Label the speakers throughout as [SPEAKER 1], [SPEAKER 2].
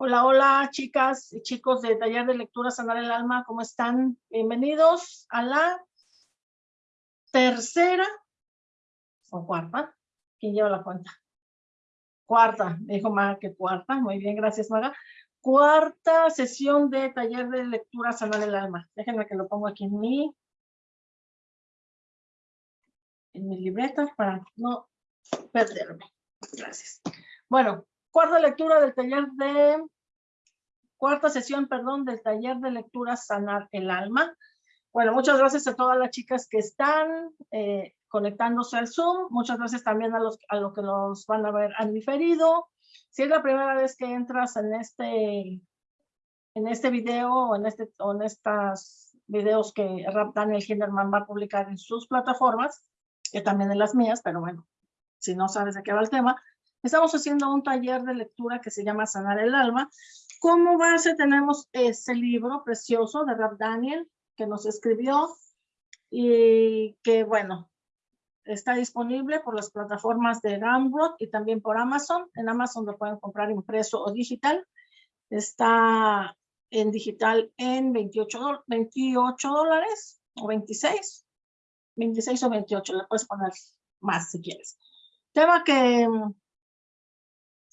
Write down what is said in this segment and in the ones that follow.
[SPEAKER 1] Hola, hola, chicas y chicos de Taller de Lectura Sanar el Alma, ¿cómo están? Bienvenidos a la tercera o cuarta. ¿Quién lleva la cuenta? Cuarta, me dijo Maga que cuarta. Muy bien, gracias Maga. Cuarta sesión de Taller de Lectura Sanar el Alma. Déjenme que lo pongo aquí en mi, en mi libreta para no perderme. Gracias. Bueno, cuarta lectura del taller de, cuarta sesión, perdón, del taller de lectura Sanar el Alma. Bueno, muchas gracias a todas las chicas que están eh, conectándose al Zoom. Muchas gracias también a los, a los que nos van a ver han diferido. Si es la primera vez que entras en este, en este video o en, este, o en estos videos que Rap Daniel Hinderman va a publicar en sus plataformas, que también en las mías, pero bueno, si no sabes de qué va el tema, Estamos haciendo un taller de lectura que se llama Sanar el Alma. Como base tenemos ese libro precioso de Rap Daniel que nos escribió y que, bueno, está disponible por las plataformas de Gumroad y también por Amazon. En Amazon lo pueden comprar impreso o digital. Está en digital en 28, 28 dólares o 26. 26 o 28, le puedes poner más si quieres. Tema que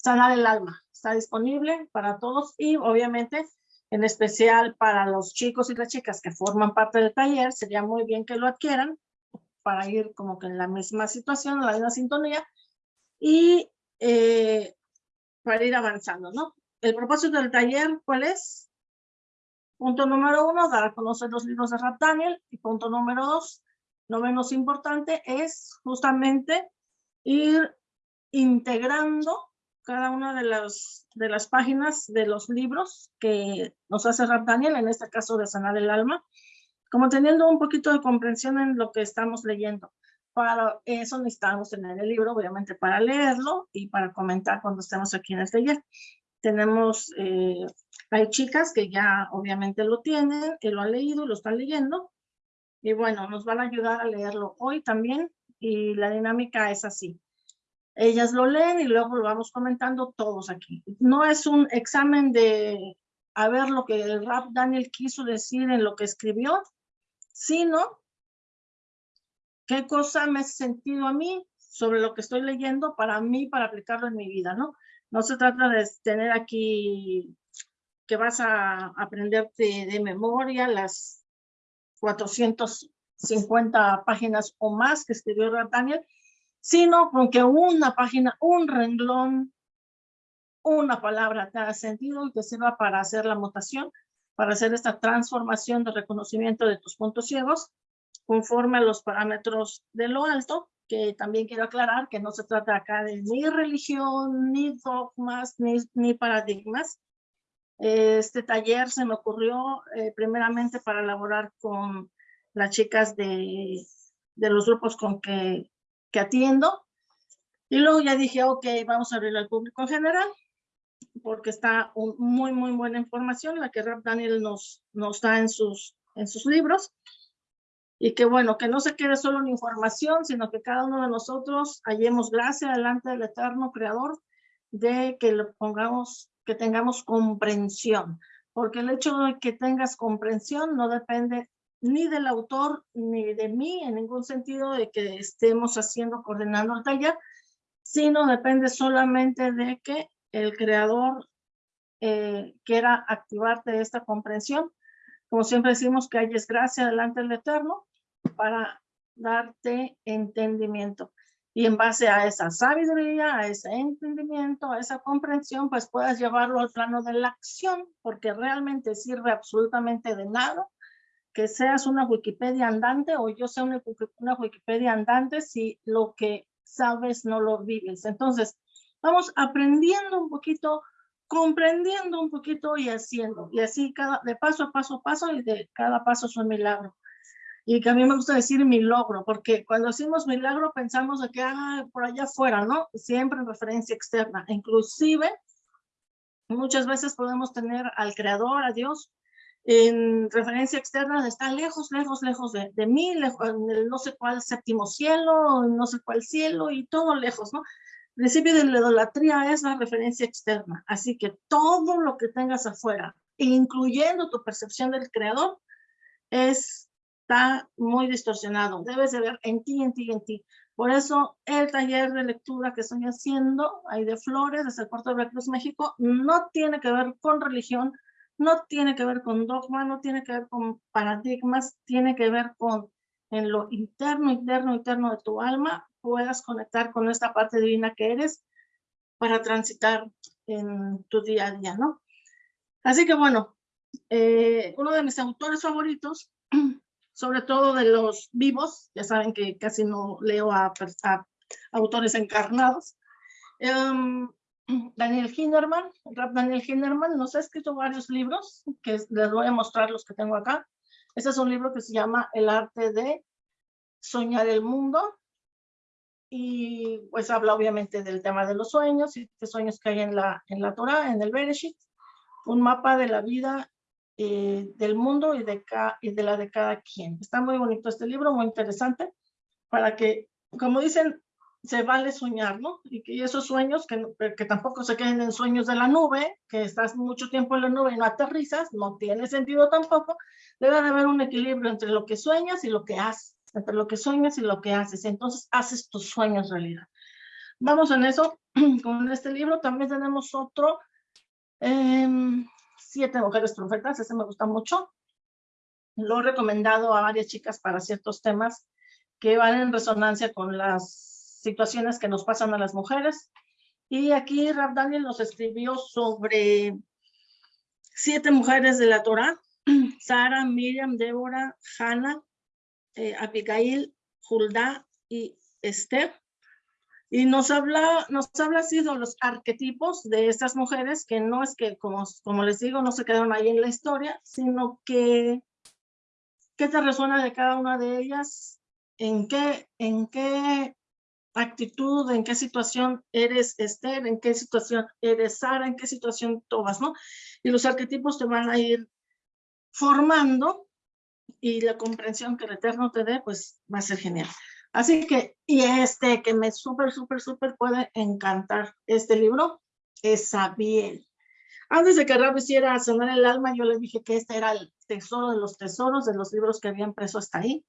[SPEAKER 1] Sanar el alma. Está disponible para todos y obviamente en especial para los chicos y las chicas que forman parte del taller, sería muy bien que lo adquieran para ir como que en la misma situación, en la misma sintonía y eh, para ir avanzando, ¿no? El propósito del taller, ¿cuál es? Punto número uno, dar a conocer los libros de Rap Daniel. Y punto número dos, no menos importante, es justamente ir integrando cada una de las, de las páginas de los libros que nos hace Rap Daniel, en este caso de Sanar el Alma, como teniendo un poquito de comprensión en lo que estamos leyendo. Para eso necesitamos tener el libro, obviamente, para leerlo y para comentar cuando estemos aquí en el taller. Tenemos, eh, hay chicas que ya obviamente lo tienen, que lo han leído y lo están leyendo. Y bueno, nos van a ayudar a leerlo hoy también y la dinámica es así. Ellas lo leen y luego lo vamos comentando todos aquí. No es un examen de a ver lo que el rap Daniel quiso decir en lo que escribió, sino qué cosa me ha sentido a mí sobre lo que estoy leyendo para mí, para aplicarlo en mi vida, ¿no? No se trata de tener aquí que vas a aprenderte de memoria las 450 páginas o más que escribió Daniel, sino con que una página, un renglón, una palabra haga sentido y te sirva para hacer la mutación, para hacer esta transformación de reconocimiento de tus puntos ciegos conforme a los parámetros de lo alto, que también quiero aclarar que no se trata acá de ni religión, ni dogmas, ni, ni paradigmas. Este taller se me ocurrió eh, primeramente para elaborar con las chicas de, de los grupos con que que atiendo. Y luego ya dije, ok, vamos a abrir al público en general, porque está muy, muy buena información, la que Rap Daniel nos, nos da en sus, en sus libros. Y que bueno, que no se quede solo en información, sino que cada uno de nosotros hallemos gracia delante del eterno creador de que lo pongamos, que tengamos comprensión. Porque el hecho de que tengas comprensión no depende ni del autor ni de mí en ningún sentido de que estemos haciendo, coordinando el taller, sino depende solamente de que el creador eh, quiera activarte esta comprensión. Como siempre decimos que hay gracia delante del Eterno para darte entendimiento. Y en base a esa sabiduría, a ese entendimiento, a esa comprensión, pues puedas llevarlo al plano de la acción, porque realmente sirve absolutamente de nada que seas una Wikipedia andante o yo sea una, Wikipedia andante si lo que sabes no lo vives. Entonces, vamos aprendiendo un poquito, comprendiendo un poquito y haciendo. Y así cada, de paso a paso a paso y de cada paso es un milagro. Y que a mí me gusta decir mi logro, porque cuando decimos milagro pensamos de que ah, por allá afuera, ¿no? Siempre en referencia externa. Inclusive, muchas veces podemos tener al creador, a Dios, en referencia externa está lejos, lejos, lejos de, de mí, lejos, en el no sé cuál séptimo cielo, no sé cuál cielo y todo lejos, ¿no? principio de la idolatría es la referencia externa, así que todo lo que tengas afuera, incluyendo tu percepción del creador, está muy distorsionado. Debes de ver en ti, en ti, en ti. Por eso el taller de lectura que estoy haciendo, ahí de Flores, desde el Puerto de Veracruz, México, no tiene que ver con religión, no tiene que ver con dogma, no tiene que ver con paradigmas, tiene que ver con en lo interno, interno, interno de tu alma, puedas conectar con esta parte divina que eres para transitar en tu día a día, ¿no? Así que bueno, eh, uno de mis autores favoritos, sobre todo de los vivos, ya saben que casi no leo a, autores encarnados, em, Daniel Hinderman, Daniel Hinderman nos ha escrito varios libros, que les voy a mostrar los que tengo acá. Este es un libro que se llama El arte de soñar el mundo. Y pues habla obviamente del tema de los sueños y qué sueños que hay en la, en la Torah, en el Bereshit. Un mapa de la vida eh, del mundo y de, y de la de cada quien. Está muy bonito este libro, muy interesante, para que, como dicen, se vale soñar, ¿no? Y que esos sueños, que, que tampoco se queden en sueños de la nube, que estás mucho tiempo en la nube y no aterrizas, no tiene sentido tampoco. Debe de haber un equilibrio entre lo que sueñas y lo que haces, entre lo que sueñas y lo que haces. Entonces haces tus sueños realidad. Vamos en eso con este libro. También tenemos otro, em, Siete Mujeres Profetas, ese me gusta mucho. Lo he recomendado a varias chicas para ciertos temas que van en resonancia con las situaciones que nos pasan a las mujeres. Y aquí Rab Daniel nos escribió sobre siete mujeres de la Torah, Sara, Miriam, Débora, Hannah, eh, Abigail, Hulda y Esther. Y nos habla, nos habla así de los arquetipos de estas mujeres, que no es que, como, como les digo, no se quedaron ahí en la historia, sino que qué te resuena de cada una de ellas, en qué, en qué actitud, en qué situación eres Esther, en qué situación eres Sara, en qué situación tomas, ¿no? Y los arquetipos te van a ir formando y la comprensión que el Eterno te dé, pues va a ser genial. Así que, y este que me súper, súper, súper puede encantar este libro, es Sabiel. Antes de que Rab hiciera sonar el alma, yo le dije que este era el tesoro de los tesoros de los libros que habían preso hasta ahí.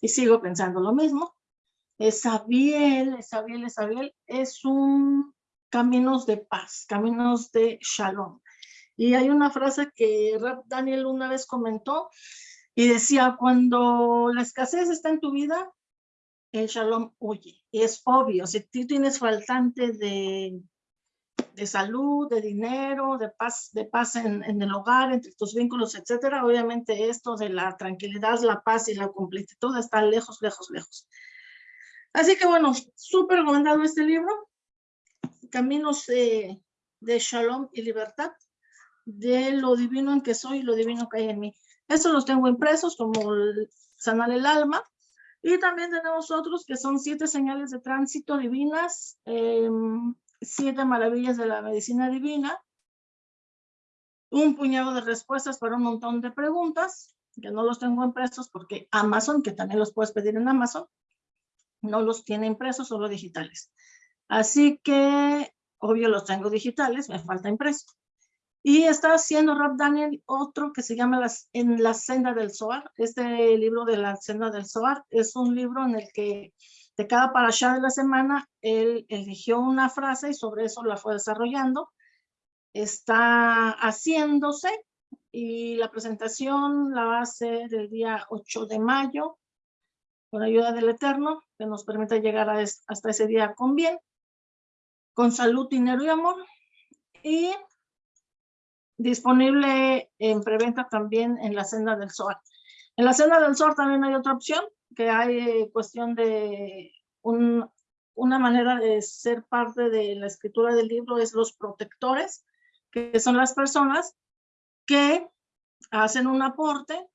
[SPEAKER 1] Y sigo pensando lo mismo. Esabiel, Esabiel, Esabiel es un caminos de paz, caminos de shalom. Y hay una frase que Daniel una vez comentó y decía, cuando la escasez está en tu vida, el shalom huye. Y es obvio, si tú tienes faltante de, de salud, de dinero, de paz, de paz en, en, el hogar, entre tus vínculos, etcétera, obviamente esto de la tranquilidad, la paz y la completitud está lejos, lejos, lejos. Así que bueno, súper recomendado este libro, Caminos de, Shalom y Libertad, de lo divino en que soy y lo divino que hay en mí. Estos los tengo impresos como Sanar el Alma, y también tenemos otros que son siete señales de tránsito divinas, em, siete maravillas de la medicina divina, un puñado de respuestas para un montón de preguntas, que no los tengo impresos porque Amazon, que también los puedes pedir en Amazon, no los tiene impresos, solo digitales. Así que, obvio, los tengo digitales, me falta impreso. Y está haciendo Rap Daniel otro que se llama las, En la senda del Zohar. Este libro de la senda del Zohar es un libro en el que de cada parasha de la semana él eligió una frase y sobre eso la fue desarrollando. Está haciéndose y la presentación la va a hacer el día 8 de mayo con ayuda del Eterno, que nos permita llegar a hasta ese día con bien, con salud, dinero y amor. Y disponible en preventa también en la senda del sol. En la senda del sol también hay otra opción, que hay eh, cuestión de una manera de ser parte de la escritura del libro, es los protectores, que son las personas que hacen un aporte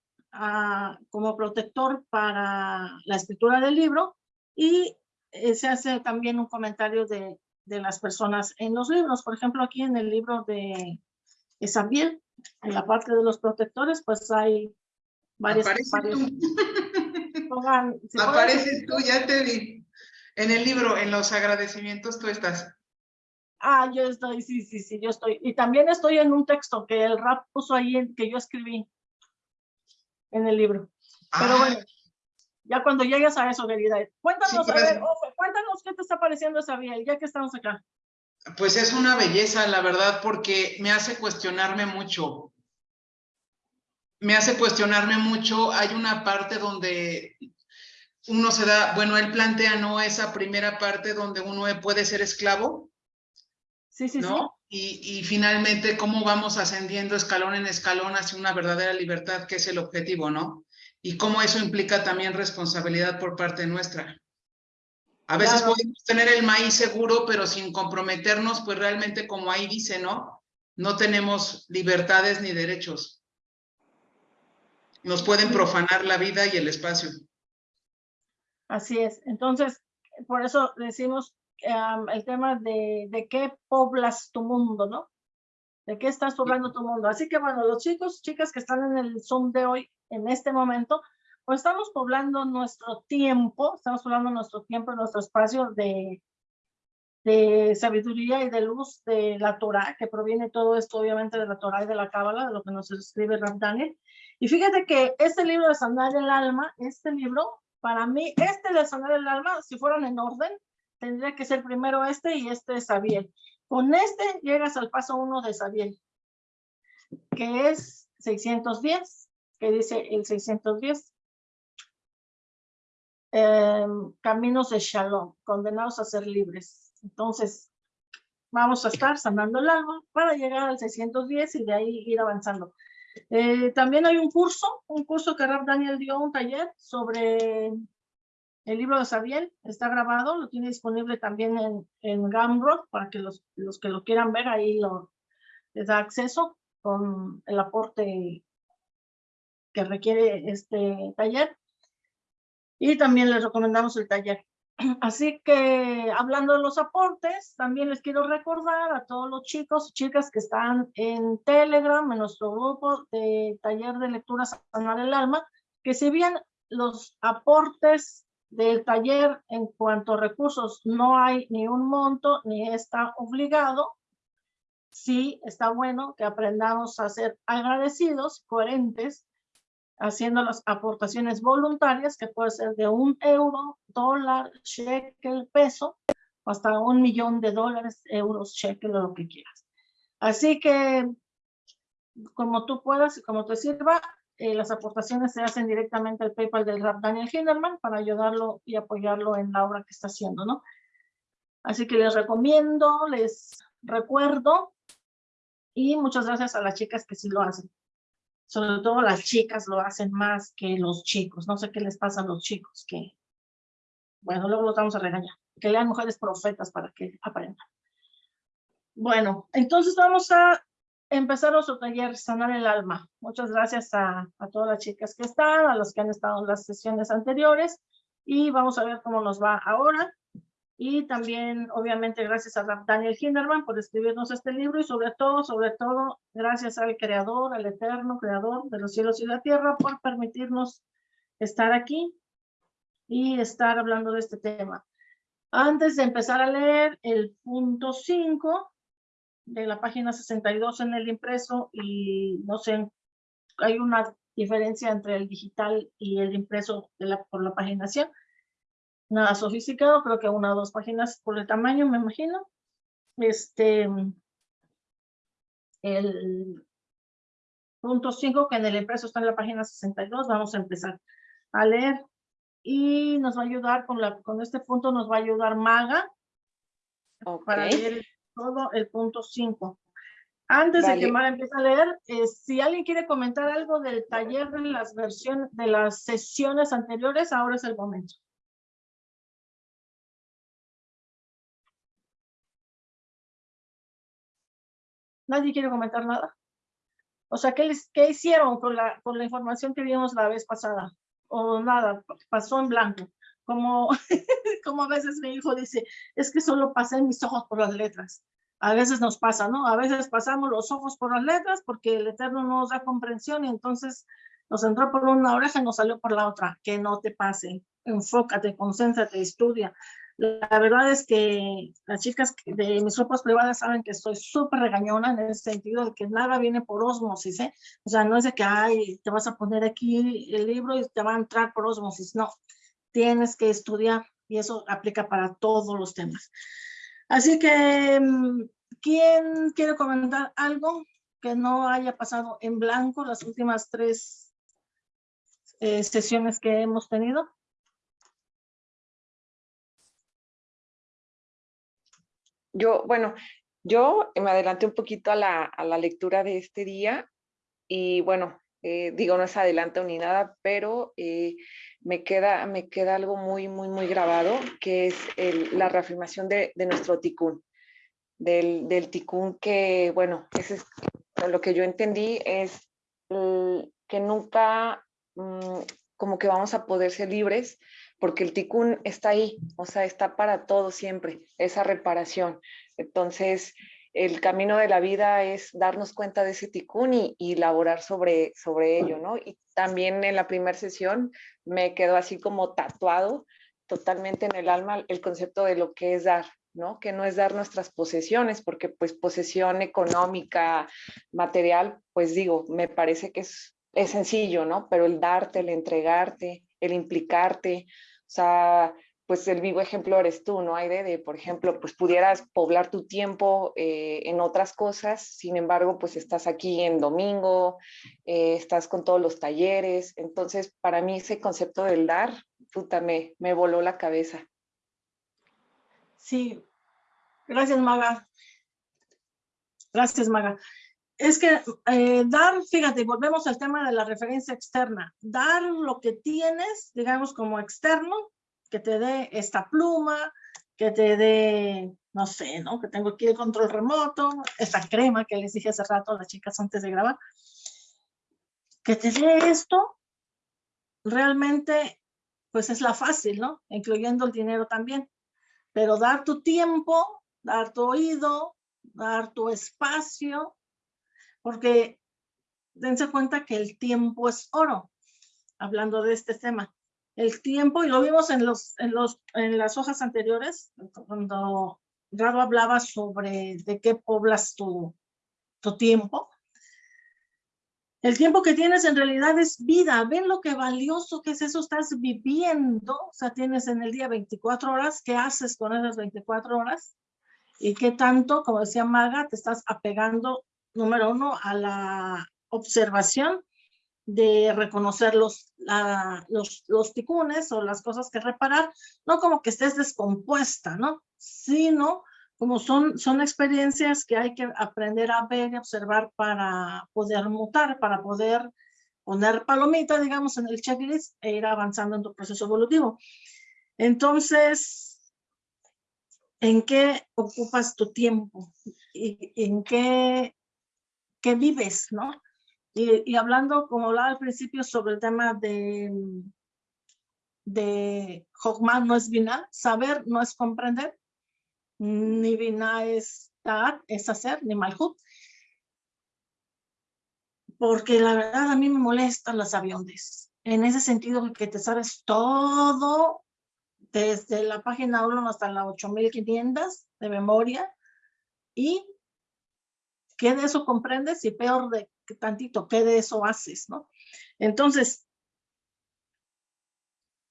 [SPEAKER 1] como protector para la escritura del libro y eh, se hace también un comentario de, de, las personas en los libros. Por ejemplo, aquí en el libro de Esabiel, en la parte de los protectores, pues hay varias...
[SPEAKER 2] Apareces tú. Apareces tú, ya te vi. En el libro, en los agradecimientos, tú estás.
[SPEAKER 1] Ah, yo estoy, sí, sí, sí, yo estoy. Y también estoy en un texto que el rap puso ahí, que yo escribí en el libro. Pero
[SPEAKER 2] Ah,
[SPEAKER 1] bueno, ya cuando llegues a eso, querida. Cuéntanos,
[SPEAKER 2] Sí,
[SPEAKER 1] a ver, Ofe, cuéntanos qué te está pareciendo esa vía, ya que estamos acá.
[SPEAKER 2] Pues es una belleza, la verdad, porque me hace cuestionarme mucho. Me hace cuestionarme mucho. Hay una parte donde uno se da, bueno, él plantea, ¿no? Esa primera parte donde uno puede ser esclavo,
[SPEAKER 1] Sí, sí, sí.
[SPEAKER 2] Y, y finalmente cómo vamos ascendiendo escalón en escalón hacia una verdadera libertad, que es el objetivo, ¿no? Y cómo eso implica también responsabilidad por parte nuestra. A veces
[SPEAKER 1] Claro.
[SPEAKER 2] podemos tener el maíz seguro, pero sin comprometernos, pues realmente como ahí dice, ¿no? No tenemos libertades ni derechos. Nos pueden profanar la vida y el espacio.
[SPEAKER 1] Así es. Entonces, por eso decimos am, el tema de, de qué poblas tu mundo, ¿no? De qué estás poblando tu mundo. Así que bueno, los chicos, chicas que están en el Zoom de hoy, en este momento, pues estamos poblando nuestro tiempo, estamos poblando nuestro tiempo, nuestro espacio de, de sabiduría y de luz de la Torah, que proviene todo esto obviamente de la Torah y de la Cábala, de lo que nos escribe Rav Daniel. Y fíjate que este libro de Sanar el Alma, este libro, para mí, este de Sanar el Alma, si fueran en orden, tendría que ser primero este y este de Sabiel. Con este llegas al paso uno de Sabiel, que es 610, que dice el 610. em, caminos de Shalom, condenados a ser libres. Entonces, vamos a estar sanando el alma para llegar al 610 y de ahí ir avanzando. Eh, también hay un curso, un curso que Rab Daniel dio un taller sobre el libro de Sabiel, está grabado, lo tiene disponible también en, en para que los, los que lo quieran ver ahí lo, les da acceso con el aporte que requiere este taller. Y también les recomendamos el taller. Así que hablando de los aportes, también les quiero recordar a todos los chicos y chicas que están en Telegram, en nuestro grupo de taller de lectura Sanar el Alma, que si bien los aportes del taller en cuanto a recursos no hay ni un monto ni está obligado, sí está bueno que aprendamos a ser agradecidos, coherentes, haciendo las aportaciones voluntarias, que puede ser de un euro, dólar, shekel, peso, hasta un millón de dólares, euros, shekel o lo que quieras. Así que, como tú puedas y como te sirva, eh, las aportaciones se hacen directamente al PayPal del Rap Daniel Hinderman para ayudarlo y apoyarlo en la obra que está haciendo, ¿no? Así que les recomiendo, les recuerdo y muchas gracias a las chicas que sí lo hacen. Sobre todo las chicas lo hacen más que los chicos. No sé qué les pasa a los chicos que, bueno, luego los vamos a regañar. Que lean mujeres profetas para que aprendan. Bueno, entonces vamos a empezar nuestro taller Sanar el Alma. Muchas gracias a, a todas las chicas que están, a los que han estado en las sesiones anteriores y vamos a ver cómo nos va ahora. Y también, obviamente, gracias a Daniel Hinderman por escribirnos este libro y sobre todo, sobre todo, gracias al Creador, al Eterno Creador de los cielos y la tierra por permitirnos estar aquí y estar hablando de este tema. Antes de empezar a leer el punto 5 de la página 62 en el impreso y no sé, hay una diferencia entre el digital y el impreso de la, por la paginación nada sofisticado, creo que una o dos páginas por el tamaño, me imagino. Este, el punto 5, que en el impreso está en la página 62, vamos a empezar a leer. Y nos va a ayudar con, la, con este punto, nos va a ayudar Maga
[SPEAKER 3] Ok.
[SPEAKER 1] para leer todo el punto 5. Antes de que. Maga empiece a leer, eh, si alguien quiere comentar algo del taller de las versiones, de las sesiones anteriores, ahora es el momento. Nadie quiere comentar nada. O sea, ¿qué, les, qué hicieron con la, con la información que vimos la vez pasada? O nada, pasó en blanco. Como, como a veces mi hijo dice, es que solo pasé mis ojos por las letras. A veces nos pasa, ¿no? A veces pasamos los ojos por las letras porque el Eterno no nos da comprensión y entonces nos entró por una oreja y nos salió por la otra. Que no te pase. Enfócate, concéntrate, estudia. La verdad es que las chicas de mis ropas privadas saben que estoy súper regañona en el sentido de que nada viene por osmosis, ¿eh? O sea, no es de que, ay, te vas a poner aquí el libro y te va a entrar por osmosis, no. Tienes que estudiar y eso aplica para todos los temas. Así que, mm, ¿quién quiere comentar algo que no haya pasado en blanco las últimas tres eh, sesiones que hemos tenido?
[SPEAKER 3] Yo, bueno, yo me adelanté un poquito a la, lectura de este día y bueno, eh, digo, no es adelanto ni nada, pero eh, me, queda, me queda algo muy, muy, muy grabado, que es la reafirmación de, nuestro ticún, del, del ticún que, bueno, es, lo que yo entendí es que nunca mm, como que vamos a poder ser libres porque el ticún está ahí, o sea, está para todo siempre, esa reparación. Entonces, el camino de la vida es darnos cuenta de ese ticún y, y laborar sobre, sobre ello, ¿no? Y también en la primera sesión me quedó así como tatuado totalmente en el alma el concepto de lo que es dar, ¿no? Que no es dar nuestras posesiones, porque pues posesión económica, material, pues digo, me parece que es, es sencillo, ¿no? Pero el darte, el entregarte, el implicarte, o sea, pues el vivo ejemplo eres tú, ¿no? Hay de, por ejemplo, pues pudieras poblar tu tiempo eh, en otras cosas, sin embargo, pues estás aquí en domingo, eh, estás con todos los talleres, entonces para mí ese concepto del dar, puta, me, me voló la cabeza.
[SPEAKER 1] Sí, gracias Maga. Gracias Maga. Es que eh, dar, fíjate, volvemos al tema de la referencia externa. Dar lo que tienes, digamos, como externo, que te dé esta pluma, que te dé, no sé, ¿no? Que tengo aquí el control remoto, esta crema que les dije hace rato a las chicas antes de grabar. Que te dé esto, realmente, pues es la fácil, ¿no? Incluyendo el dinero también. Pero dar tu tiempo, dar tu oído, dar tu espacio, porque dense cuenta que el tiempo es oro, hablando de este tema. El tiempo, y lo vimos en, los, en, los, en las hojas anteriores, cuando Rado hablaba sobre de qué poblas tu, tu tiempo. El tiempo que tienes en realidad es vida. Ven lo que valioso que es eso. Estás viviendo. O sea, tienes en el día 24 horas. ¿Qué haces con esas 24 horas? Y qué tanto, como decía Maga, te estás apegando número uno, a la observación de reconocer los, los, los ticunes o las cosas que reparar, no como que estés descompuesta, ¿no? Sino como son, son experiencias que hay que aprender a ver y observar para poder mutar, para poder poner palomita, digamos, en el checklist e ir avanzando en tu proceso evolutivo. Entonces, ¿en qué ocupas tu tiempo? ¿Y en qué que vives, ¿no? Y, hablando, como hablaba al principio, sobre el tema de, de Hogman no es Vina, saber no es comprender, ni Vina es dar, es hacer, ni Malhut. Porque la verdad a mí me molestan las aviones. En ese sentido que te sabes todo, desde la página 1 hasta la 8500 de memoria, y ¿Qué de eso comprendes? Y peor de tantito, ¿qué de eso haces? ¿no? Entonces,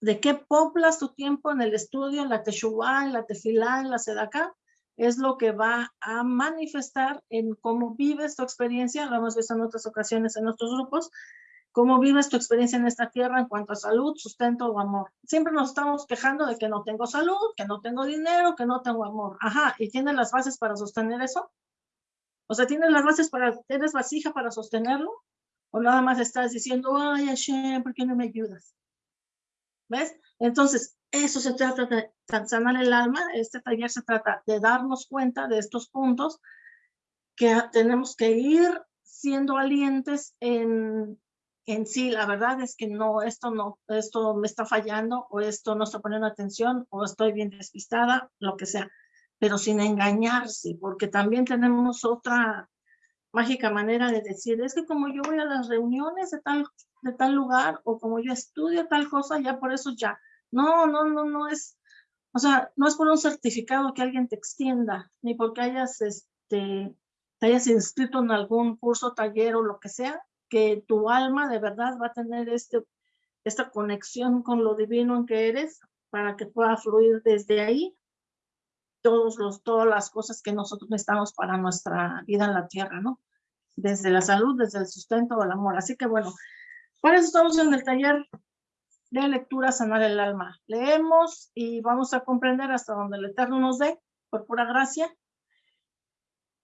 [SPEAKER 1] ¿de qué poblas tu tiempo en el estudio, en la teshuva, en la tefilá, en la sedaka? Es lo que va a manifestar en cómo vives tu experiencia, lo hemos visto en otras ocasiones en nuestros grupos, cómo vives tu experiencia en esta tierra en cuanto a salud, sustento o amor. Siempre nos estamos quejando de que no tengo salud, que no tengo dinero, que no tengo amor. Ajá, ¿y tienes las bases para sostener eso? O sea, ¿tienes las bases para, tienes vasija para sostenerlo? ¿O nada más estás diciendo, ay Hashem, ¿por qué no me ayudas? ¿Ves? Entonces, eso se trata de sanar el alma. Este taller se trata de darnos cuenta de estos puntos que tenemos que ir siendo valientes en, en sí. La verdad es que no, esto no, esto me está fallando o esto no está poniendo atención o estoy bien despistada, lo que sea pero sin engañarse, porque también tenemos otra mágica manera de decir, es que como yo voy a las reuniones de tal, de tal lugar, o como yo estudio tal cosa, ya por eso ya. No, no, no, no es, O sea, no es por un certificado que alguien te extienda, ni porque hayas, este, te hayas inscrito en algún curso, taller o lo que sea, que tu alma de verdad va a tener este, esta conexión con lo divino en que eres para que pueda fluir desde ahí todos los, todas las cosas que nosotros necesitamos para nuestra vida en la tierra, ¿no? Desde la salud, desde el sustento, el amor. Así que bueno, para eso estamos en el taller de lectura Sanar el Alma. Leemos y vamos a comprender hasta donde el Eterno nos dé, por pura gracia.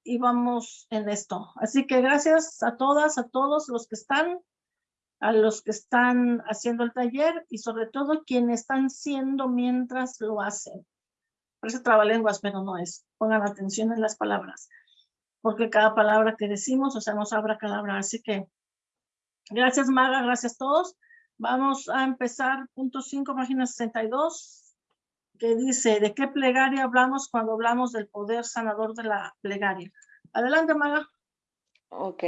[SPEAKER 1] Y vamos en esto. Así que gracias a todas, a todos los que están, a los que están haciendo el taller y sobre todo quienes están siendo mientras lo hacen. Parece trabalenguas, pero no es. Pongan atención en las palabras. Porque cada palabra que decimos, o sea, nos abra palabra. Así que, gracias Maga, gracias a todos. Vamos a empezar, punto 5, página 62, que dice, ¿de qué plegaria hablamos cuando hablamos del poder sanador de la plegaria? Adelante, Maga.
[SPEAKER 3] Ok.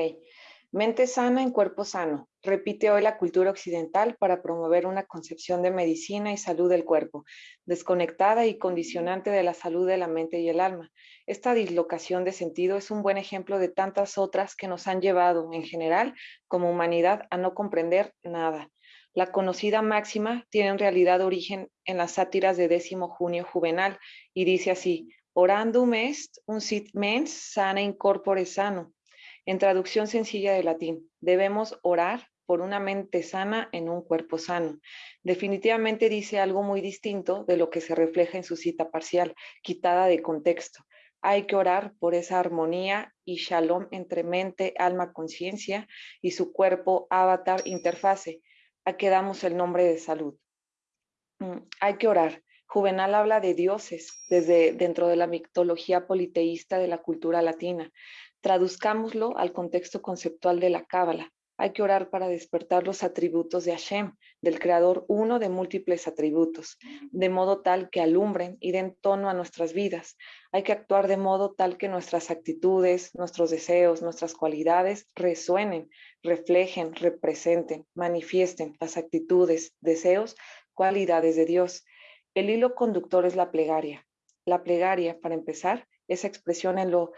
[SPEAKER 3] Mente sana en cuerpo sano. Repite hoy la cultura occidental para promover una concepción de medicina y salud del cuerpo, desconectada y condicionante de la salud de la mente y el alma. Esta dislocación de sentido es un buen ejemplo de tantas otras que nos han llevado, en general, como humanidad, a no comprender nada. La conocida máxima tiene en realidad origen en las sátiras de décimo junio juvenal y dice así, orandum est un sit mens sana in corpore sano en traducción sencilla de latín, debemos orar por una mente sana en un cuerpo sano. Definitivamente dice algo muy distinto de lo que se refleja en su cita parcial, quitada de contexto. Hay que orar por esa armonía y shalom entre mente, alma, conciencia y su cuerpo, avatar, interfase, a que damos el nombre de salud. Mm, hay que orar. Juvenal habla de dioses desde dentro de la mitología politeísta de la cultura latina. Traduzcámoslo al contexto conceptual de la Cábala. Hay que orar para despertar los atributos de Hashem, del Creador uno de múltiples atributos, de modo tal que alumbren y den tono a nuestras vidas. Hay que actuar de modo tal que nuestras actitudes, nuestros deseos, nuestras cualidades resuenen, reflejen, representen, manifiesten las actitudes, deseos, cualidades de Dios. El hilo conductor es la plegaria. La plegaria, para empezar, esa expresión en lo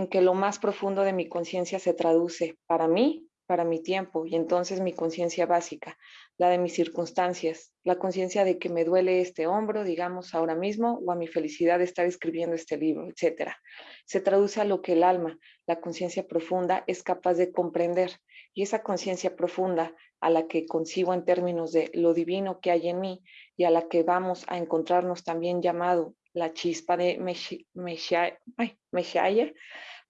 [SPEAKER 3] en que lo más profundo de mi conciencia se traduce para mí, para mi tiempo, y entonces mi conciencia básica, la de mis circunstancias, la conciencia de que me duele este hombro, digamos, ahora mismo, o a mi felicidad de estar escribiendo este libro, etcétera. Se traduce a lo que el alma, la conciencia profunda, es capaz de comprender, y esa conciencia profunda a la que concibo en términos de lo divino que hay en mí y a la que vamos a encontrarnos también llamado la chispa de Meshaya,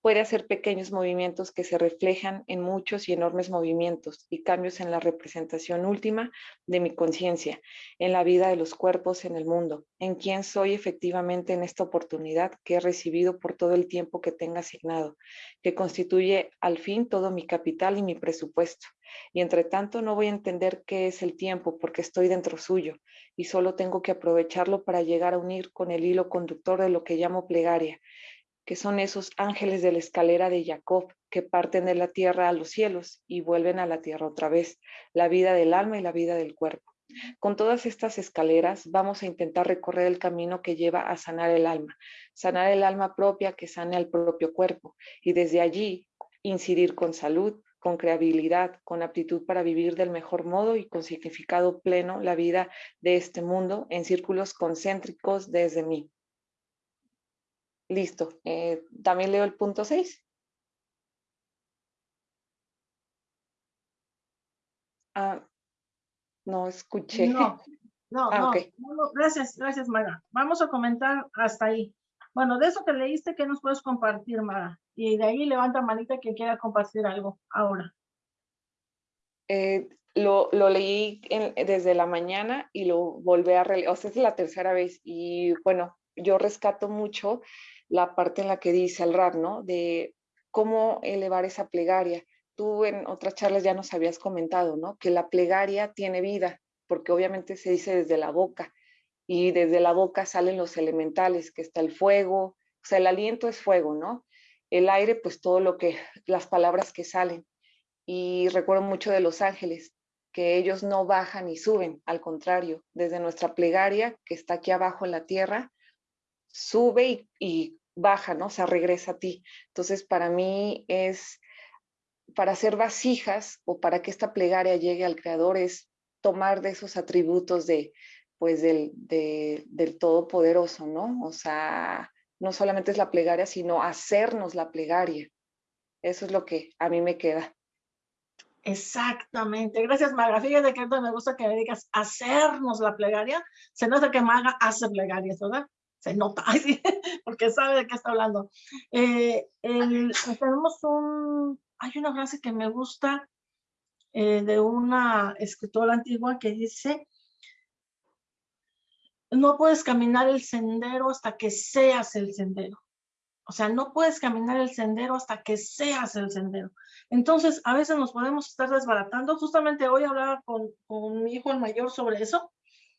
[SPEAKER 3] puede hacer pequeños movimientos que se reflejan en muchos y enormes movimientos y cambios en la representación última de mi conciencia, en la vida de los cuerpos en el mundo, en quién soy efectivamente en esta oportunidad que he recibido por todo el tiempo que tenga asignado, que constituye al fin todo mi capital y mi presupuesto. Y entre tanto no voy a entender qué es el tiempo porque estoy dentro suyo y solo tengo que aprovecharlo para llegar a unir con el hilo conductor de lo que llamo plegaria, que son esos ángeles de la escalera de Jacob que parten de la tierra a los cielos y vuelven a la tierra otra vez, la vida del alma y la vida del cuerpo. Con todas estas escaleras vamos a intentar recorrer el camino que lleva a sanar el alma, sanar el alma propia que sane al propio cuerpo y desde allí incidir con salud, con creabilidad, con aptitud para vivir del mejor modo y con significado pleno la vida de este mundo en círculos concéntricos desde mí. Listo. Eh, También leo el punto 6. Ah, no escuché.
[SPEAKER 1] No, no, ah, no, Gracias, gracias, Mara. Vamos a comentar hasta ahí. Bueno, de eso que leíste, ¿qué nos puedes compartir, Mara? Y de ahí levanta manita que quiera compartir algo ahora.
[SPEAKER 3] Eh, lo, lo, leí desde la mañana y lo volví a releer, o sea, es la tercera vez y bueno, yo rescato mucho la parte en la que dice el rap, ¿no? De cómo elevar esa plegaria. Tú en otras charlas ya nos habías comentado, ¿no? Que la plegaria tiene vida, porque obviamente se dice desde la boca y desde la boca salen los elementales, que está el fuego, o sea, el aliento es fuego, ¿no? El aire, pues todo lo que, las palabras que salen. Y recuerdo mucho de los ángeles, que ellos no bajan y suben, al contrario, desde nuestra plegaria, que está aquí abajo en la tierra, sube y, y baja, ¿no? O sea, regresa a ti. Entonces, para mí es, para hacer vasijas o para que esta plegaria llegue al Creador es tomar de esos atributos de, pues, del, del Todopoderoso, ¿no? O sea, no solamente es la plegaria, sino hacernos la plegaria. Eso es lo que a mí me queda.
[SPEAKER 1] Exactamente. Gracias, Maga. Fíjate que me gusta que me digas hacernos la plegaria. Se nota que Maga hace plegarias, ¿verdad? Se nota, porque sabe de qué está hablando. Eh, tenemos un, hay una frase que me gusta eh, de una escritora antigua que dice, no puedes caminar el sendero hasta que seas el sendero. O sea, no puedes caminar el sendero hasta que seas el sendero. Entonces, a veces nos podemos estar desbaratando. Justamente hoy hablaba con, con mi hijo el mayor sobre eso,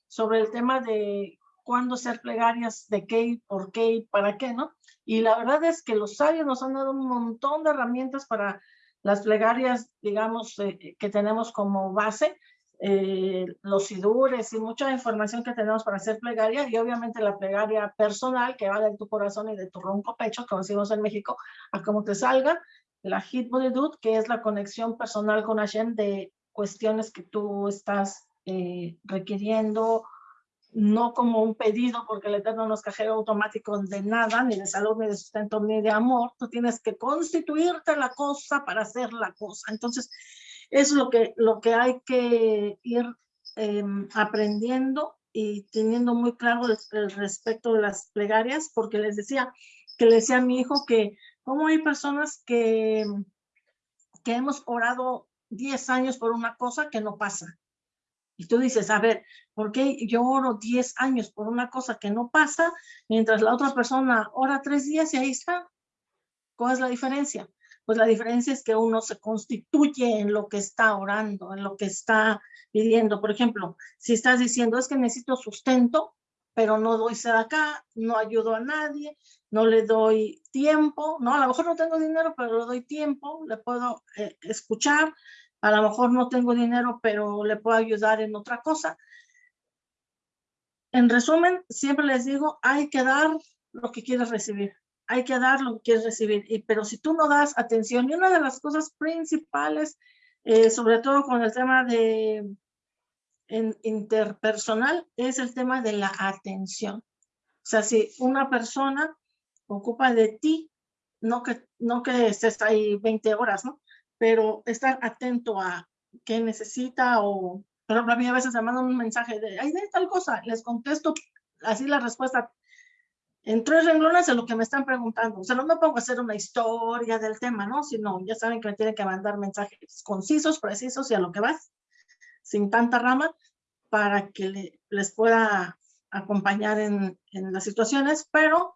[SPEAKER 1] sobre el tema de cuándo ser plegarias, de qué, por qué y para qué, ¿no? Y la verdad es que los sabios nos han dado un montón de herramientas para las plegarias, digamos, eh, que tenemos como base, eh, los sidures y mucha información que tenemos para hacer plegaria y obviamente la plegaria personal que va de tu corazón y de tu ronco pecho, como decimos en México, a cómo te salga, la Hit Dude, que es la conexión personal con Hashem de cuestiones que tú estás eh, requiriendo, no como un pedido, porque el Eterno no es cajero automático de nada, ni de salud, ni de sustento, ni de amor. Tú tienes que constituirte la cosa para hacer la cosa. Entonces, es lo que, lo que hay que ir em, aprendiendo y teniendo muy claro el, respecto de las plegarias, porque les decía, que le decía a mi hijo que como hay personas que, que hemos orado 10 años por una cosa que no pasa. Y tú dices, a ver, ¿por qué yo oro 10 años por una cosa que no pasa, mientras la otra persona ora tres días y ahí está? ¿Cuál es la diferencia? pues la diferencia es que uno se constituye en lo que está orando, en lo que está pidiendo. Por ejemplo, si estás diciendo, es que necesito sustento, pero no doy acá, no ayudo a nadie, no le doy tiempo, ¿no? A lo mejor no tengo dinero, pero le doy tiempo, le puedo eh, escuchar, a lo mejor no tengo dinero, pero le puedo ayudar en otra cosa. En resumen, siempre les digo, hay que dar lo que quieres recibir hay que dar lo que quieres recibir. Y, pero si tú no das atención, y una de las cosas principales, eh, sobre todo con el tema de interpersonal, es el tema de la atención. O sea, si una persona ocupa de ti, no que, no que estés ahí 20 horas, ¿no? Pero estar atento a qué necesita o, ejemplo, a mí a veces me mandan un mensaje de, ay, de tal cosa, les contesto así la respuesta en tres renglones de lo que me están preguntando. O sea, no me pongo a hacer una historia del tema, ¿no? Sino, ya saben que me tienen que mandar mensajes concisos, precisos y a lo que vas, sin tanta rama, para que les pueda acompañar en las situaciones, pero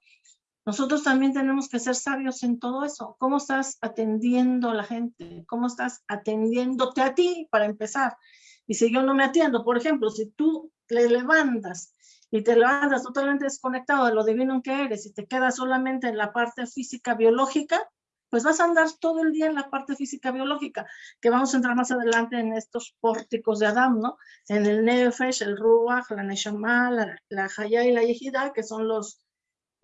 [SPEAKER 1] nosotros también tenemos que ser sabios en todo eso. ¿Cómo estás atendiendo a la gente? ¿Cómo estás atendiéndote a ti para empezar? Y si yo no me atiendo, por ejemplo, si tú le levantas y te levantas totalmente desconectado de lo divino que eres y te quedas solamente en la parte física biológica, pues vas a andar todo el día en la parte física biológica, que vamos a entrar más adelante en estos pórticos de Adam, ¿no? En el Nefesh, el Ruach, la Neshama, la, la Haya y la Yehida, que son los,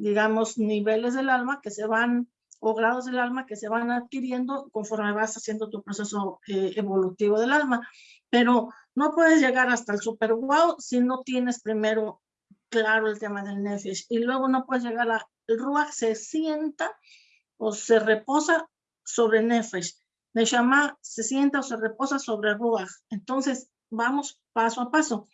[SPEAKER 1] digamos, niveles del alma que se van, o grados del alma que se van adquiriendo conforme vas haciendo tu proceso eh, evolutivo del alma. Pero no puedes llegar hasta el super wow si no tienes primero claro el tema del nefesh. Y luego no puedes llegar a, el ruach se sienta o se reposa sobre nefesh. Neshama se sienta o se reposa sobre ruach. Entonces, vamos paso a paso.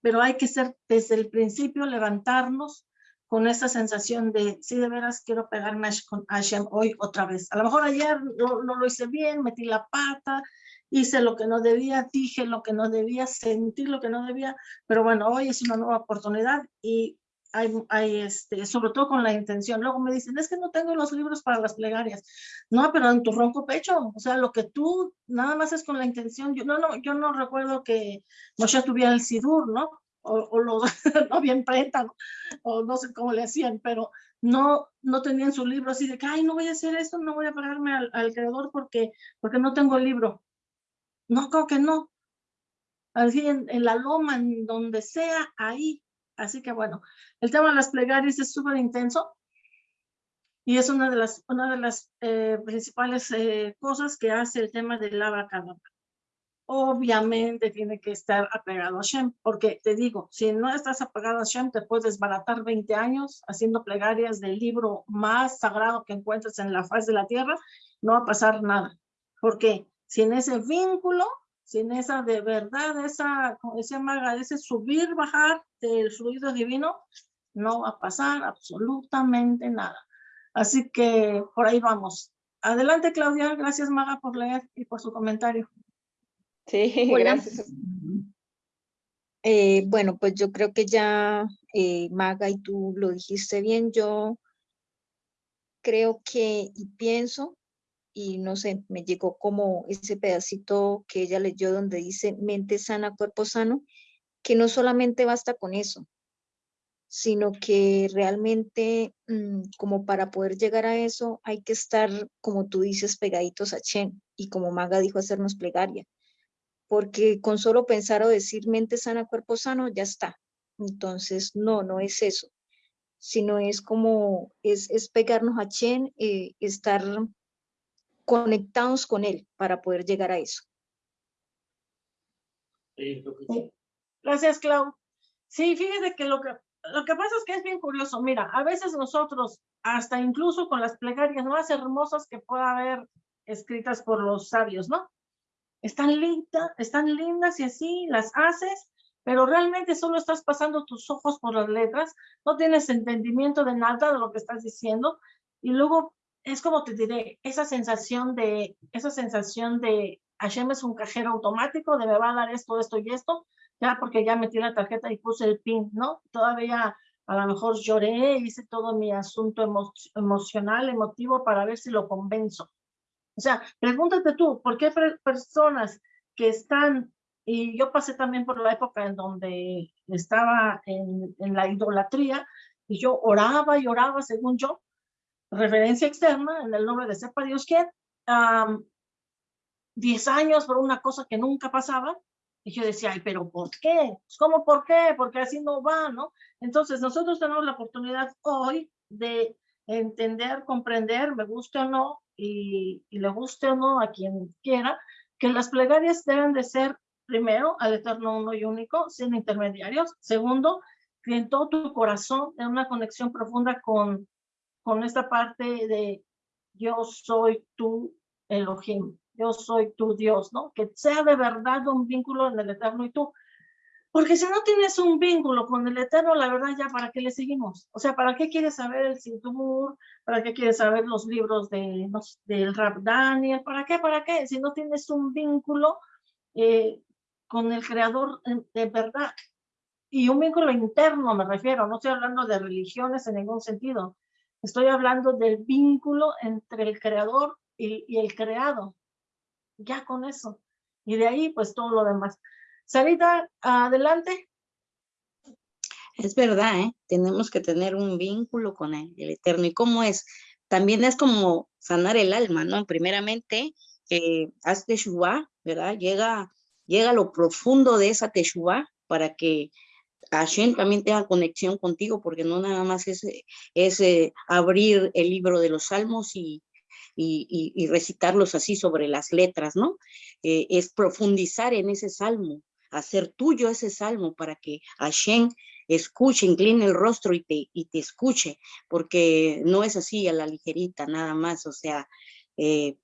[SPEAKER 1] Pero hay que ser desde el principio, levantarnos con esa sensación de, sí, de veras quiero pegarme con Hashem hoy otra vez. A lo mejor ayer no, no lo hice bien, metí la pata, hice lo que no debía, dije lo que no debía, sentí lo que no debía, pero bueno, hoy es una nueva oportunidad y hay, hay, este, sobre todo con la intención. Luego me dicen, es que no tengo los libros para las plegarias. No, pero en tu ronco pecho, o sea, lo que tú nada más es con la intención. Yo no, no, yo no recuerdo que Moshe tuviera el sidur, ¿no? O, o lo, no bien preta, o no sé cómo le hacían, pero no, no tenían su libro así de que, ay, no voy a hacer esto, no voy a pagarme al, al creador porque, porque no tengo libro No, creo que no. Así en, la loma, en donde sea, ahí. Así que bueno, el tema de las plegarias es súper intenso y es una de las, una de las eh, principales eh, cosas que hace el tema del abracadabra. Obviamente tiene que estar apegado a Shem, porque te digo, si no estás apegado a Shem, te puedes baratar 20 años haciendo plegarias del libro más sagrado que encuentres en la faz de la tierra, no va a pasar nada. Porque sin ese vínculo, sin esa de verdad, esa, como decía Maga, ese subir, bajar del fluido divino, no va a pasar absolutamente nada. Así que por ahí vamos. Adelante, Claudia. Gracias, Maga, por leer y por su comentario.
[SPEAKER 3] Sí,
[SPEAKER 4] Hola.
[SPEAKER 3] gracias.
[SPEAKER 4] Eh, bueno, pues yo creo que ya eh, Maga y tú lo dijiste bien. Yo creo que y pienso, y no sé, me llegó como ese pedacito que ella leyó donde dice mente sana, cuerpo sano, que no solamente basta con eso, sino que realmente mm, como para poder llegar a eso hay que estar, como tú dices, pegaditos a Chen y como Maga dijo, hacernos plegaria porque con solo pensar o decir mente sana, cuerpo sano, ya está. Entonces, no, no es eso, sino es como, es, es pegarnos a Chen, eh, estar conectados con él para poder llegar a eso.
[SPEAKER 1] Gracias, Clau. Sí, fíjese que lo que lo que pasa es que es bien curioso. Mira, a veces nosotros, hasta incluso con las plegarias más hermosas que pueda haber escritas por los sabios, ¿no? Están lindas, están lindas y así las haces, pero realmente solo estás pasando tus ojos por las letras, no tienes entendimiento de nada de lo que estás diciendo y luego es como te diré, esa sensación de, esa sensación de Hashem es un cajero automático, de me va a dar esto, esto y esto, ya porque ya metí la tarjeta y puse el pin, ¿no? Todavía a lo mejor lloré, hice todo mi asunto emo emocional, emotivo para ver si lo convenzo. O sea, pregúntate tú, ¿por qué personas que están, y yo pasé también por la época en donde estaba en, en la idolatría, y yo oraba y oraba según yo, referencia externa, en el nombre de sepa Dios quién, um, 10 años por una cosa que nunca pasaba, y yo decía, ay, pero ¿por qué? Pues, ¿Cómo por qué? Porque así no va, ¿no? Entonces, nosotros tenemos la oportunidad hoy de entender, comprender, me guste o no, y, le guste o no a quien quiera, que las plegarias deben de ser, primero, al eterno uno y único, sin intermediarios. Segundo, que en todo tu corazón, en una conexión profunda con, con esta parte de yo soy tu Elohim, yo soy tu Dios, ¿no? Que sea de verdad un vínculo en el Eterno y tú. Porque si no tienes un vínculo con el Eterno, la verdad ya, ¿para qué le seguimos? O sea, ¿para qué quieres saber el Sintumur? ¿Para qué quieres saber los libros de, del Rab Daniel? ¿Para qué? ¿Para qué? Si no tienes un vínculo eh, con el Creador de verdad. Y un vínculo interno me refiero, no estoy hablando de religiones en ningún sentido. Estoy hablando del vínculo entre el Creador y, y el creado ya con eso. Y de ahí, pues todo lo demás. Sarita, adelante.
[SPEAKER 5] Es verdad, ¿eh? tenemos que tener un vínculo con el, Eterno. ¿Y cómo es? También es como sanar el alma, ¿no? Primeramente, eh, haz teshuva, ¿verdad? Llega, llega a lo profundo de esa teshuva para que Hashem también tenga conexión contigo, porque no nada más es, eh, abrir el libro de los salmos y, y, y, recitarlos así sobre las letras, ¿no? Eh, es profundizar en ese salmo, hacer tuyo ese salmo para que Hashem escuche, incline el rostro y te, y te escuche, porque no es así a la ligerita nada más, o sea, eh,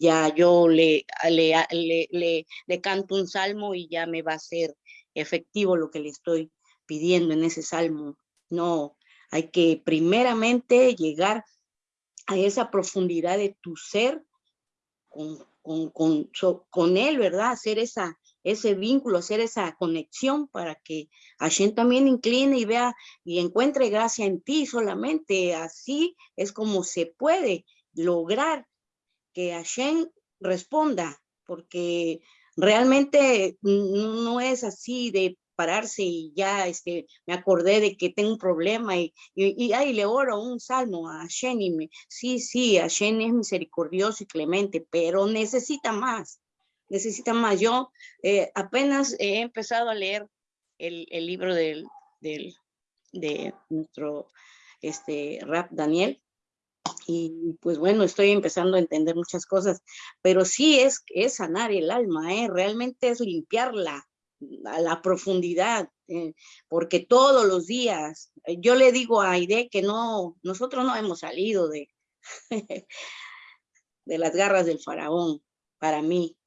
[SPEAKER 5] ya yo le, le, le, canto un salmo y ya me va a ser efectivo lo que le estoy pidiendo en ese salmo. No, hay que primeramente llegar a esa profundidad de tu ser con, con, con, con él, ¿verdad? Hacer esa, ese vínculo, hacer esa conexión para que Hashem también incline y vea y encuentre gracia en ti solamente. Así es como se puede lograr que Hashem responda, porque realmente no es así de pararse y ya este, me acordé de que tengo un problema y, y, ay, le oro un salmo a Hashem y me, sí, sí, Hashem es misericordioso y clemente, pero necesita más, necesitan más. Yo eh, apenas he empezado a leer el, el libro del, del, de nuestro este, rap Daniel. Y pues bueno, estoy empezando a entender muchas cosas, pero sí es, es sanar el alma, ¿eh? realmente es limpiarla a la profundidad, eh, porque todos los días, eh, yo le digo a Aide que no, nosotros no hemos salido de, de las garras del faraón, para mí.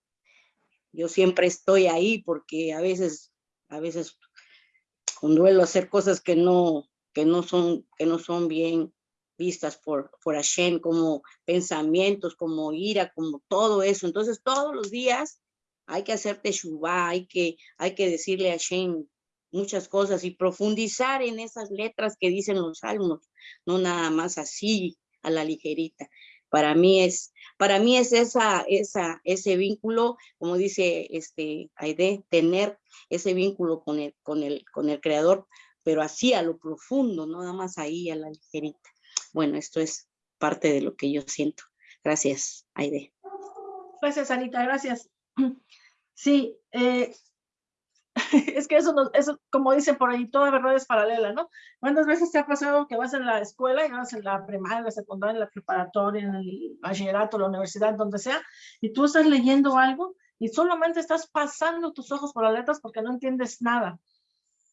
[SPEAKER 5] Yo siempre estoy ahí porque a veces, a veces con duelo hacer cosas que no, que no son, que no son bien vistas por, por Hashem, como pensamientos, como ira, como todo eso. Entonces todos los días hay que hacer teshuva, hay que, hay que decirle a Hashem muchas cosas y profundizar en esas letras que dicen los salmos, no nada más así a la ligerita. Para mí es, para mí es esa, esa, ese vínculo, como dice este Aide, tener ese vínculo con el, con el, con el creador, pero así a lo profundo, no nada más ahí a la ligerita. Bueno, esto es parte de lo que yo siento. Gracias, Aide.
[SPEAKER 1] Gracias, Anita, gracias. Sí, eh, es que eso, eso, como dicen por ahí, toda verdad es paralela, ¿no? ¿Cuántas veces te ha pasado que vas en la escuela y vas en la primaria, la secundaria, la preparatoria, en el bachillerato, la universidad, donde sea, y tú estás leyendo algo y solamente estás pasando tus ojos por las letras porque no entiendes nada?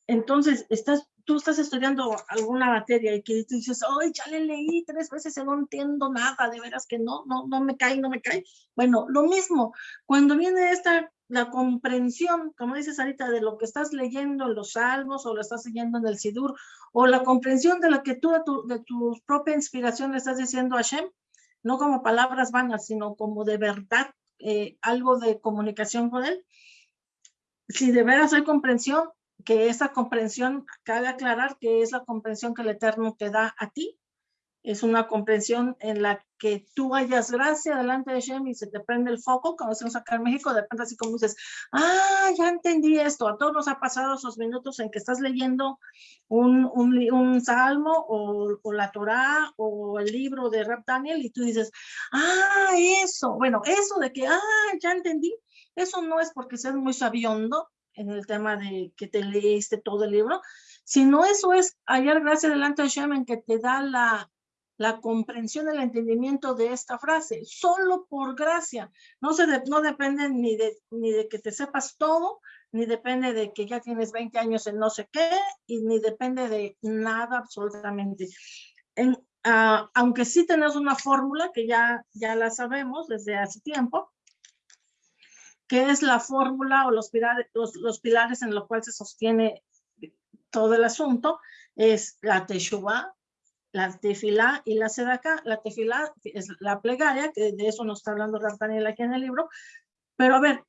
[SPEAKER 1] Entonces, estás, tú estás estudiando alguna materia y que tú dices, ay, ya le leí tres veces y no entiendo nada, de veras que no, no, no me cae, no me cae. Bueno, lo mismo, cuando viene esta, la comprensión, como dices ahorita, de lo que estás leyendo en los salmos o lo estás leyendo en el Sidur, o la comprensión de lo que tú, de tu, propia inspiración le estás diciendo a Hashem, no como palabras vanas, sino como de verdad, eh, algo de comunicación con él. Si de veras hay comprensión, que esa comprensión, cabe aclarar que es la comprensión que el Eterno te da a ti, es una comprensión en la que tú hayas gracia delante de Shem y se te prende el foco, como decimos acá en México, de repente así como dices, ah, ya entendí esto, a todos nos ha pasado esos minutos en que estás leyendo un, un, un salmo o, la Torah o el libro de Rap Daniel y tú dices, ah, eso, bueno, eso de que, ah, ya entendí, eso no es porque seas muy sabiondo, en el tema de que te leíste todo el libro, sino eso es hallar gracia delante de Shem en que te da la, la comprensión, el entendimiento de esta frase, solo por gracia. No, se no depende ni de, ni de que te sepas todo, ni depende de que ya tienes 20 años en no sé qué, y ni depende de nada absolutamente. En, uh, aunque sí tenemos una fórmula que ya, ya la sabemos desde hace tiempo, que es la fórmula o los pilares, los, los pilares en los cuales se sostiene todo el asunto, es la Teshuvah, la tefilá y la sedacá. La tefilá es la plegaria, que de eso nos está hablando Daniel aquí en el libro. Pero a ver,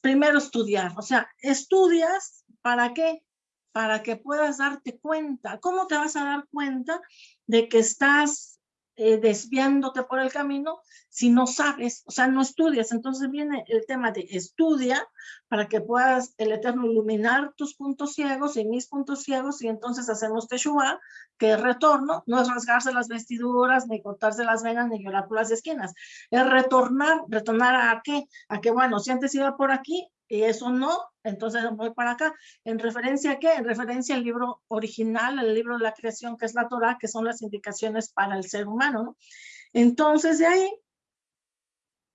[SPEAKER 1] primero estudiar, o sea, estudias, ¿para qué? Para que puedas darte cuenta. ¿Cómo te vas a dar cuenta de que estás eh, desviándote por el camino si no sabes, o sea, no estudias. Entonces viene el tema de estudia para que puedas el Eterno iluminar tus puntos ciegos y mis puntos ciegos y entonces hacemos Teshuvah, que es retorno, no es rasgarse las vestiduras, ni cortarse las venas, ni llorar por las esquinas. Es retornar, retornar a qué? A que, bueno, si antes iba por aquí, y eso no, entonces voy para acá. ¿En referencia a qué? En referencia al libro original, el libro de la creación, que es la Torah, que son las indicaciones para el ser humano. ¿no? Entonces, de ahí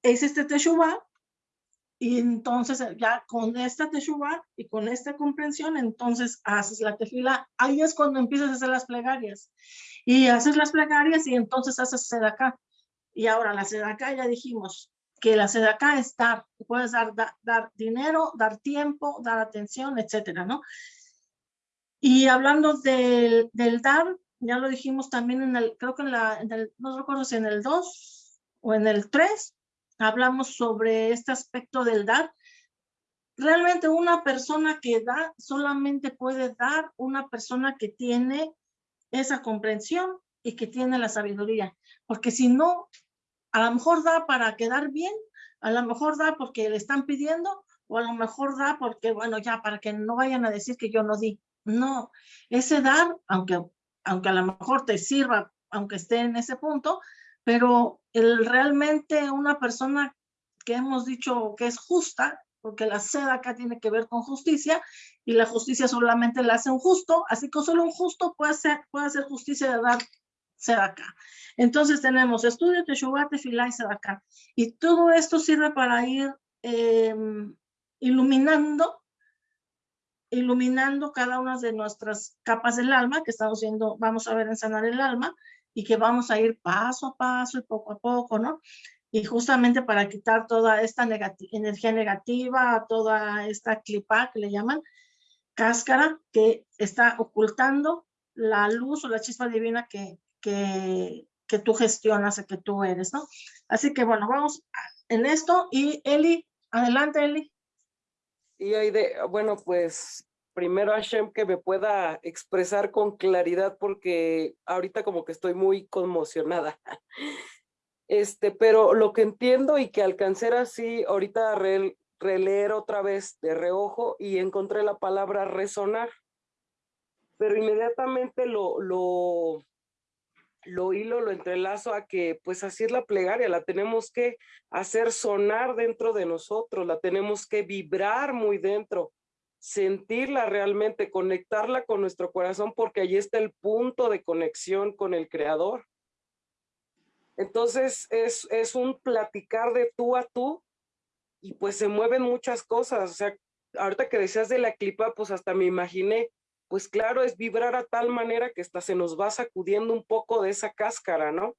[SPEAKER 1] es este Teshuvah, y entonces ya con esta Teshuvah y con esta comprensión, entonces haces la tefila. Ahí es cuando empiezas a hacer las plegarias. Y haces las plegarias y entonces haces acá Y ahora la acá ya dijimos, que la acá es dar, puedes dar, dar, dinero, dar tiempo, dar atención, etcétera, ¿no? Y hablando del, del, dar, ya lo dijimos también en el, creo que en, la, en el, no recuerdo si en el 2 o en el 3, hablamos sobre este aspecto del dar. Realmente una persona que da, solamente puede dar una persona que tiene esa comprensión y que tiene la sabiduría, porque si no, a lo mejor da para quedar bien, a lo mejor da porque le están pidiendo, o a lo mejor da porque, bueno, ya, para que no vayan a decir que yo no di. No, ese dar, aunque, aunque a lo mejor te sirva, aunque esté en ese punto, pero el, realmente una persona que hemos dicho que es justa, porque la sed acá tiene que ver con justicia, y la justicia solamente la hace un justo, así que solo un justo puede hacer, puede hacer justicia de dar sed acá. Entonces tenemos estudio, Teshuvah, Tefilá y acá. Y todo esto sirve para ir em, iluminando, iluminando cada una de nuestras capas del alma que estamos viendo, vamos a ver en sanar el alma, y que vamos a ir paso a paso y poco a poco, ¿no? y justamente para quitar toda esta energía negativa, toda esta clipa que le llaman, cáscara que está ocultando la luz o la chispa divina que, que, que tú gestionas, que tú eres, ¿no? Así que bueno, vamos en esto y Eli, adelante Eli.
[SPEAKER 6] Y hay de, bueno, pues primero Hashem que me pueda expresar con claridad porque ahorita como que estoy muy conmocionada. Este, pero lo que entiendo y que alcancé así, ahorita releer otra vez de reojo y encontré la palabra resonar. Pero inmediatamente lo, lo, lo hilo, lo entrelazo a que pues así es la plegaria, la tenemos que hacer sonar dentro de nosotros, la tenemos que vibrar muy dentro, sentirla realmente, conectarla con nuestro corazón porque allí está el punto de conexión con el creador. Entonces es, es un platicar de tú a tú y pues se mueven muchas cosas. O sea, ahorita que decías de la clipa, pues hasta me imaginé, pues claro, es vibrar a tal manera que hasta se nos va sacudiendo un poco de esa cáscara, ¿no?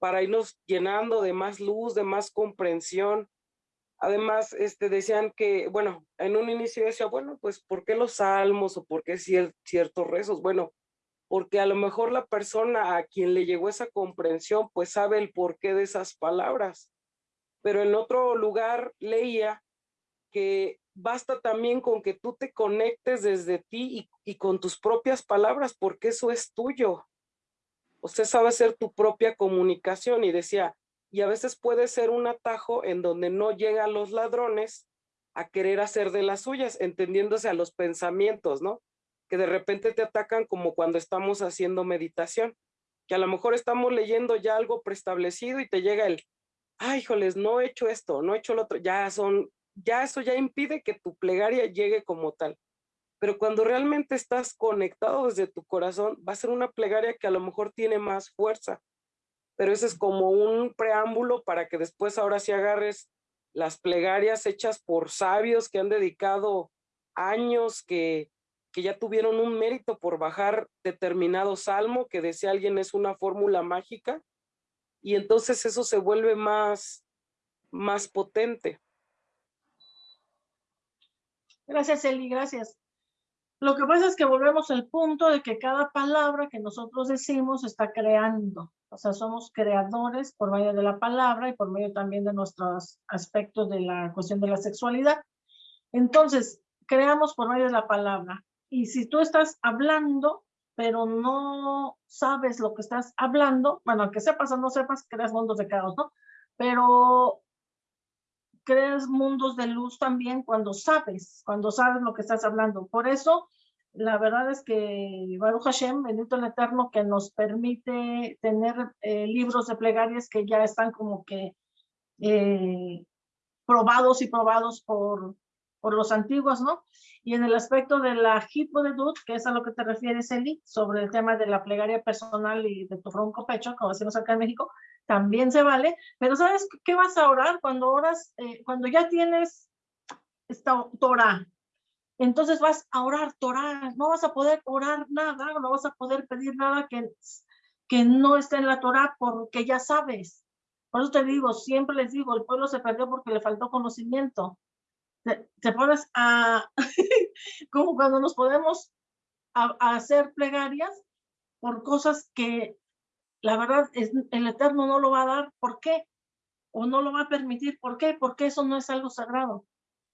[SPEAKER 6] Para irnos llenando de más luz, de más comprensión. Además, este, decían que, bueno, en un inicio decía, bueno, pues, ¿por qué los salmos o por qué ciertos rezos? Bueno, porque a lo mejor la persona a quien le llegó esa comprensión, pues sabe el porqué de esas palabras. Pero en otro lugar leía que basta también con que tú te conectes desde ti y, y con tus propias palabras, porque eso es tuyo. Usted sabe hacer tu propia comunicación y decía, y a veces puede ser un atajo en donde no llegan los ladrones a querer hacer de las suyas, entendiéndose a los pensamientos, ¿no? que de repente te atacan como cuando estamos haciendo meditación, que a lo mejor estamos leyendo ya algo preestablecido y te llega el, ay, híjoles, no he hecho esto, no he hecho lo otro, ya son, ya eso ya impide que tu plegaria llegue como tal. Pero cuando realmente estás conectado desde tu corazón, va a ser una plegaria que a lo mejor tiene más fuerza. Pero ese es como un preámbulo para que después ahora sí agarres las plegarias hechas por sabios que han dedicado años, que, que ya tuvieron un mérito por bajar determinado salmo, que decía alguien es una fórmula mágica, y entonces eso se vuelve más, más potente.
[SPEAKER 1] Gracias, Eli, gracias. Lo que pasa es que volvemos al punto de que cada palabra que nosotros decimos está creando. O sea, somos creadores por medio de la palabra y por medio también de nuestros aspectos de la cuestión de la sexualidad. Entonces, creamos por medio de la palabra. Y si tú estás hablando, pero no sabes lo que estás hablando, bueno, aunque sepas o no sepas, creas mundos de ¿no? Pero creas mundos de luz también cuando sabes, cuando sabes lo que estás hablando. Por eso, la verdad es que Baruch Hashem, bendito el Eterno, que nos permite tener eh, libros de plegarias que ya están como que eh, probados y probados por, por los antiguos, ¿no? Y en el aspecto de la Dud, que es a lo que te refieres, Eli, sobre el tema de la plegaria personal y de tu ronco pecho, como decimos acá en México, también se vale, pero ¿sabes qué vas a orar cuando oras, eh, cuando ya tienes esta Torah? Entonces vas a orar Torah, no vas a poder orar nada, no vas a poder pedir nada que, que no esté en la Torah porque ya sabes. Por eso te digo, siempre les digo, el pueblo se perdió porque le faltó conocimiento te, pones a, como cuando nos podemos hacer plegarias por cosas que la verdad es, el Eterno no lo va a dar. ¿Por qué? O no lo va a permitir. ¿Por qué? Porque eso no es algo sagrado.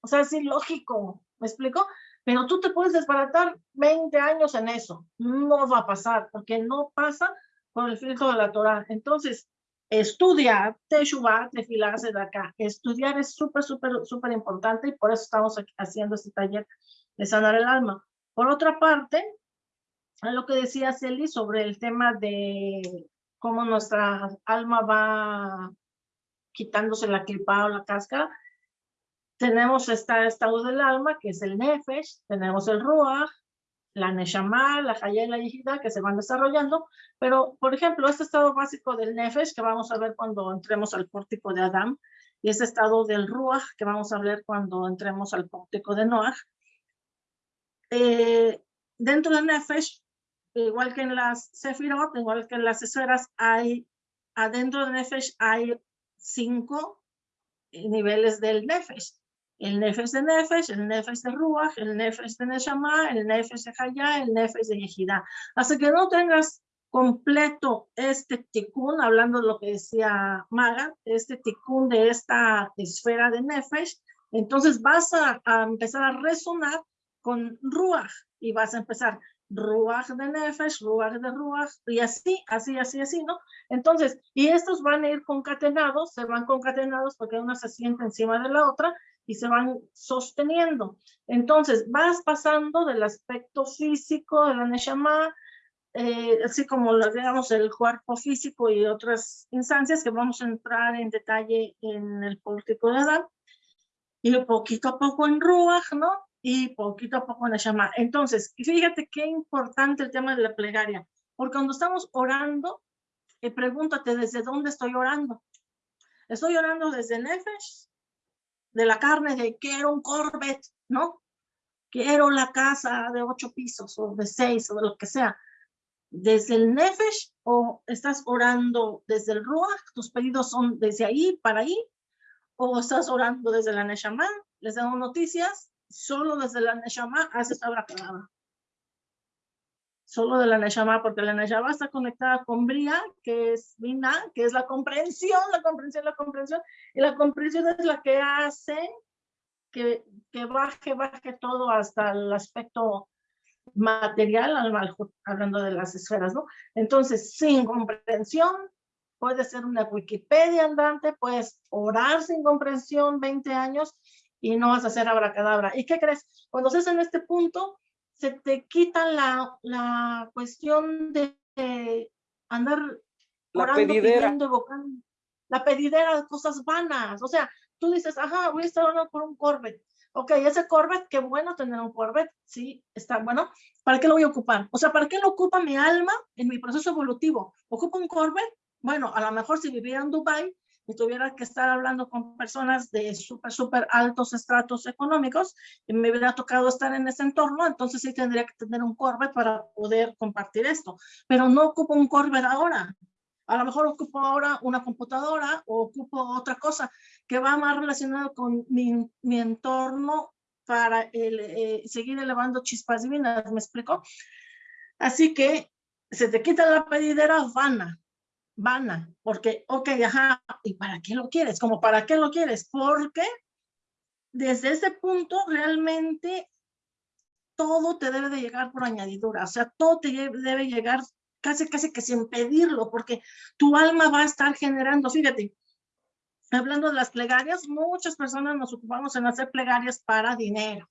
[SPEAKER 1] O sea, es ilógico. ¿Me explico? Pero tú te puedes desbaratar 20 años en eso. No va a pasar, porque no pasa por el filtro de la Torah. Entonces, estudiar Teshuvah, de acá. Estudiar es súper, súper, súper importante y por eso estamos haciendo este taller de sanar el alma. Por otra parte, lo que decía Celi sobre el tema de cómo nuestra alma va quitándose la clipa o la cáscara. Tenemos este estado del alma, que es el nefesh, tenemos el ruach, la neshama, la haya y la yihida, que se van desarrollando, pero, por ejemplo, este estado básico del nefesh, que vamos a ver cuando entremos al pórtico de Adam, y ese estado del ruach, que vamos a ver cuando entremos al pórtico de Noach, eh, dentro del nefesh, igual que en las sefirot, igual que en las esferas, hay, adentro del nefesh hay cinco niveles del nefesh el nefesh de nefesh, el nefesh de ruach, el nefesh de neshama, el nefesh de haya, el nefesh de yehida. Hasta que no tengas completo este tikkun, hablando de lo que decía Maga, este tikkun de esta esfera de nefesh, entonces vas a, a empezar a resonar con ruach y vas a empezar ruach de nefesh, ruach de ruach, y así, así, así, así, ¿no? Entonces, y estos van a ir concatenados, se van concatenados porque una se siente encima de la otra, y se van sosteniendo. Entonces, vas pasando del aspecto físico de la Neshama, eh, así como digamos el cuerpo físico y otras instancias que vamos a entrar en detalle en el pórtico de Adán, y poquito a poco en Ruach, ¿no? Y poquito a poco en Neshama. Entonces, fíjate qué importante el tema de la plegaria, porque cuando estamos orando, eh, pregúntate desde dónde estoy orando. ¿Estoy orando desde Nefesh? de la carne de quiero un Corvette, ¿no? Quiero la casa de ocho pisos o de seis o de lo que sea. Desde el Nefesh o estás orando desde el Ruach, tus pedidos son desde ahí para ahí, o estás orando desde la Neshama, les damos noticias, solo desde la Neshama haces palabra solo de la Neshama, porque la Neshama está conectada con Bria, que es Bina, que es la comprensión, la comprensión, la comprensión, y la comprensión es la que hace que, que baje, baje todo hasta el aspecto material, hablando de las esferas, ¿no? Entonces, sin comprensión, puede ser una Wikipedia andante, puedes orar sin comprensión 20 años y no vas a hacer abracadabra. ¿Y qué crees? Cuando estés en este punto, se te quita la, la cuestión de, andar
[SPEAKER 6] la
[SPEAKER 1] orando,
[SPEAKER 6] pedidera.
[SPEAKER 1] pidiendo, evocando, la pedidera de cosas vanas. O sea, tú dices, ajá, voy a estar orando por un Corvette. Ok, ese Corvette, qué bueno tener un Corvette, sí, está bueno. ¿Para qué lo voy a ocupar? O sea, ¿para qué lo ocupa mi alma en mi proceso evolutivo? ¿Ocupa un Corvette? Bueno, a lo mejor si viviera en Dubai y tuviera que estar hablando con personas de súper, súper altos estratos económicos, y me hubiera tocado estar en ese entorno, entonces sí tendría que tener un Corvette para poder compartir esto. Pero no ocupo un Corvette ahora. A lo mejor ocupo ahora una computadora o ocupo otra cosa que va más relacionado con mi, mi entorno para el, eh, seguir elevando chispas divinas, ¿me explico? Así que se te quita la pedidera vana, vana, porque, ok, ajá, ¿y para qué lo quieres? Como, ¿para qué lo quieres? Porque desde ese punto realmente todo te debe de llegar por añadidura, o sea, todo te debe llegar casi, casi que sin pedirlo, porque tu alma va a estar generando, fíjate, hablando de las plegarias, muchas personas nos ocupamos en hacer plegarias para dinero.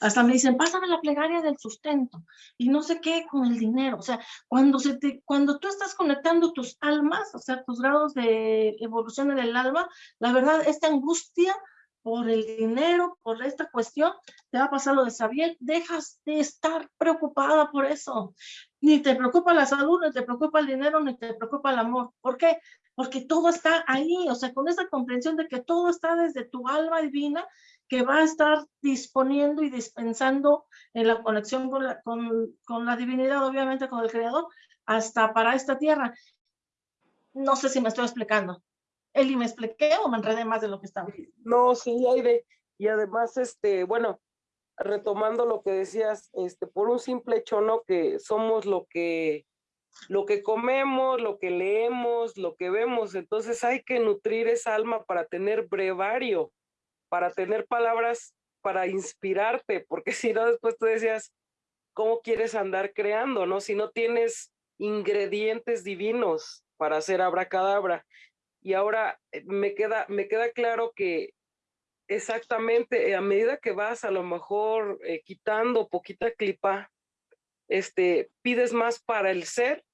[SPEAKER 1] Hasta me dicen, pásame la plegaria del sustento y no sé qué con el dinero. O sea, cuando, se te, cuando tú estás conectando tus almas, o sea, tus grados de evolución en el alma, la verdad, esta angustia por el dinero, por esta cuestión, te va a pasar lo de Sabiel, dejas de estar preocupada por eso. Ni te preocupa la salud, ni te preocupa el dinero, ni te preocupa el amor. ¿Por qué? Porque todo está ahí, o sea, con esa comprensión de que todo está desde tu alma divina que va a estar disponiendo y dispensando en la conexión con la, con, con la divinidad, obviamente con el Creador, hasta para esta tierra. No sé si me estoy explicando. Eli, ¿me expliqué o me enredé más de lo que estaba?
[SPEAKER 6] No, sí, Aide. Y además, este, bueno, retomando lo que decías, este, por un simple hecho, ¿no? Que somos lo que, lo que comemos, lo que leemos, lo que vemos. Entonces hay que nutrir esa alma para tener brevario para tener palabras para inspirarte, porque si no, después tú decías, ¿cómo quieres andar creando, no? Si no tienes ingredientes divinos para hacer abracadabra. Y ahora eh, me queda, me queda claro que exactamente a medida que vas a lo mejor eh, quitando poquita clipa, este, pides más para el ser,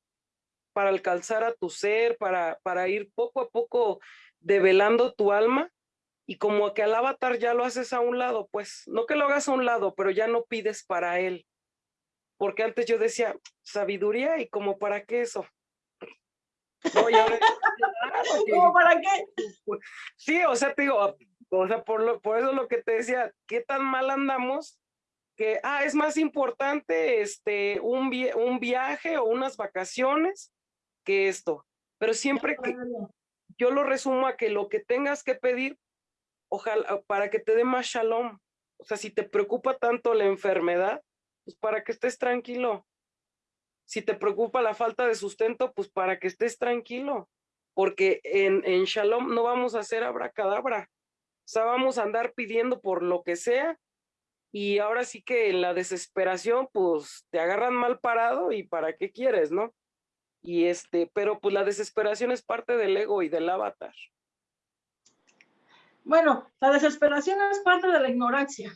[SPEAKER 6] para alcanzar a tu ser, para, para ir poco a poco develando tu alma y como que al avatar ya lo haces a un lado, pues no que lo hagas a un lado, pero ya no pides para él. Porque antes yo decía, sabiduría y como para qué eso.
[SPEAKER 1] No, ¿Cómo para qué?
[SPEAKER 6] Pues, sí, o sea, te digo, o sea, por, lo, por eso lo que te decía, ¿qué tan mal andamos? Que, ah, es más importante este, un, un viaje o unas vacaciones que esto. Pero siempre que yo lo resumo a que lo que tengas que pedir, ojalá, para que te dé más shalom. O sea, si te preocupa tanto la enfermedad, pues para que estés tranquilo. Si te preocupa la falta de sustento, pues para que estés tranquilo. Porque en, en shalom no vamos a hacer abracadabra. O sea, vamos a andar pidiendo por lo que sea. Y ahora sí que en la desesperación, pues te agarran mal parado y para qué quieres, ¿no? Y este, pero pues la desesperación es parte del ego y del avatar.
[SPEAKER 1] Bueno, la desesperación es parte de la ignorancia.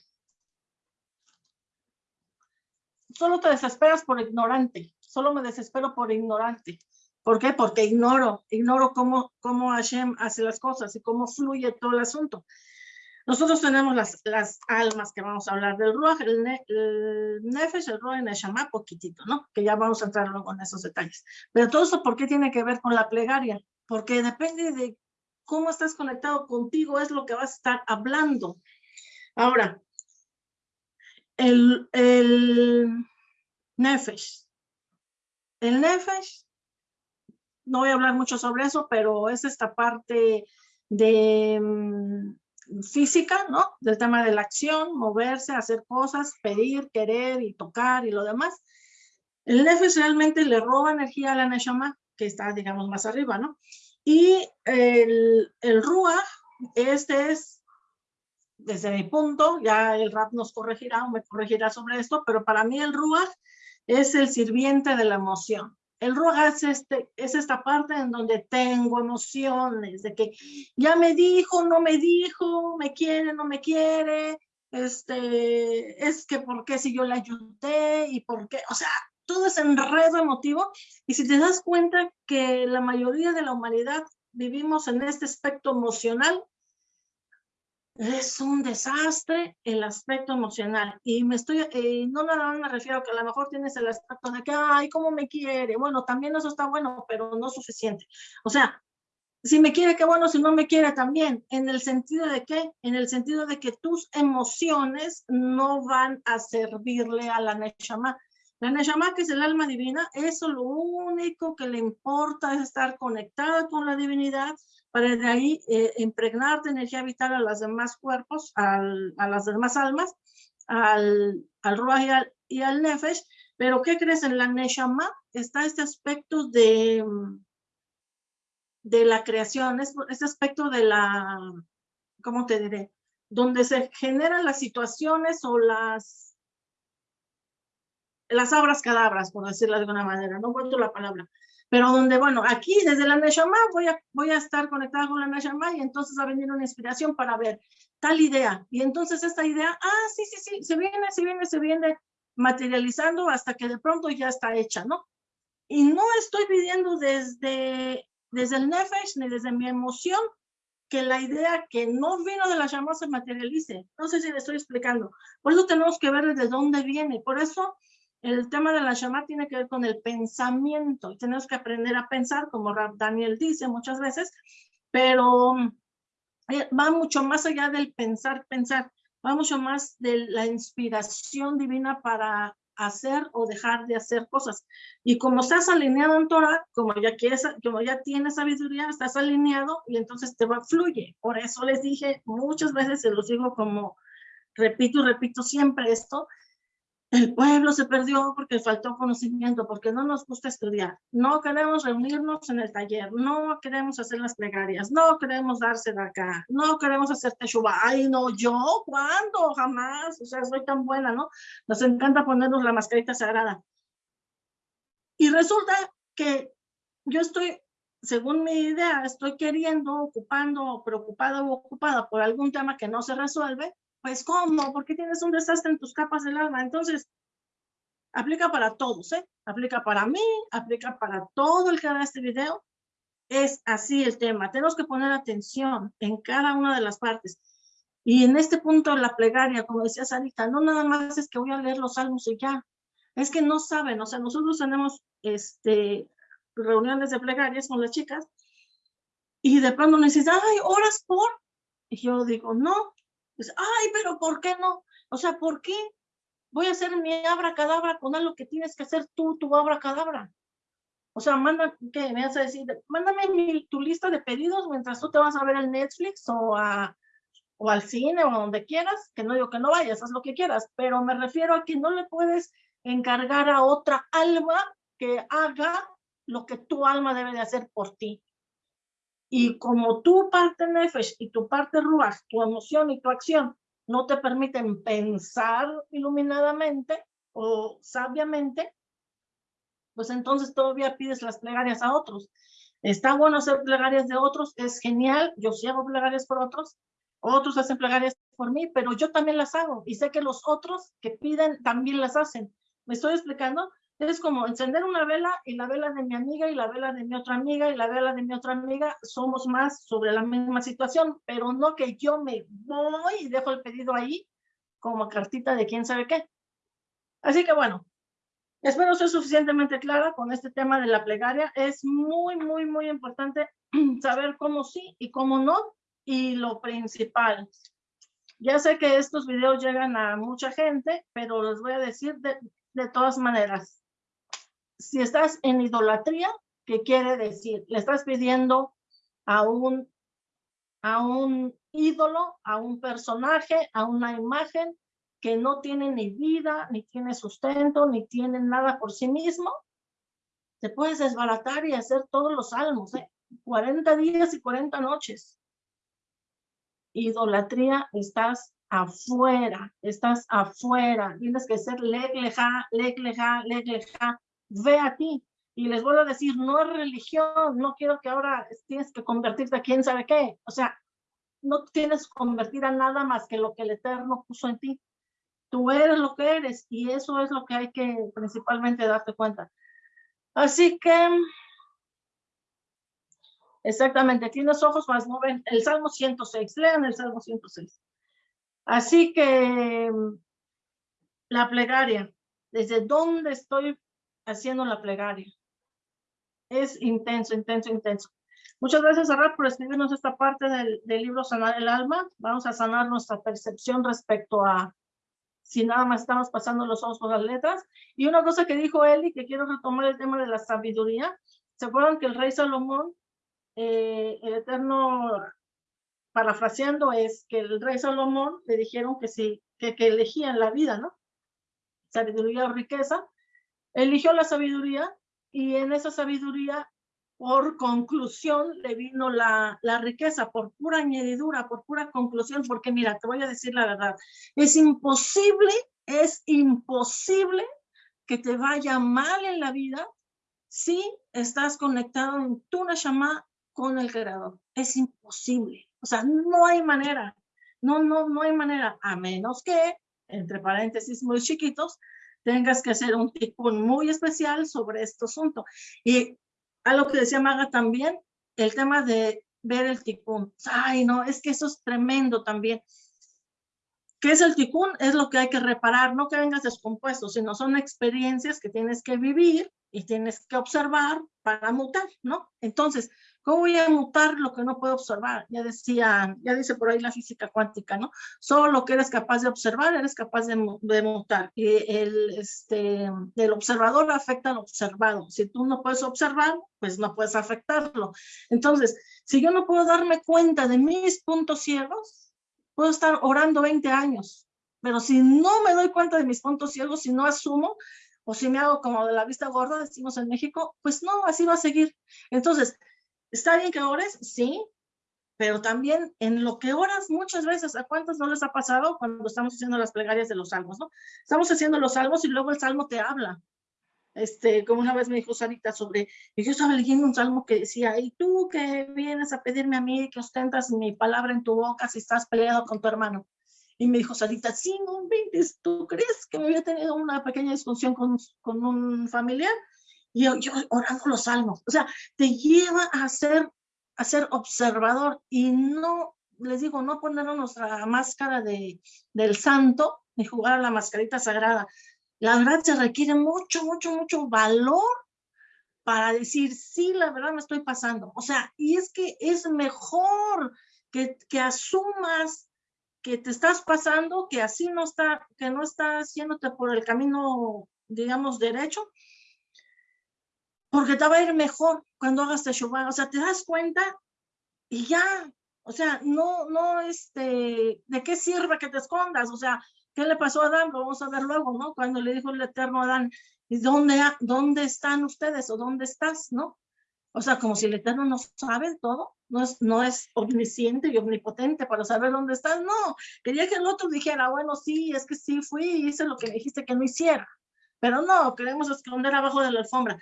[SPEAKER 1] Solo te desesperas por ignorante. Solo me desespero por ignorante. ¿Por qué? Porque ignoro, ignoro cómo, cómo Hashem hace las cosas y cómo fluye todo el asunto. Nosotros tenemos las, las almas que vamos a hablar del Ruach, el, Nefesh, el Ruach el Neshama, poquitito, ¿no? Que ya vamos a entrar luego en esos detalles. Pero todo eso, ¿por qué tiene que ver con la plegaria? Porque depende de cómo estás conectado contigo, es lo que vas a estar hablando. Ahora, el, el Nefesh. El Nefesh, no voy a hablar mucho sobre eso, pero es esta parte de mm, física, ¿no? Del tema de la acción, moverse, hacer cosas, pedir, querer y tocar y lo demás. El nefesh realmente le roba energía a la neshama, que está, digamos, más arriba, ¿no? Y el, el ruach, este es, desde mi punto, ya el rap nos corregirá o me corregirá sobre esto, pero para mí el ruach es el sirviente de la emoción. El ruach es, este, es esta parte en donde tengo emociones, de que ya me dijo, no me dijo, me quiere, no me quiere, este, es que por qué si yo le ayudé y por qué, o sea, todo ese enredo emotivo. Y si te das cuenta que la mayoría de la humanidad vivimos en este aspecto emocional, es un desastre el aspecto emocional. Y me estoy, eh, no nada más me refiero que a lo mejor tienes el aspecto de que, ay, cómo me quiere. Bueno, también eso está bueno, pero no suficiente. O sea, si me quiere, qué bueno, si no me quiere también. ¿En el sentido de qué? En el sentido de que tus emociones no van a servirle a la Neshama. La Neshama, que es el alma divina, eso lo único que le importa es estar conectada con la divinidad, para de ahí eh, impregnar de energía vital a los demás cuerpos, al, a las demás almas, al, al Ruach y al, y al, Nefesh. Pero ¿qué crees? En la Neshama está este aspecto de, de la creación, este aspecto de la, ¿cómo te diré? Donde se generan las situaciones o las, las abras cadabras, por decirlo de alguna manera, no encuentro la palabra, pero donde, bueno, aquí desde la Neshama voy a, voy a estar conectada con la Neshama y entonces va a venir una inspiración para ver tal idea. Y entonces esta idea, ah, sí, sí, sí, se viene, se viene, se viene materializando hasta que de pronto ya está hecha, ¿no? Y no estoy pidiendo desde, desde el Nefesh ni desde mi emoción que la idea que no vino de la llama se materialice. No sé si le estoy explicando. Por eso tenemos que ver desde dónde viene. Por eso el tema de la Shama tiene que ver con el pensamiento. Tenemos que aprender a pensar, como Daniel dice muchas veces, pero eh, va mucho más allá del pensar, pensar. Va mucho más de la inspiración divina para hacer o dejar de hacer cosas. Y como estás alineado en Torah, como ya quieres, como tienes sabiduría, estás alineado y entonces te va, fluye. Por eso les dije muchas veces, se los digo como repito y repito siempre esto, el pueblo se perdió porque faltó conocimiento, porque no nos gusta estudiar. No queremos reunirnos en el taller, no queremos hacer las plegarias, no queremos darse de acá, no queremos hacer teshuva. Ay, no, yo, ¿cuándo? Jamás. O sea, soy tan buena, ¿no? Nos encanta ponernos la mascarita sagrada. Y resulta que yo estoy, según mi idea, estoy queriendo, ocupando, preocupada o ocupada por algún tema que no se resuelve, pues, ¿cómo? ¿Por qué tienes un desastre en tus capas del alma? Entonces, aplica para todos, ¿eh? Aplica para mí, aplica para todo el que vea este video. Es así el tema. Tenemos que poner atención en cada una de las partes. Y en este punto la plegaria, como decía Sarita, no nada más es que voy a leer los salmos y ya. Es que no saben, o sea, nosotros tenemos este, reuniones de plegarias con las chicas y de pronto me dicen, ay, horas por. Y yo digo, no. Dice, ay, pero ¿por qué no? O sea, ¿por qué? Voy a hacer mi abracadabra con algo que tienes que hacer tú, tu abracadabra. O sea, manda, ¿qué? Me vas a decir, mándame tu lista de pedidos mientras tú te vas a ver el Netflix o, a, o al cine o donde quieras, que no digo que no vayas, haz lo que quieras, pero me refiero a que no le puedes encargar a otra alma que haga lo que tu alma debe de hacer por ti. Y como tu parte Nefesh y tu parte Ruach, tu emoción y tu acción no te permiten pensar iluminadamente o sabiamente, pues entonces todavía pides las plegarias a otros. Está bueno hacer plegarias de otros, es genial, yo sí hago plegarias por otros, otros hacen plegarias por mí, pero yo también las hago y sé que los otros que piden también las hacen. ¿Me estoy explicando? Es como encender una vela y la vela de mi amiga y la vela de mi otra amiga y la vela de mi otra amiga, somos más sobre la misma situación, pero no que yo me voy y dejo el pedido ahí como cartita de quién sabe qué. Así que bueno, espero ser suficientemente clara con este tema de la plegaria. Es muy, muy, muy importante saber cómo sí y cómo no. Y lo principal, ya sé que estos videos llegan a mucha gente, pero les voy a decir de, de todas maneras, si estás en idolatría, ¿qué quiere decir? Le estás pidiendo a un, a un ídolo, a un personaje, a una imagen que no tiene ni vida, ni tiene sustento, ni tiene nada por sí mismo, te puedes desbaratar y hacer todos los salmos, ¿eh? 40 días y 40 noches. Idolatría, estás afuera, estás afuera, tienes que ser legleja, legleja, legleja, ve a ti. Y les vuelvo a decir, no es religión, no quiero que ahora tienes que convertirte a quién sabe qué. O sea, no tienes que convertir a nada más que lo que el Eterno puso en ti. Tú eres lo que eres y eso es lo que hay que principalmente darte cuenta. Así que, exactamente, tienes ojos más no ven. El Salmo 106, lean el Salmo 106. Así que, la plegaria, desde dónde estoy haciendo la plegaria. Es intenso, intenso, intenso. Muchas gracias, Arad, por escribirnos esta parte del, libro Sanar el Alma. Vamos a sanar nuestra percepción respecto a si nada más estamos pasando los ojos por las letras. Y una cosa que dijo Eli, que quiero retomar el tema de la sabiduría. ¿Se acuerdan que el rey Salomón, eh, el Eterno, parafraseando, es que el rey Salomón le dijeron que sí, que, que elegían la vida, ¿no? Sabiduría o riqueza eligió la sabiduría y en esa sabiduría, por conclusión, le vino la, la riqueza, por pura añadidura, por pura conclusión, porque mira, te voy a decir la verdad, es imposible, es imposible que te vaya mal en la vida si estás conectado en tu Neshama con el Creador. Es imposible. O sea, no hay manera. No, no, no hay manera, a menos que, entre paréntesis muy chiquitos, tengas que hacer un tipo muy especial sobre este asunto. Y algo que decía Maga también, el tema de ver el ticún. Ay, no, es que eso es tremendo también. ¿Qué es el ticún? Es lo que hay que reparar, no que vengas descompuesto, sino son experiencias que tienes que vivir y tienes que observar para mutar, ¿no? Entonces, ¿Cómo voy a mutar lo que no puedo observar? Ya decía, ya dice por ahí la física cuántica, ¿no? Solo lo que eres capaz de observar, eres capaz de, mutar. Y el, este, el observador afecta al observado. Si tú no puedes observar, pues no puedes afectarlo. Entonces, si yo no puedo darme cuenta de mis puntos ciegos, puedo estar orando 20 años. Pero si no me doy cuenta de mis puntos ciegos, si no asumo, o si me hago como de la vista gorda, decimos en México, pues no, así va a seguir. Entonces, Está bien que ores, sí, pero también en lo que oras muchas veces, ¿a cuántos no les ha pasado cuando estamos haciendo las plegarias de los salmos, no? Estamos haciendo los salmos y luego el salmo te habla. Este, como una vez me dijo Sarita sobre, y yo estaba leyendo un salmo que decía, y tú que vienes a pedirme a mí que ostentas mi palabra en tu boca si estás peleado con tu hermano. Y me dijo Sarita, sí, no ¿tú crees que me había tenido una pequeña discusión con, con un familiar? Y yo, orando los salmos. O sea, te lleva a ser, a ser observador y no, les digo, no poner nuestra máscara de, del santo ni jugar a la mascarita sagrada. La verdad se requiere mucho, mucho, mucho valor para decir, sí, la verdad me estoy pasando. O sea, y es que es mejor que, que asumas que te estás pasando, que así no está, que no está haciéndote por el camino, digamos, derecho, porque te va a ir mejor cuando hagas Teshuvah. O sea, te das cuenta y ya, o sea, no, no, este, ¿de qué sirve que te escondas? O sea, ¿qué le pasó a Adán? Lo vamos a ver luego, ¿no? Cuando le dijo el Eterno a Adán, ¿y dónde, dónde están ustedes o dónde estás, no? O sea, como si el Eterno no sabe todo, no es, no es omnisciente y omnipotente para saber dónde estás, no. Quería que el otro dijera, bueno, sí, es que sí fui hice lo que dijiste que no hiciera. Pero no, queremos esconder abajo de la alfombra.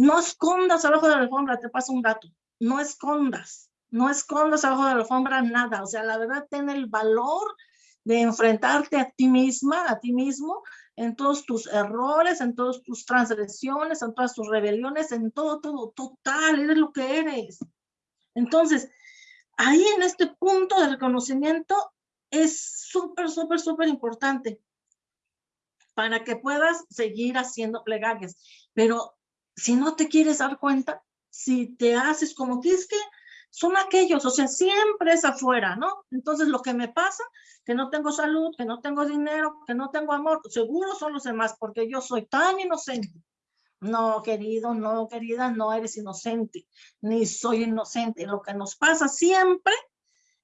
[SPEAKER 1] No escondas abajo de la alfombra, te pasa un gato. No escondas, no escondas abajo de la alfombra nada. O sea, la verdad, ten el valor de enfrentarte a ti misma, a ti mismo, en todos tus errores, en todas tus transgresiones, en todas tus rebeliones, en todo, todo, total, eres lo que eres. Entonces, ahí en este punto de reconocimiento es súper, súper, súper importante para que puedas seguir haciendo plegarias. Pero si no te quieres dar cuenta, si te haces como que es que son aquellos, o sea, siempre es afuera, ¿no? Entonces lo que me pasa, que no tengo salud, que no tengo dinero, que no tengo amor, seguro son los demás, porque yo soy tan inocente. No, querido, no, querida, no eres inocente, ni soy inocente. Lo que nos pasa siempre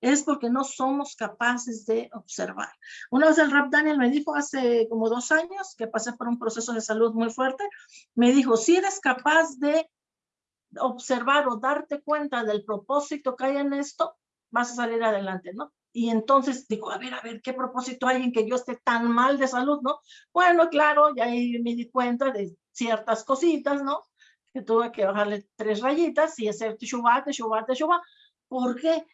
[SPEAKER 1] es porque no somos capaces de observar. Una vez el rap Daniel me dijo hace como dos años que pasé por un proceso de salud muy fuerte, me dijo, si eres capaz de observar o darte cuenta del propósito que hay en esto, vas a salir adelante, ¿no? Y entonces digo, a ver, a ver, ¿qué propósito hay en que yo esté tan mal de salud, no? Bueno, claro, ya ahí me di cuenta de ciertas cositas, ¿no? Que tuve que bajarle tres rayitas y hacer teshuva, teshuva, teshuva, porque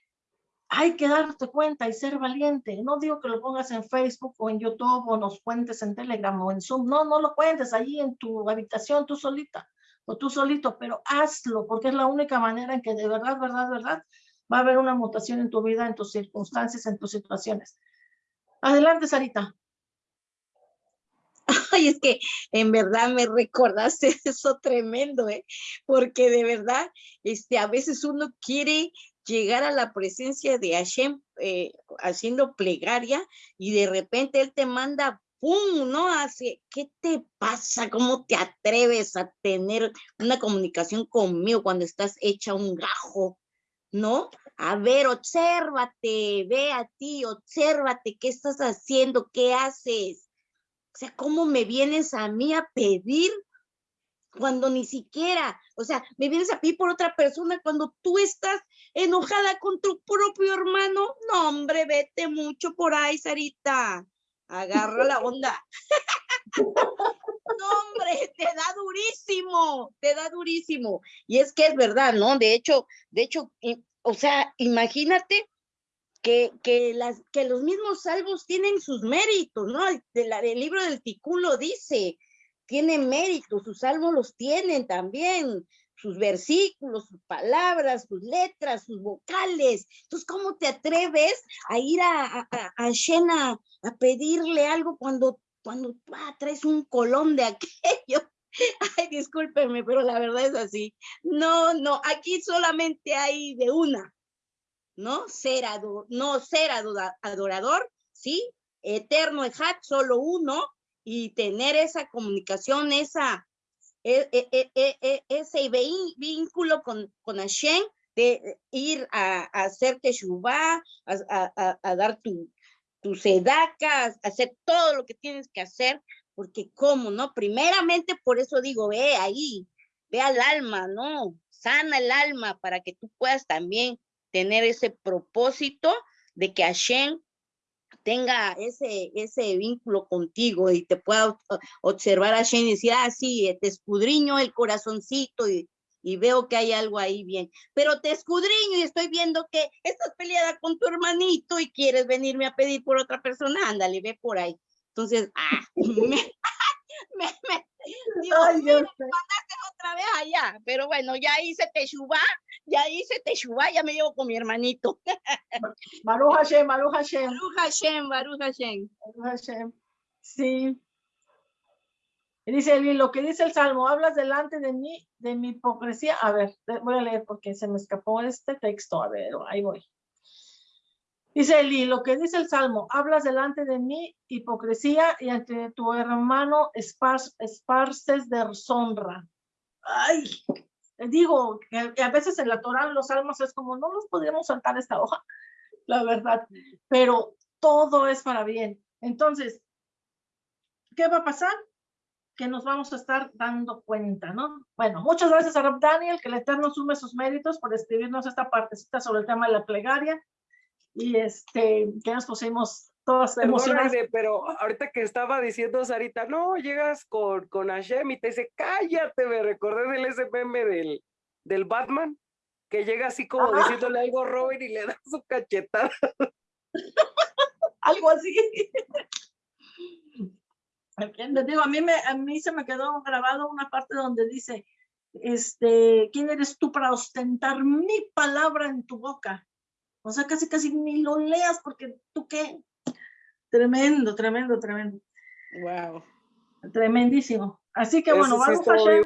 [SPEAKER 1] hay que darte cuenta y ser valiente. No digo que lo pongas en Facebook o en YouTube o nos cuentes en Telegram o en Zoom. No, no lo cuentes allí en tu habitación, tú solita o tú solito, pero hazlo, porque es la única manera en que de verdad, verdad, verdad, va a haber una mutación en tu vida, en tus circunstancias, en tus situaciones. Adelante, Sarita.
[SPEAKER 5] Ay, es que en verdad me recordaste eso tremendo, ¿eh? Porque de verdad, este, a veces uno quiere llegar a la presencia de Hashem eh, haciendo plegaria y de repente Él te manda ¡pum! ¿no? Así, ¿qué te pasa? ¿Cómo te atreves a tener una comunicación conmigo cuando estás hecha un gajo? ¿No? A ver, obsérvate, ve a ti, obsérvate, ¿qué estás haciendo? ¿Qué haces? O sea, ¿cómo me vienes a mí a pedir cuando ni siquiera, o sea, me vienes a pedir por otra persona cuando tú estás enojada con tu propio hermano? No, hombre, vete mucho por ahí, Sarita agarra la onda. no, hombre, te da durísimo, te da durísimo. Y es que es verdad, ¿no? De hecho, de hecho, o sea, imagínate que, que, las, que los mismos salvos tienen sus méritos, ¿no? El, el libro del Ticulo dice, tiene méritos, sus salvos los tienen también sus versículos, sus palabras, sus letras, sus vocales. Entonces, ¿cómo te atreves a ir a, a, a Shena a pedirle algo cuando, cuando ah, traes un colón de aquello? Ay, discúlpenme, pero la verdad es así. No, no, aquí solamente hay de una, ¿no? Ser, no ser adorador, ¿sí? Eterno Ejat, solo uno, y tener esa comunicación, esa e, e, e, ese vínculo con, con Hashem, de ir a, hacer teshuvah, a, a, a, dar tu, tu hacer todo lo que tienes que hacer, porque cómo, ¿no? Primeramente, por eso digo, ve ahí, ve al alma, ¿no? Sana el alma para que tú puedas también tener ese propósito de que Hashem tenga ese, ese vínculo contigo y te pueda observar a Shane y decir, ah, sí, te escudriño el corazoncito y, y veo que hay algo ahí bien, pero te escudriño y estoy viendo que estás peleada con tu hermanito y quieres venirme a pedir por otra persona, ándale, ve por ahí. Entonces, ah, me,
[SPEAKER 4] Dios
[SPEAKER 1] Ay,
[SPEAKER 4] mío,
[SPEAKER 1] Dios mío.
[SPEAKER 4] otra vez allá. Pero bueno, ya hice Teshuvá, ya hice Teshuvá, ya me llevo con mi hermanito.
[SPEAKER 1] Baruch Hashem, Baruch Hashem,
[SPEAKER 4] Baruch Hashem, Baruch Hashem.
[SPEAKER 1] Baruch Hashem. Sí. Y dice Eli, lo que dice el Salmo, hablas delante de mí, de mi hipocresía. A ver, voy a leer porque se me escapó este texto. A ver, ahí voy. Dice Eli, lo que dice el Salmo, hablas delante de mí hipocresía y ante tu hermano espar- esparces deshonra. Ay, digo que, a veces en la Torah, los Salmos es como, no nos podríamos saltar esta hoja, la verdad, pero todo es para bien. Entonces, ¿qué va a pasar? Que nos vamos a estar dando cuenta, ¿no? Bueno, muchas gracias a Rob Daniel, que el Eterno sume sus méritos por escribirnos esta partecita sobre el tema de la plegaria y este, que nos pusimos todas emocionadas.
[SPEAKER 6] Pero ahorita que estaba diciendo Sarita, no, llegas con, con Hashem y te dice, cállate, me recordé del SPM del, del Batman, que llega así como diciéndole algo a Robin y le da su cachetada.
[SPEAKER 1] algo así. Les digo, a mí, me, a mí se me quedó grabado una parte donde dice, este, ¿quién eres tú para ostentar mi palabra en tu boca? O sea, casi, casi ni lo leas porque tú qué. Tremendo, tremendo, tremendo.
[SPEAKER 3] Wow.
[SPEAKER 1] Tremendísimo. Así que bueno,
[SPEAKER 6] Eso sí
[SPEAKER 1] Baruch
[SPEAKER 6] estuvo
[SPEAKER 1] Hashem,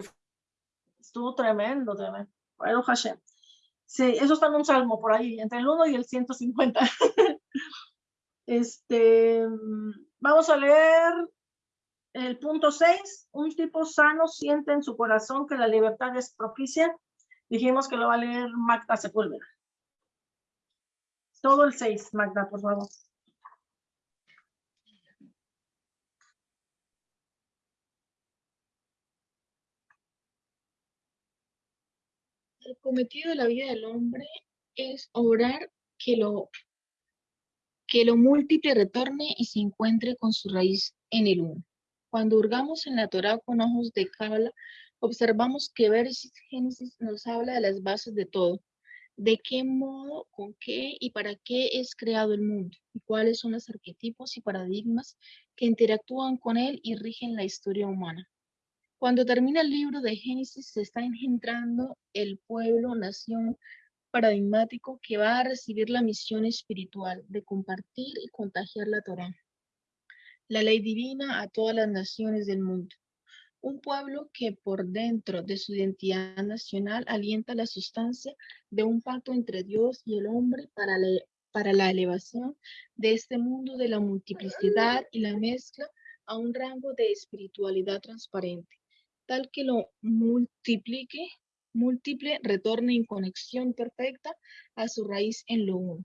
[SPEAKER 1] estuvo tremendo, tremendo. Baruch Hashem. Sí, eso está en un salmo por ahí, entre el 1 y el 150. este, vamos a leer el punto 6. Un tipo sano siente en su corazón que la libertad es propicia. Dijimos que lo va a leer Magda Sepúlveda. Todo el 6, Magda, por favor.
[SPEAKER 7] El cometido de la vida del hombre es obrar que lo, que lo múltiple retorne y se encuentre con su raíz en el uno. Cuando hurgamos en la Torah con ojos de Cábala, observamos que Génesis nos habla de las bases de todo, de qué modo, con qué y para qué es creado el mundo, y cuáles son los arquetipos y paradigmas que interactúan con él y rigen la historia humana. Cuando termina el libro de Génesis, se está engendrando el pueblo, nación paradigmático que va a recibir la misión espiritual de compartir y contagiar la Torá, la ley divina a todas las naciones del mundo. Un pueblo que por dentro de su identidad nacional alienta la sustancia de un pacto entre Dios y el hombre para la, para la elevación de este mundo de la multiplicidad y la mezcla a un rango de espiritualidad transparente, tal que lo multiplique, múltiple, retorne en conexión perfecta a su raíz en lo uno.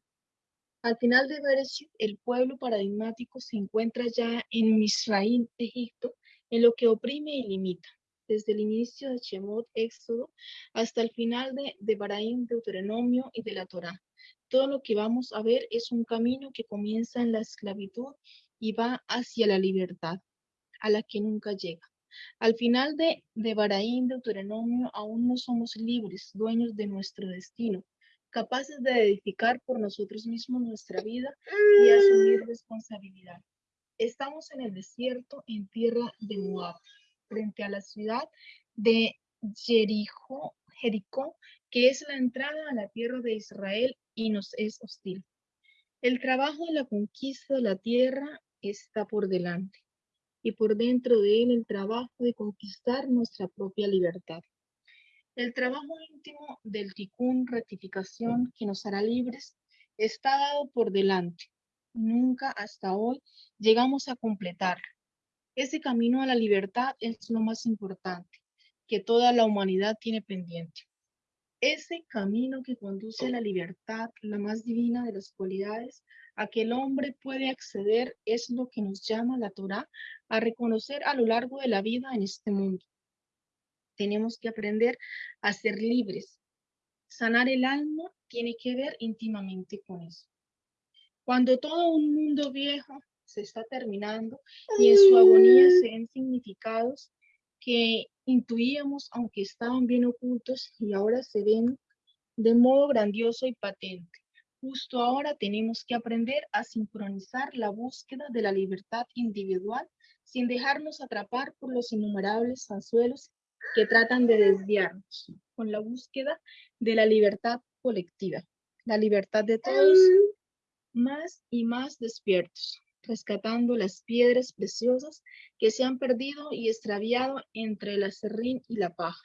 [SPEAKER 7] Al final de Bereshit, el pueblo paradigmático se encuentra ya en Misraín, Egipto, en lo que oprime y limita, desde el inicio de Shemot, Éxodo, hasta el final de, de Baraín, Deuteronomio y de la Torá. Todo lo que vamos a ver es un camino que comienza en la esclavitud y va hacia la libertad, a la que nunca llega. Al final de, de Baraín, Deuteronomio, aún no somos libres, dueños de nuestro destino, capaces de edificar por nosotros mismos nuestra vida y asumir responsabilidad. Estamos en el desierto, en tierra de Moab, frente a la ciudad de Jericó, Jericó, que es la entrada a la tierra de Israel y nos es hostil. El trabajo de la conquista de la tierra está por delante y por dentro de él el trabajo de conquistar nuestra propia libertad. El trabajo íntimo del ticún, rectificación, que nos hará libres, está dado por delante. Nunca hasta hoy llegamos a completarlo. Ese camino a la libertad es lo más importante que toda la humanidad tiene pendiente. Ese camino que conduce a la libertad, la más divina de las cualidades, a que el hombre puede acceder, es lo que nos llama la Torá a reconocer a lo largo de la vida en este mundo. Tenemos que aprender a ser libres. Sanar el alma tiene que ver íntimamente con eso. Cuando todo un mundo viejo se está terminando y en su agonía se ven significados que intuíamos aunque estaban bien ocultos y ahora se ven de modo grandioso y patente. Justo ahora tenemos que aprender a sincronizar la búsqueda de la libertad individual sin dejarnos atrapar por los innumerables anzuelos que tratan de desviarnos, con la búsqueda de la libertad colectiva, la libertad de todos, más y más despiertos, rescatando las piedras preciosas que se han perdido y extraviado entre el acerrín y la paja,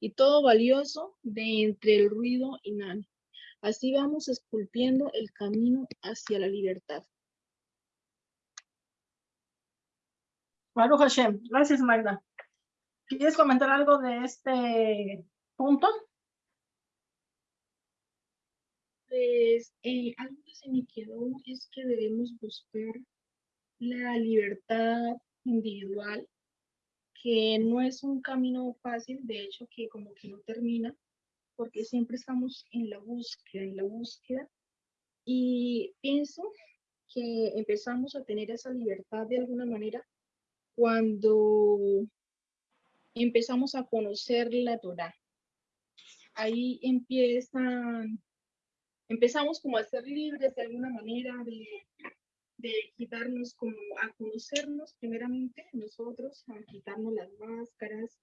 [SPEAKER 7] y todo valioso de entre el ruido inane. Así vamos esculpiendo el camino hacia la libertad.
[SPEAKER 1] Baruch Hashem. Gracias, Magda. ¿Quieres comentar algo de este punto?
[SPEAKER 7] Pues algo que se me quedó es que debemos buscar la libertad individual, que no es un camino fácil, de hecho que como que no termina, porque siempre estamos en la búsqueda, en la búsqueda, y pienso que empezamos a tener esa libertad de alguna manera cuando empezamos a conocer la Torah. Ahí empiezan, empezamos como a ser libres de alguna manera de, de quitarnos como a conocernos primeramente nosotros, a quitarnos las máscaras,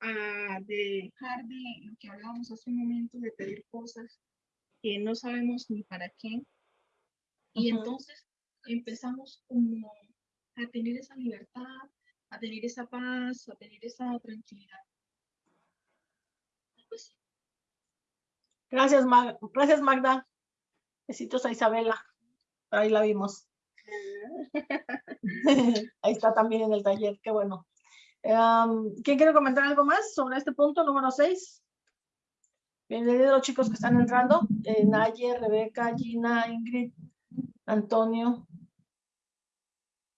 [SPEAKER 7] a dejar de lo que hablábamos hace un momento, de pedir cosas que no sabemos ni para qué. Y entonces empezamos como a tener esa libertad, a tener esa paz, a tener esa tranquilidad.
[SPEAKER 1] Gracias, Mag Gracias, Magda. Besitos a Isabela. Ahí la vimos. Ahí está también en el taller, qué bueno. Em, ¿Quién quiere comentar algo más sobre este punto número 6? Bienvenidos los chicos que están entrando. Eh, Naye, Rebeca, Gina, Ingrid, Antonio,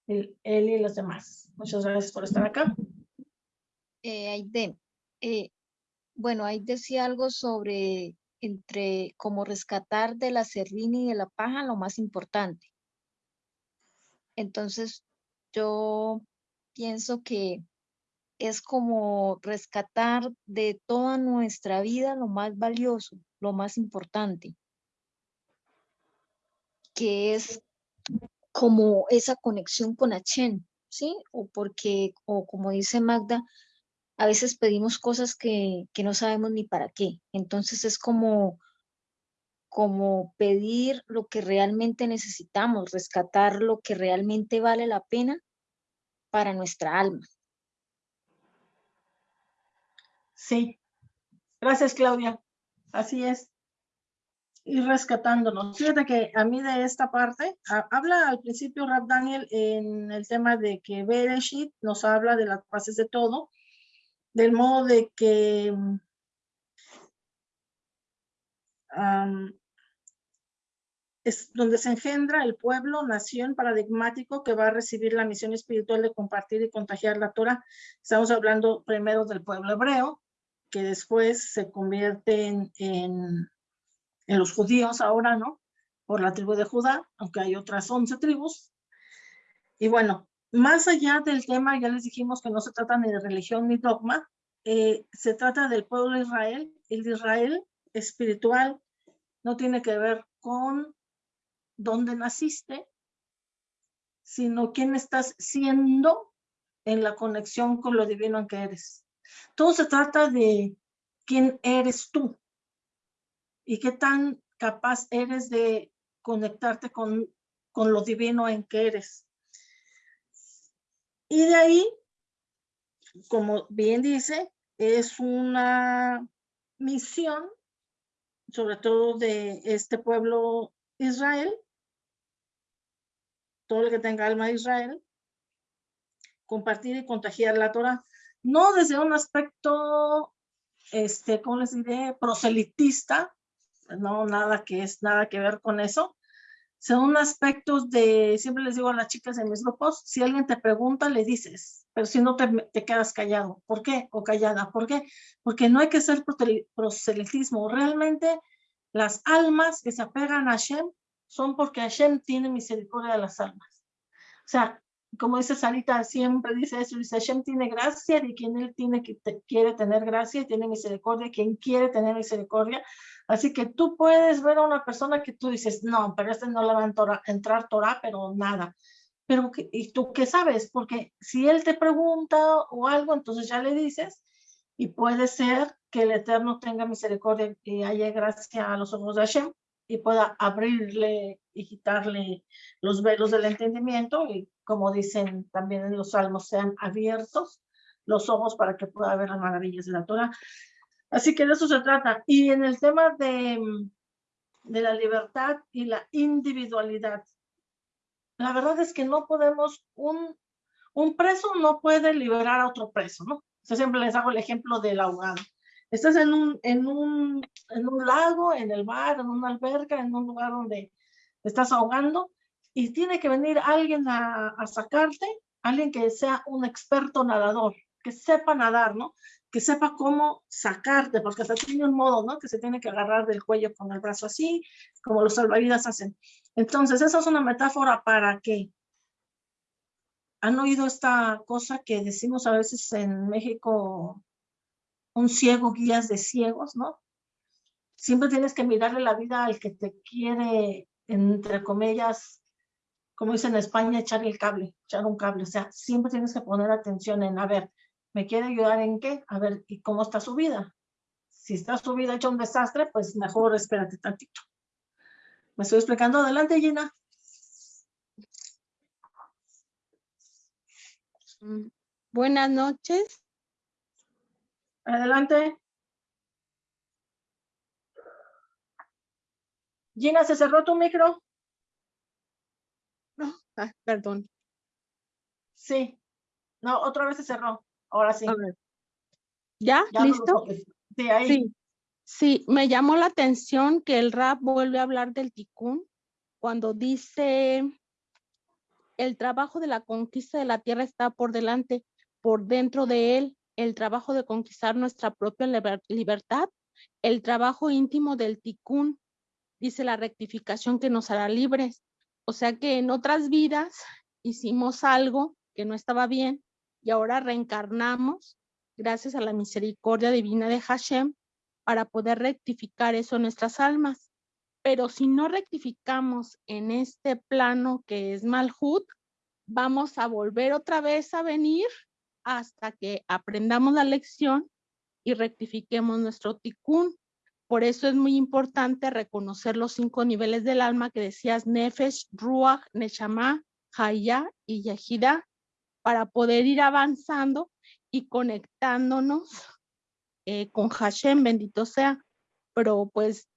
[SPEAKER 1] el, él y los demás. Muchas gracias por estar acá.
[SPEAKER 4] Eh, Aiden, eh, bueno, ahí decía algo sobre entre como rescatar de la serrina y de la paja lo más importante. Entonces, yo pienso que es como rescatar de toda nuestra vida lo más valioso, lo más importante, que es como esa conexión con Hashem, ¿sí? O porque, o como dice Magda, a veces pedimos cosas que, que no sabemos ni para qué. Entonces es como, como pedir lo que realmente necesitamos, rescatar lo que realmente vale la pena para nuestra alma.
[SPEAKER 1] Sí. Gracias, Claudia. Así es ir rescatándonos. Fíjate que a mí de esta parte, habla al principio Rap Daniel en el tema de que Bereshit nos habla de las bases de todo, del modo de que es donde se engendra el pueblo, nación paradigmático que va a recibir la misión espiritual de compartir y contagiar la Torah. Estamos hablando primero del pueblo hebreo, que después se convierte en en los judíos ahora, ¿no? Por la tribu de Judá, aunque hay otras 11 tribus. Y bueno, más allá del tema, ya les dijimos que no se trata ni de religión ni dogma, eh, se trata del pueblo de Israel. El Israel espiritual no tiene que ver con dónde naciste, sino quién estás siendo en la conexión con lo divino en que eres. Todo se trata de quién eres tú, y qué tan capaz eres de conectarte con, con lo divino en que eres. Y de ahí, como bien dice, es una misión, sobre todo de este pueblo Israel, todo el que tenga alma de Israel, compartir y contagiar la Torah, no desde un aspecto, este, ¿cómo les diré?, proselitista, no, nada que es, nada que ver con eso. Son aspectos de, siempre les digo a las chicas en mis grupos, si alguien te pregunta, le dices, pero si no te, te quedas callado. ¿Por qué? O callada. ¿Por qué? Porque no hay que ser proselitismo. Realmente las almas que se apegan a Hashem son porque Hashem tiene misericordia de las almas. O sea, como dice Sarita, siempre dice eso, dice Hashem tiene gracia de quien él tiene que quiere tener gracia tiene misericordia, quien quiere tener misericordia. Así que tú puedes ver a una persona que tú dices, no, pero este no le va a entrar Torah, pero nada. pero ¿qué- ¿y tú qué sabes? Porque si él te pregunta o algo, entonces ya le dices y puede ser que el Eterno tenga misericordia y haya gracia a los ojos de Hashem y pueda abrirle y quitarle los velos del entendimiento y como dicen también en los salmos, sean abiertos los ojos para que pueda ver las maravillas de la Torah. Así que de eso se trata. Y en el tema de, mm, de la libertad y la individualidad, la verdad es que no podemos, un, un preso no puede liberar a otro preso, ¿no? Yo siempre les hago el ejemplo del ahogado. Estás en un, en un, en un lago, en el mar, en una alberca, en un lugar donde estás ahogando y tiene que venir alguien a, a sacarte, alguien que sea un experto nadador, que sepa nadar, ¿no? Que sepa cómo sacarte, porque hasta tiene un modo, ¿no? Que se tiene que agarrar del cuello con el brazo así, como los salvavidas hacen. Entonces, esa es una metáfora para que han oído esta cosa que decimos a veces en México, un ciego guías de ciegos, ¿no? Siempre tienes que mirarle la vida al que te quiere, entre comillas, como dicen en España, echar el cable, echar un cable. O sea, siempre tienes que poner atención en, a ver, ¿me quiere ayudar en qué? A ver, ¿y cómo está su vida? Si está su vida hecha un desastre, pues mejor espérate tantito. ¿Me estoy explicando? Adelante, Gina.
[SPEAKER 8] Mm, Buenas noches.
[SPEAKER 1] Adelante. Gina, ¿se cerró tu micro?
[SPEAKER 8] No, ah, perdón.
[SPEAKER 1] Sí. No, otra vez se cerró. Ahora sí.
[SPEAKER 8] ¿Ya? ¿Listo?
[SPEAKER 1] Sí, ahí.
[SPEAKER 8] Sí. Sí, me llamó la atención que el rap vuelve a hablar del ticún cuando dice el trabajo de la conquista de la tierra está por delante, por dentro de él, el trabajo de conquistar nuestra propia liber- libertad, el trabajo íntimo del ticún, dice la rectificación que nos hará libres. O sea que en otras vidas hicimos algo que no estaba bien y ahora reencarnamos gracias a la misericordia divina de Hashem para poder rectificar eso en nuestras almas. Pero si no rectificamos en este plano que es Malhut, vamos a volver otra vez a venir hasta que aprendamos la lección y rectifiquemos nuestro tikkun. Por eso es muy importante reconocer los cinco niveles del alma que decías, Nefesh, Ruach, Neshama, Haya y Yahida, para poder ir avanzando y conectándonos eh, con Hashem, bendito sea. Pero pues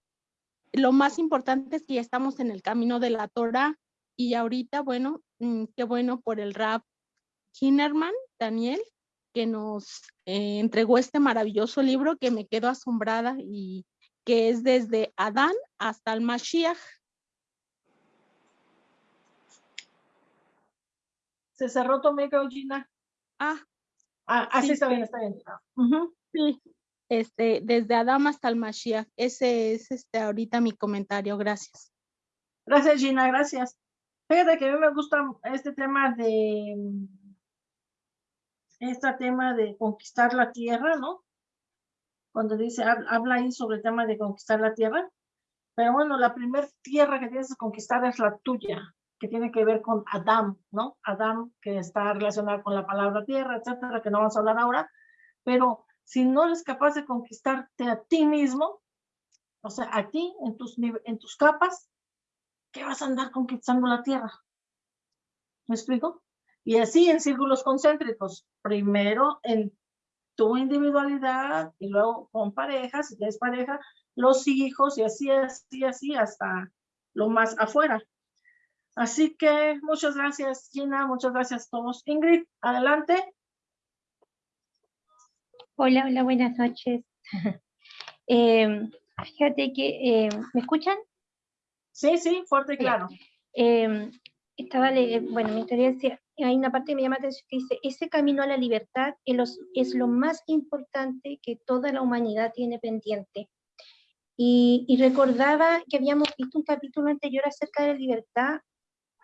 [SPEAKER 8] lo más importante es que ya estamos en el camino de la Torah y ahorita, bueno, mm, qué bueno por el rap Kinnerman, Daniel, que nos eh, entregó este maravilloso libro que me quedo asombrada y que es desde Adán hasta el Mashiach.
[SPEAKER 1] Se cerró tu micro, Gina.
[SPEAKER 8] Ah,
[SPEAKER 1] Ah, así
[SPEAKER 8] Sí,
[SPEAKER 1] está
[SPEAKER 8] sí.
[SPEAKER 1] bien, está bien. Ujú.
[SPEAKER 8] sí, este, desde Adán hasta el Mashiach. Ese es este, ahorita mi comentario, gracias.
[SPEAKER 1] Gracias, Gina, gracias. Fíjate que a mí me gusta este tema de este tema de conquistar la tierra, ¿no? Cuando dice, hab- habla ahí sobre el tema de conquistar la tierra. Pero bueno, la primera tierra que tienes que conquistar es la tuya, que tiene que ver con Adán, ¿no? Adán, que está relacionado con la palabra tierra, etcétera, que no vamos a hablar ahora. Pero si no eres capaz de conquistarte a ti mismo, o sea, a ti, en tus, en tus capas, ¿qué vas a andar conquistando la tierra? ¿Me explico? Y así en círculos concéntricos. Primero en tu individualidad y luego con pareja, si tienes pareja, los hijos y así, así, así hasta lo más afuera. Así que muchas gracias, Gina, muchas gracias a todos. Ingrid, adelante.
[SPEAKER 9] Hola, hola, buenas noches. Em, fíjate que, em, ¿me escuchan?
[SPEAKER 1] Sí, sí, fuerte y claro.
[SPEAKER 9] Em, estaba, bueno, gustaría decir, hay una parte que me llama la atención que dice, ese camino a la libertad es, los- es lo más importante que toda la humanidad tiene pendiente. Y, y recordaba que habíamos visto un capítulo anterior acerca de la libertad,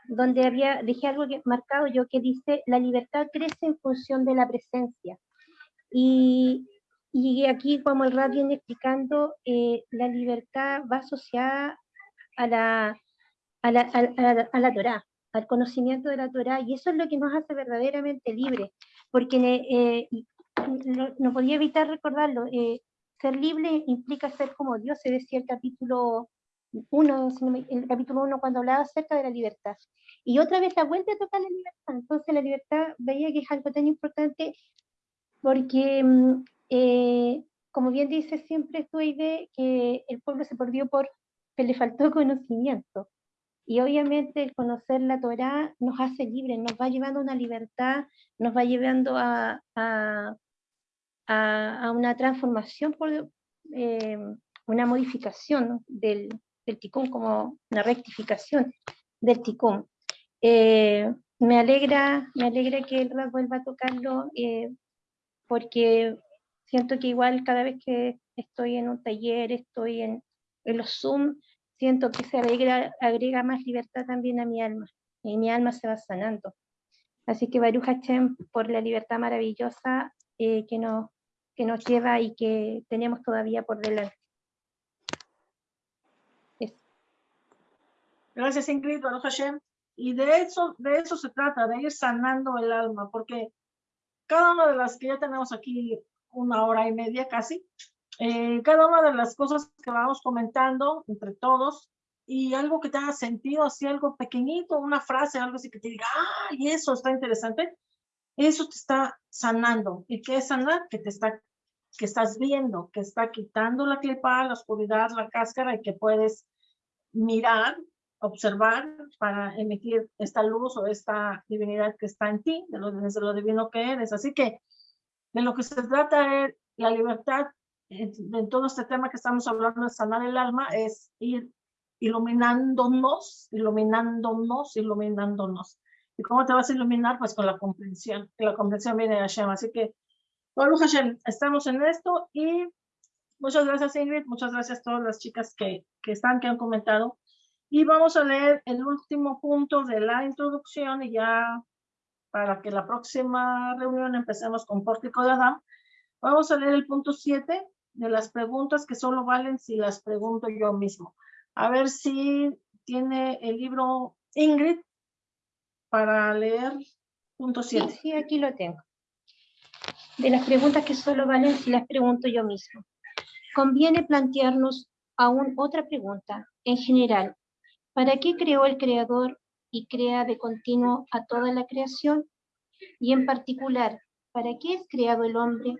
[SPEAKER 9] donde había, dejé algo que- marcado yo que dice, la libertad crece en función de la presencia. Y, y aquí, como el rap viene explicando, eh, la libertad va asociada a la, a la, a, la, a la Torá, al conocimiento de la Torah, y eso es lo que nos hace verdaderamente libres, porque eh, no, no, podía evitar recordarlo, eh, ser libre implica ser como Dios, se decía el capítulo 1, el capítulo 1 cuando hablaba acerca de la libertad. Y otra vez la vuelta a tocar la libertad, entonces la libertad veía que es algo tan importante porque, mm, eh, como bien dice siempre esta idea, que el pueblo se perdió porque le faltó conocimiento. Y obviamente el conocer la Torah nos hace libres, nos va llevando a una libertad, nos va llevando a, a, a, una transformación, por, eh, una modificación del, del ticún, como una rectificación del ticún. Eh, me alegra, me alegra que el rap vuelva a tocarlo, eh, porque siento que igual cada vez que estoy en un taller, estoy en, en los Zoom, siento que se agrega, agrega más libertad también a mi alma, y mi alma se va sanando. Así que Baruch Hashem por la libertad maravillosa eh, que, nos, que nos lleva y que tenemos todavía por delante.
[SPEAKER 1] Gracias Ingrid, Baruch Hashem. Y de eso, de eso se trata, de ir sanando el alma, porque cada una de las que ya tenemos aquí una hora y media casi, eh, cada una de las cosas que vamos comentando entre todos y algo que te haga sentido, así algo pequeñito, una frase, algo así que te diga, ah, y eso está interesante, eso te está sanando. ¿Y qué es sanar? Que te está, que estás viendo, que está quitando la clipa, la oscuridad, la cáscara y que puedes mirar, observar para emitir esta luz o esta divinidad que está en ti, de lo, desde lo divino que eres. Así que de lo que se trata es la libertad en, todo este tema que estamos hablando de sanar el alma es ir iluminándonos, iluminándonos, iluminándonos. ¿Y cómo te vas a iluminar? Pues con la comprensión, la comprensión viene de Hashem. Así que, bueno, Hashem, estamos en esto y muchas gracias Ingrid, muchas gracias a todas las chicas que, que están, que han comentado. Y vamos a leer el último punto de la introducción y ya para que la próxima reunión empecemos con Pórtico de Adán. Vamos a leer el punto 7 de las preguntas que solo valen si las pregunto yo mismo. A ver si tiene el libro Ingrid para leer punto 7.
[SPEAKER 9] Sí, sí, aquí lo tengo. De las preguntas que solo valen si las pregunto yo mismo. Conviene plantearnos aún otra pregunta. En general, ¿para qué creó el Creador y crea de continuo a toda la creación? Y en particular, ¿para qué es creado el hombre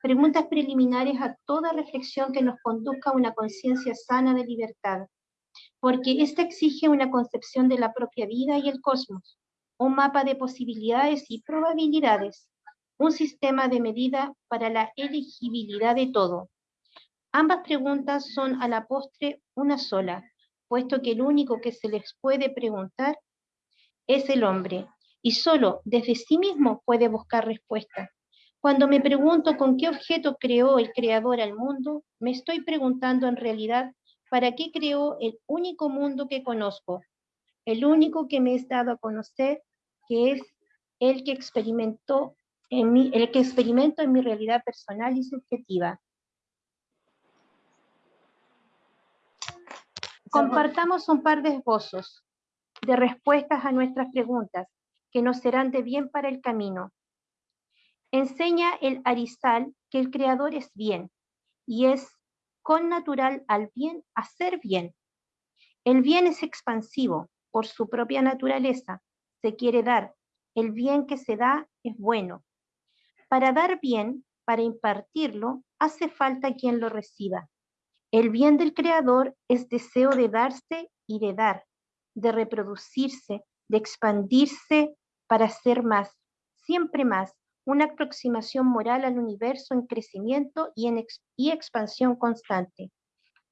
[SPEAKER 9] preguntas preliminares a toda reflexión que nos conduzca a una conciencia sana de libertad, porque esta exige una concepción de la propia vida y el cosmos, un mapa de posibilidades y probabilidades, un sistema de medida para la elegibilidad de todo. Ambas preguntas son a la postre una sola, puesto que el único que se les puede preguntar es el hombre, y solo desde sí mismo puede buscar respuesta. Cuando me pregunto con qué objeto creó el creador al mundo, me estoy preguntando en realidad para qué creó el único mundo que conozco, el único que me he dado a conocer, que es el que experimentó en mi, el que experimento en mi realidad personal y subjetiva. Compartamos un par de esbozos de respuestas a nuestras preguntas que nos serán de bien para el camino Enseña el Arizal que el creador es bien y es con natural al bien hacer bien. El bien es expansivo por su propia naturaleza, se quiere dar. El bien que se da es bueno. Para dar bien, para impartirlo, hace falta quien lo reciba. El bien del creador es deseo de darse y de dar, de reproducirse, de expandirse para ser más, siempre más, una aproximación moral al universo en crecimiento y, en expansión constante.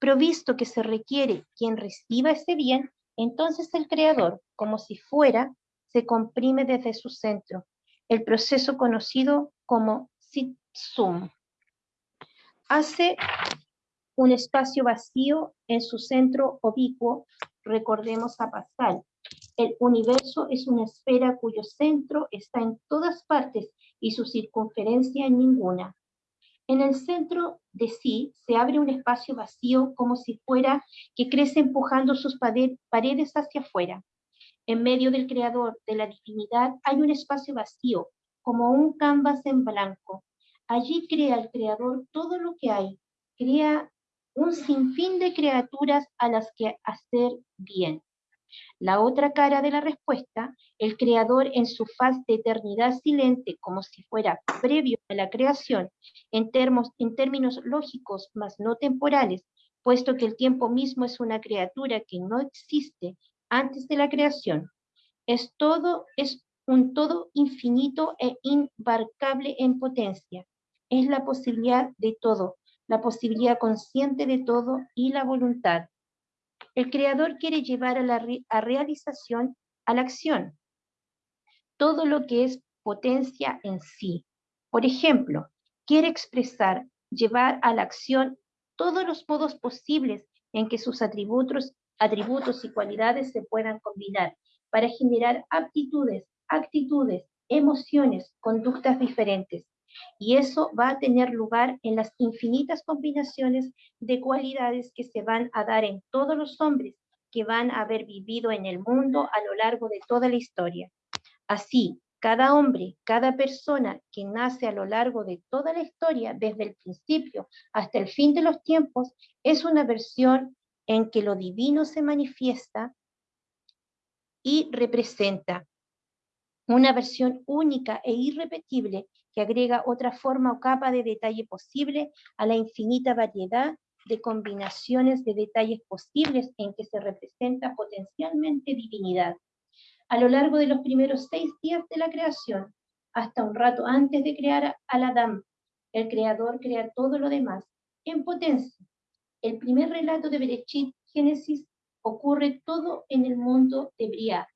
[SPEAKER 9] Provisto que se requiere quien reciba ese bien, entonces el creador, como si fuera, se comprime desde su centro, el proceso conocido como Sitsum. Hace un espacio vacío en su centro oblicuo, recordemos a Pascal. El universo es una esfera cuyo centro está en todas partes y su circunferencia en ninguna. En el centro de sí se abre un espacio vacío como si fuera que crece empujando sus paredes hacia afuera. En medio del creador, de la divinidad, hay un espacio vacío, como un canvas en blanco. Allí crea el creador todo lo que hay, crea un sinfín de criaturas a las que hacer bien. La otra cara de la respuesta, el creador en su faz de eternidad silente, como si fuera previo a la creación, en, términos lógicos, mas no temporales, puesto que el tiempo mismo es una criatura que no existe antes de la creación. Es todo, es un todo infinito e imbarcable en potencia. Es la posibilidad de todo, la posibilidad consciente de todo y la voluntad. El creador quiere llevar a la realización a la acción todo lo que es potencia en sí. Por ejemplo, quiere expresar, llevar a la acción todos los modos posibles en que sus atributos, atributos y cualidades se puedan combinar para generar aptitudes, actitudes, emociones, conductas diferentes. Y eso va a tener lugar en las infinitas combinaciones de cualidades que se van a dar en todos los hombres que van a haber vivido en el mundo a lo largo de toda la historia. Así, cada hombre, cada persona que nace a lo largo de toda la historia, desde el principio hasta el fin de los tiempos, es una versión en que lo divino se manifiesta y representa una versión única e irrepetible que agrega otra forma o capa de detalle posible a la infinita variedad de combinaciones de detalles posibles en que se representa potencialmente divinidad. A lo largo de los primeros seis días de la creación, hasta un rato antes de crear al Adán, el creador crea todo lo demás en potencia. El primer relato de Berechit, Génesis, ocurre todo en el mundo de Briah,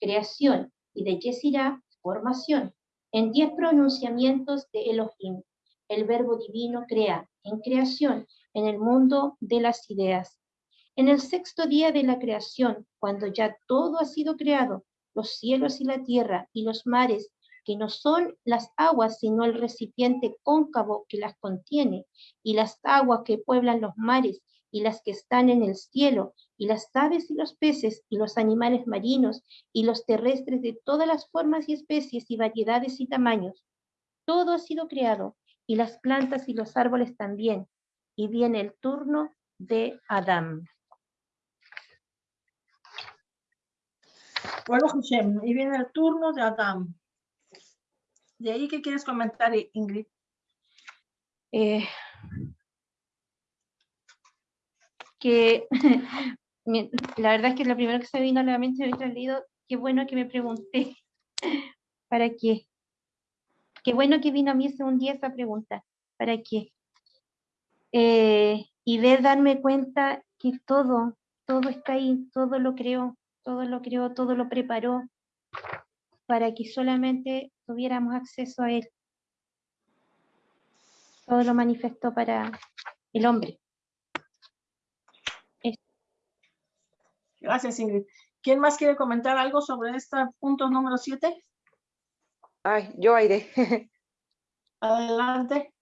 [SPEAKER 9] creación, y de Yesirá, formación, en diez pronunciamientos de Elohim. El verbo divino crea, en creación, en el mundo de las ideas. En el sexto día de la creación, cuando ya todo ha sido creado, los cielos y la tierra y los mares, que no son las aguas, sino el recipiente cóncavo que las contiene, y las aguas que pueblan los mares, y las que están en el cielo, y las aves y los peces, y los animales marinos, y los terrestres de todas las formas y especies y variedades y tamaños. Todo ha sido creado, y las plantas y los árboles también. Y viene el turno de Adán.
[SPEAKER 1] Y viene el turno de Adán. ¿De ahí qué quieres comentar, Ingrid?
[SPEAKER 9] Eh, que la verdad es que lo primero que se vino a la mente he leído, qué bueno que me pregunté, ¿para qué? Qué bueno que vino a mí hace un día esa pregunta, ¿para qué? Eh, y ver darme cuenta que todo, todo está ahí, todo lo creó, todo lo creó, todo lo preparó para que solamente tuviéramos acceso a él. Todo lo manifestó para el hombre.
[SPEAKER 1] Gracias, Ingrid. ¿Quién más quiere comentar algo sobre este punto número 7?
[SPEAKER 3] Ay, yo aire.
[SPEAKER 1] Adelante.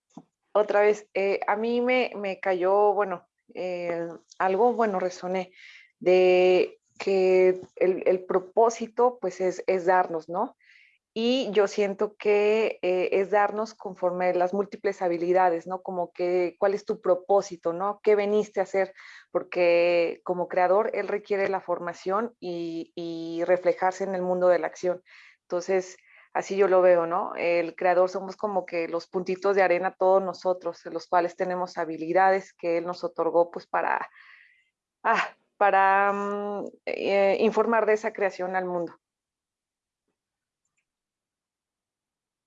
[SPEAKER 3] Otra vez, eh, a mí me, me cayó, bueno, eh, algo, bueno, resoné de que el, el propósito, pues, es, es, darnos, ¿no? Y yo siento que eh, es darnos conforme las múltiples habilidades, ¿no? Como que, ¿cuál es tu propósito, ¿no? ¿Qué veniste a hacer? Porque como creador, él requiere la formación y, reflejarse en el mundo de la acción. Entonces, así yo lo veo, ¿no? El creador somos como que los puntitos de arena todos nosotros, los cuales tenemos habilidades que él nos otorgó, pues, para, ah, para um, eh, informar de esa creación al mundo.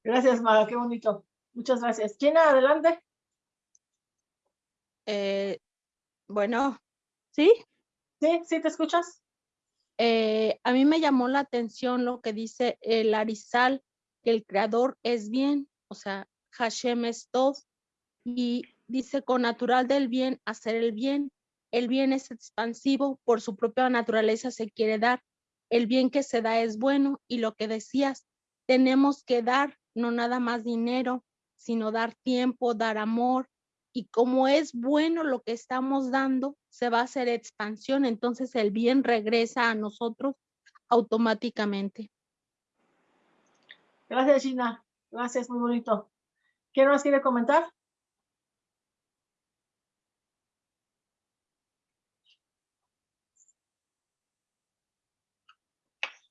[SPEAKER 1] Gracias, Maga, qué bonito. Muchas gracias. ¿Quién adelante?
[SPEAKER 8] Eh, bueno, ¿sí?
[SPEAKER 1] Sí, sí, ¿te escuchas?
[SPEAKER 8] Eh, a mí me llamó la atención lo que dice el Arizal, que el creador es bien, o sea, Hashem es todo, y dice con natural del bien hacer el bien. El bien es expansivo, por su propia naturaleza se quiere dar. El bien que se da es bueno, y lo que decías, tenemos que dar no nada más dinero, sino dar tiempo, dar amor. Y como es bueno lo que estamos dando, se va a hacer expansión, entonces el bien regresa a nosotros automáticamente.
[SPEAKER 1] Gracias, Gina. Gracias, muy bonito. ¿Quién más quiere comentar?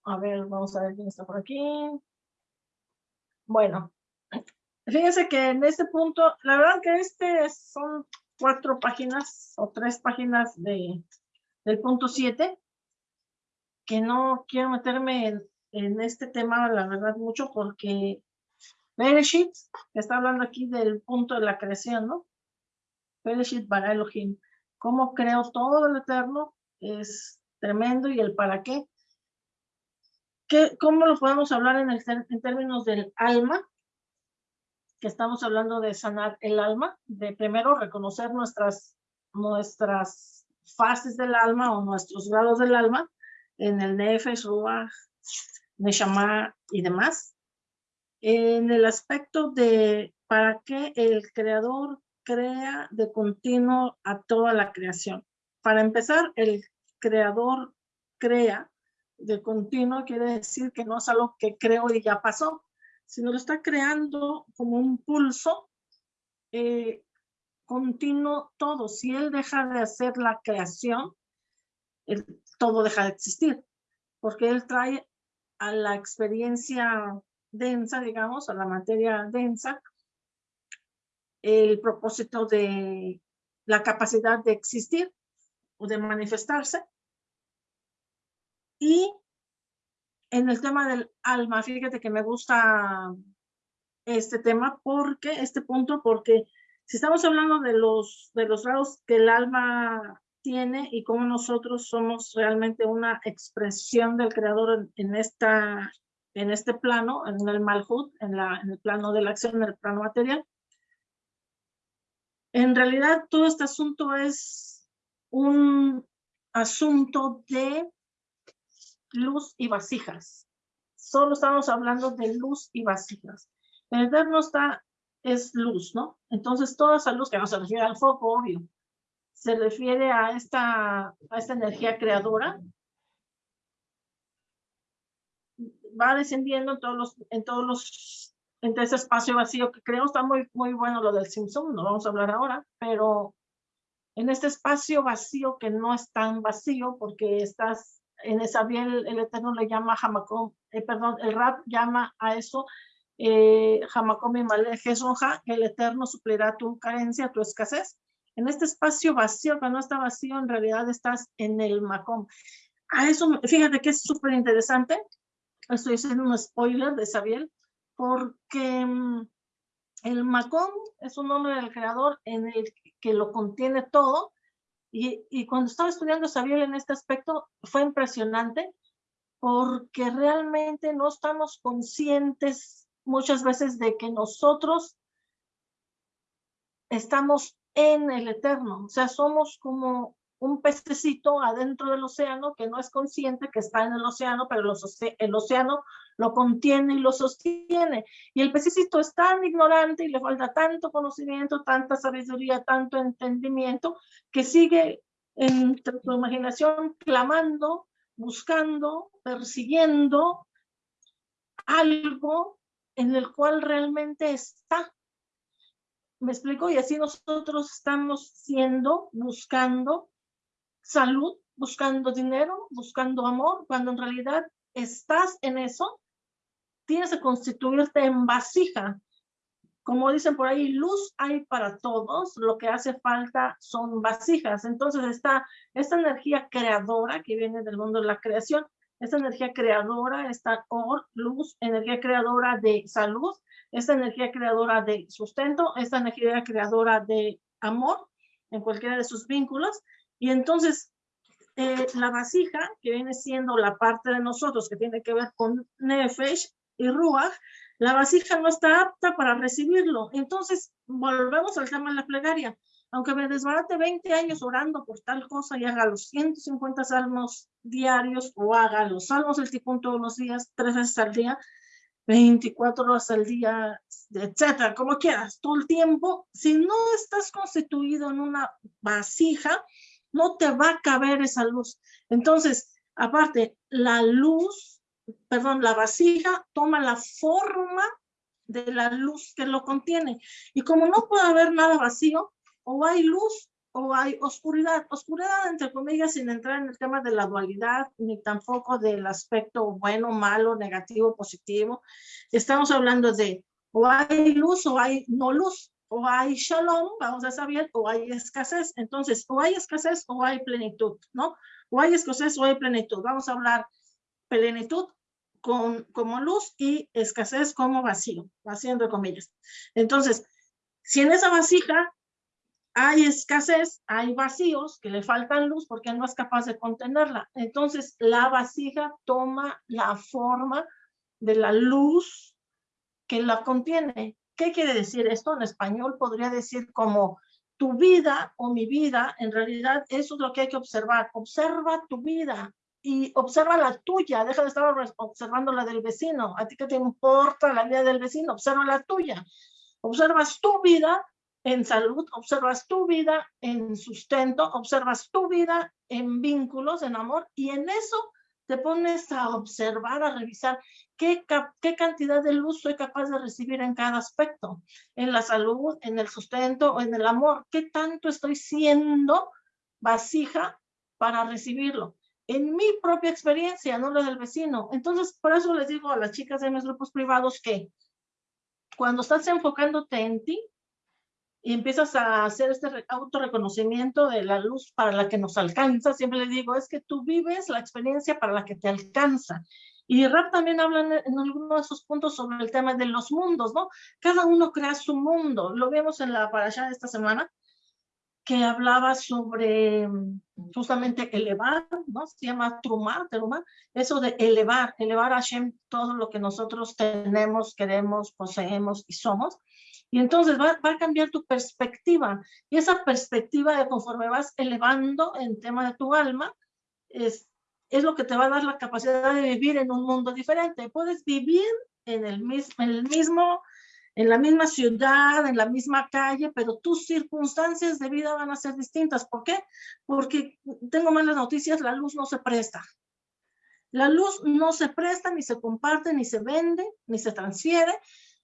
[SPEAKER 1] A ver, vamos a ver quién está por aquí. Bueno, fíjense que en este punto, la verdad que este son cuatro páginas o tres páginas de, del punto siete, que no quiero meterme en, en este tema, la verdad, mucho porque Bereshit, está hablando aquí del punto de la creación, ¿no? Bereshit para Elohim. Cómo creo todo el eterno es tremendo y el para qué. ¿Qué ¿Cómo lo podemos hablar en, el, en términos del alma? Que estamos hablando de sanar el alma, de primero reconocer nuestras, nuestras fases del alma o nuestros grados del alma en el Nefesh, Ruach, Neshama y demás en el aspecto de para qué el creador crea de continuo a toda la creación. Para empezar, el creador crea de continuo, quiere decir que no es algo que creo y ya pasó, sino lo está creando como un pulso eh, continuo todo. Si él deja de hacer la creación, todo deja de existir, porque él trae a la experiencia densa, digamos, a la materia densa, el propósito de la capacidad de existir o de manifestarse. Y en el tema del alma, fíjate que me gusta este tema porque, este punto, porque si estamos hablando de los, de los grados que el alma tiene y cómo nosotros somos realmente una expresión del creador en esta en este plano, en el Malhut, en, la, en el plano de la acción, en el plano material. En realidad, todo este asunto es un asunto de luz y vasijas. Solo estamos hablando de luz y vasijas. El eterno está, es luz, ¿no? Entonces, toda esa luz que no se refiere al foco, obvio, se refiere a esta, a esta energía creadora va descendiendo en todos los, en todos los, entre ese espacio vacío que creo está muy, muy bueno lo del Simpson, no vamos a hablar ahora, pero en este espacio vacío que no es tan vacío porque estás en esa bien el Eterno le llama Hamacom, eh, perdón, el rap llama a eso eh, Hamacom y Jesroja, el Eterno suplirá tu carencia, tu escasez. En este espacio vacío que no está vacío, en realidad estás en el Macom. A eso, fíjate que es súper interesante, estoy haciendo un spoiler de Sabiel, porque mm, el Macón es un nombre del creador en el que lo contiene todo, y, cuando estaba estudiando Sabiel en este aspecto fue impresionante, porque realmente no estamos conscientes muchas veces de que nosotros estamos en el eterno, o sea, somos como un pececito adentro del océano que no es consciente que está en el océano, pero el océano lo contiene y lo sostiene. Y el pececito es tan ignorante y le falta tanto conocimiento, tanta sabiduría, tanto entendimiento, que sigue en su imaginación clamando, buscando, persiguiendo algo en el cual realmente está. ¿Me explico? Y así nosotros estamos siendo, buscando, salud, buscando dinero, buscando amor, cuando en realidad estás en eso, tienes que constituirte en vasija. Como dicen por ahí, luz hay para todos, lo que hace falta son vasijas. Entonces está esta energía creadora que viene del mundo de la creación, esta energía creadora, esta luz, energía creadora de salud, esta energía creadora de sustento, esta energía creadora de amor en cualquiera de sus vínculos, y entonces, eh, la vasija, que viene siendo la parte de nosotros que tiene que ver con Nefesh y Ruach, la vasija no está apta para recibirlo. Entonces, volvemos al tema de la plegaria. Aunque me desbarate 20 años orando por tal cosa y haga los 150 salmos diarios o haga los salmos del tipón todos los días, tres veces al día, 24 horas al día, etcétera, como quieras, todo el tiempo, si no estás constituido en una vasija, no te va a caber esa luz. Entonces, Aparte, la luz, perdón, la vasija toma la forma de la luz que lo contiene. Y como no puede haber nada vacío, o hay luz o hay oscuridad. Oscuridad, entre comillas, sin entrar en el tema de la dualidad, ni tampoco del aspecto bueno, malo, negativo, positivo. Estamos hablando de o hay luz o hay no luz, o hay shalom, vamos a saber, o hay escasez. Entonces, o hay escasez o hay plenitud, ¿no? O hay escasez o hay plenitud. Vamos a hablar plenitud con, como luz y escasez como vacío, vacío entre comillas. Entonces, si en esa vasija hay escasez, hay vacíos que le faltan luz porque no es capaz de contenerla. Entonces, la vasija toma la forma de la luz que la contiene. ¿Qué quiere decir esto? En español podría decir como tu vida o mi vida, en realidad eso es lo que hay que observar. Observa tu vida y observa la tuya, deja de estar observando la del vecino. A ti que te importa la vida del vecino, observa la tuya. Observas tu vida en salud, observas tu vida en sustento, observas tu vida en vínculos, en amor, y en eso te pones a observar, a revisar qué, qué cantidad de luz soy capaz de recibir en cada aspecto, en la salud, en el sustento en el amor, qué tanto estoy siendo vasija para recibirlo. En mi propia experiencia, no la del vecino. Entonces, por eso les digo a las chicas de mis grupos privados que cuando estás enfocándote en ti, y empiezas a hacer este autorreconocimiento de la luz para la que nos alcanza, siempre le digo, es que tú vives la experiencia para la que te alcanza. Y Rap también habla en, algunos de esos puntos sobre el tema de los mundos, ¿no? Cada uno crea su mundo. Lo vemos en la parasha de esta semana, que hablaba sobre mm, justamente elevar, ¿no? Se llama Trumar, Terumar, eso de elevar, elevar a Hashem todo lo que nosotros tenemos, queremos, poseemos y somos. Y entonces va, va, a cambiar tu perspectiva. Y esa perspectiva conforme vas elevando en tema de tu alma, es, es lo que te va a dar la capacidad de vivir en un mundo diferente. Puedes vivir en el, mismo, en el mismo, en la misma ciudad, en la misma calle, pero tus circunstancias de vida van a ser distintas. ¿Por qué? Porque tengo malas noticias, la luz no se presta. La luz no se presta, ni se comparte, ni se vende, ni se transfiere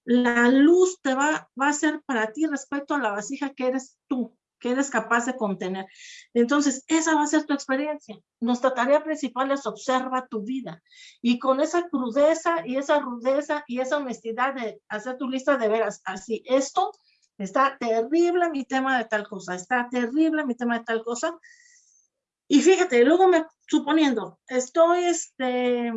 [SPEAKER 1] la luz te va, va a ser para ti respecto a la vasija que eres tú, que eres capaz de contener. Entonces, esa va a ser tu experiencia. Nuestra tarea principal es observa tu vida. Y con esa crudeza y esa rudeza y esa honestidad de hacer tu lista de veras, así, esto está terrible mi tema de tal cosa, está terrible mi tema de tal cosa. Y fíjate, luego me, suponiendo, estoy este,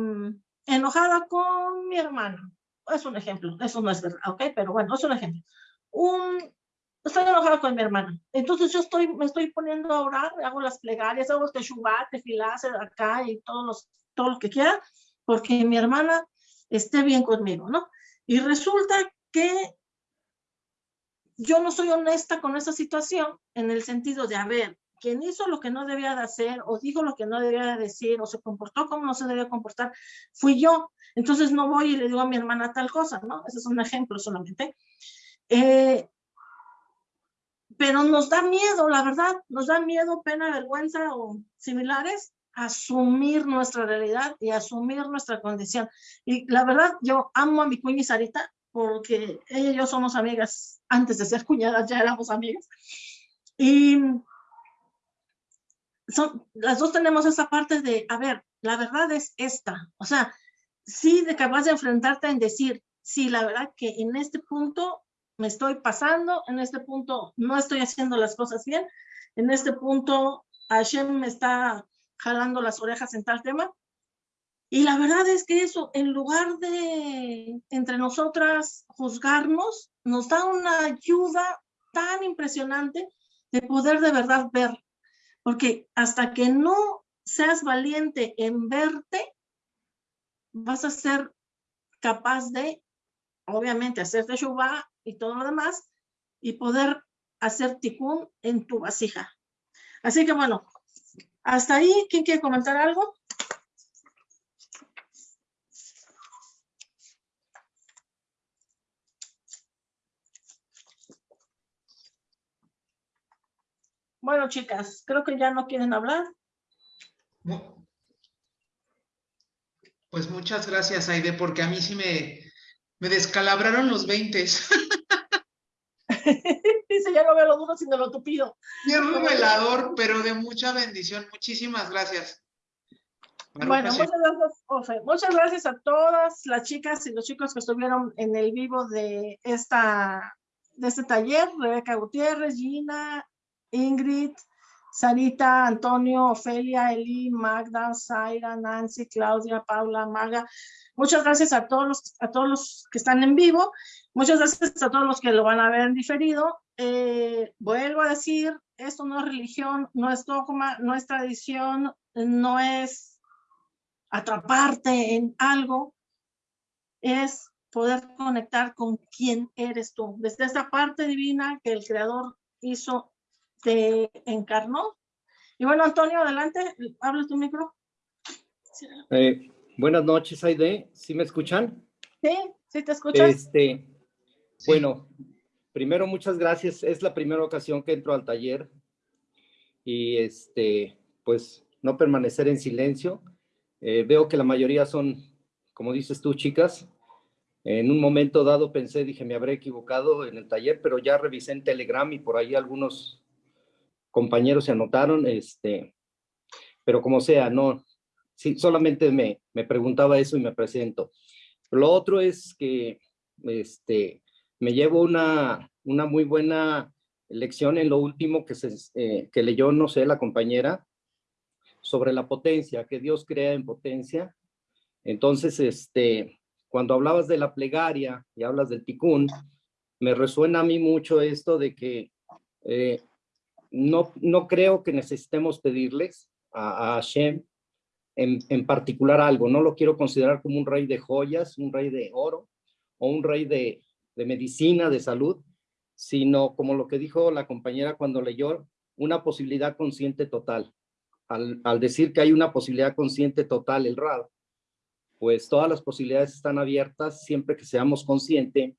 [SPEAKER 1] enojada con mi hermano es un ejemplo, eso no es verdad, ¿ok? Pero bueno, es un ejemplo. Un, estoy enojada con mi hermana. Entonces yo estoy, me estoy poniendo a orar, hago las plegarias, hago este shubat, tefilá, acá y todos los, todo lo que quiera, porque mi hermana esté bien conmigo, ¿no? Y resulta que yo no soy honesta con esa situación en el sentido de, a ver, quien hizo lo que no debía de hacer o dijo lo que no debía de decir o se comportó como no se debía comportar, fui yo. Entonces no voy y le digo a mi hermana tal cosa, ¿no? Ese es un ejemplo solamente. Eh, pero nos da miedo, la verdad, nos da miedo, pena, vergüenza o similares, asumir nuestra realidad y asumir nuestra condición. Y la verdad, yo amo a mi cuña Sarita porque ella y yo somos amigas, antes de ser cuñadas ya éramos amigas. Y son, las dos tenemos esa parte de, a ver, la verdad es esta, o sea, sí de capaz de enfrentarte en decir, sí, la verdad que en este punto me estoy pasando, en este punto no estoy haciendo las cosas bien, en este punto Hashem me está jalando las orejas en tal tema. Y la verdad es que eso, en lugar de entre nosotras juzgarnos, nos da una ayuda tan impresionante de poder de verdad ver porque hasta que no seas valiente en verte, vas a ser capaz de, obviamente, hacer teshuva y todo lo demás, y poder hacer tikkun en tu vasija. Así que bueno, hasta ahí, ¿quién quiere comentar algo? Bueno, chicas, creo que ya no quieren hablar.
[SPEAKER 2] Pues muchas gracias, Aide, porque a mí sí me, me descalabraron los 20.
[SPEAKER 1] Dice, ya no veo lo duro sino lo tupido.
[SPEAKER 2] Bien revelador, pero de mucha bendición. Muchísimas gracias.
[SPEAKER 1] Bueno, muchas gracias, Ofe. Muchas gracias a todas las chicas y los chicos que estuvieron en el vivo de, esta, de este taller. Rebeca Gutiérrez, Gina, Ingrid, Sarita, Antonio, Ofelia, Eli, Magda, Zaira, Nancy, Claudia, Paula, Maga. Muchas gracias a todos los, a todos los que están en vivo. Muchas gracias a todos los que lo van a ver diferido. Eh, vuelvo a decir, esto no es religión, no es dogma, no es tradición, no es atraparte en algo, es poder conectar con quién eres tú. Desde esta parte divina que el Creador hizo, te encarnó. Y bueno, Antonio, adelante, habla tu micro.
[SPEAKER 10] Eh, buenas noches, Aide. ¿Sí me escuchan?
[SPEAKER 1] Sí, sí te escuchas.
[SPEAKER 10] Este, bueno, primero muchas gracias. Es la primera ocasión que entro al taller y este, pues no permanecer en silencio. Eh, veo que la mayoría son, como dices tú, chicas. En un momento dado pensé, dije, me habré equivocado en el taller, pero ya revisé en Telegram y por ahí algunos compañeros se anotaron, este, pero como sea, no, sí, solamente me, me preguntaba eso y me presento. Lo otro es que, este, me llevo una, una muy buena lección en lo último que, se, eh, que leyó, no sé, la compañera, sobre la potencia, que Dios crea en potencia. Entonces, este, cuando hablabas de la plegaria y hablas del ticún, me resuena a mí mucho esto de que eh, no, no creo que necesitemos pedirles a, a Hashem en, particular algo. No lo quiero considerar como un rey de joyas, un rey de oro o un rey de, de medicina, de salud, sino como lo que dijo la compañera cuando leyó, una posibilidad consciente total. Al, al decir que hay una posibilidad consciente total, el RAD, pues todas las posibilidades están abiertas siempre que seamos conscientes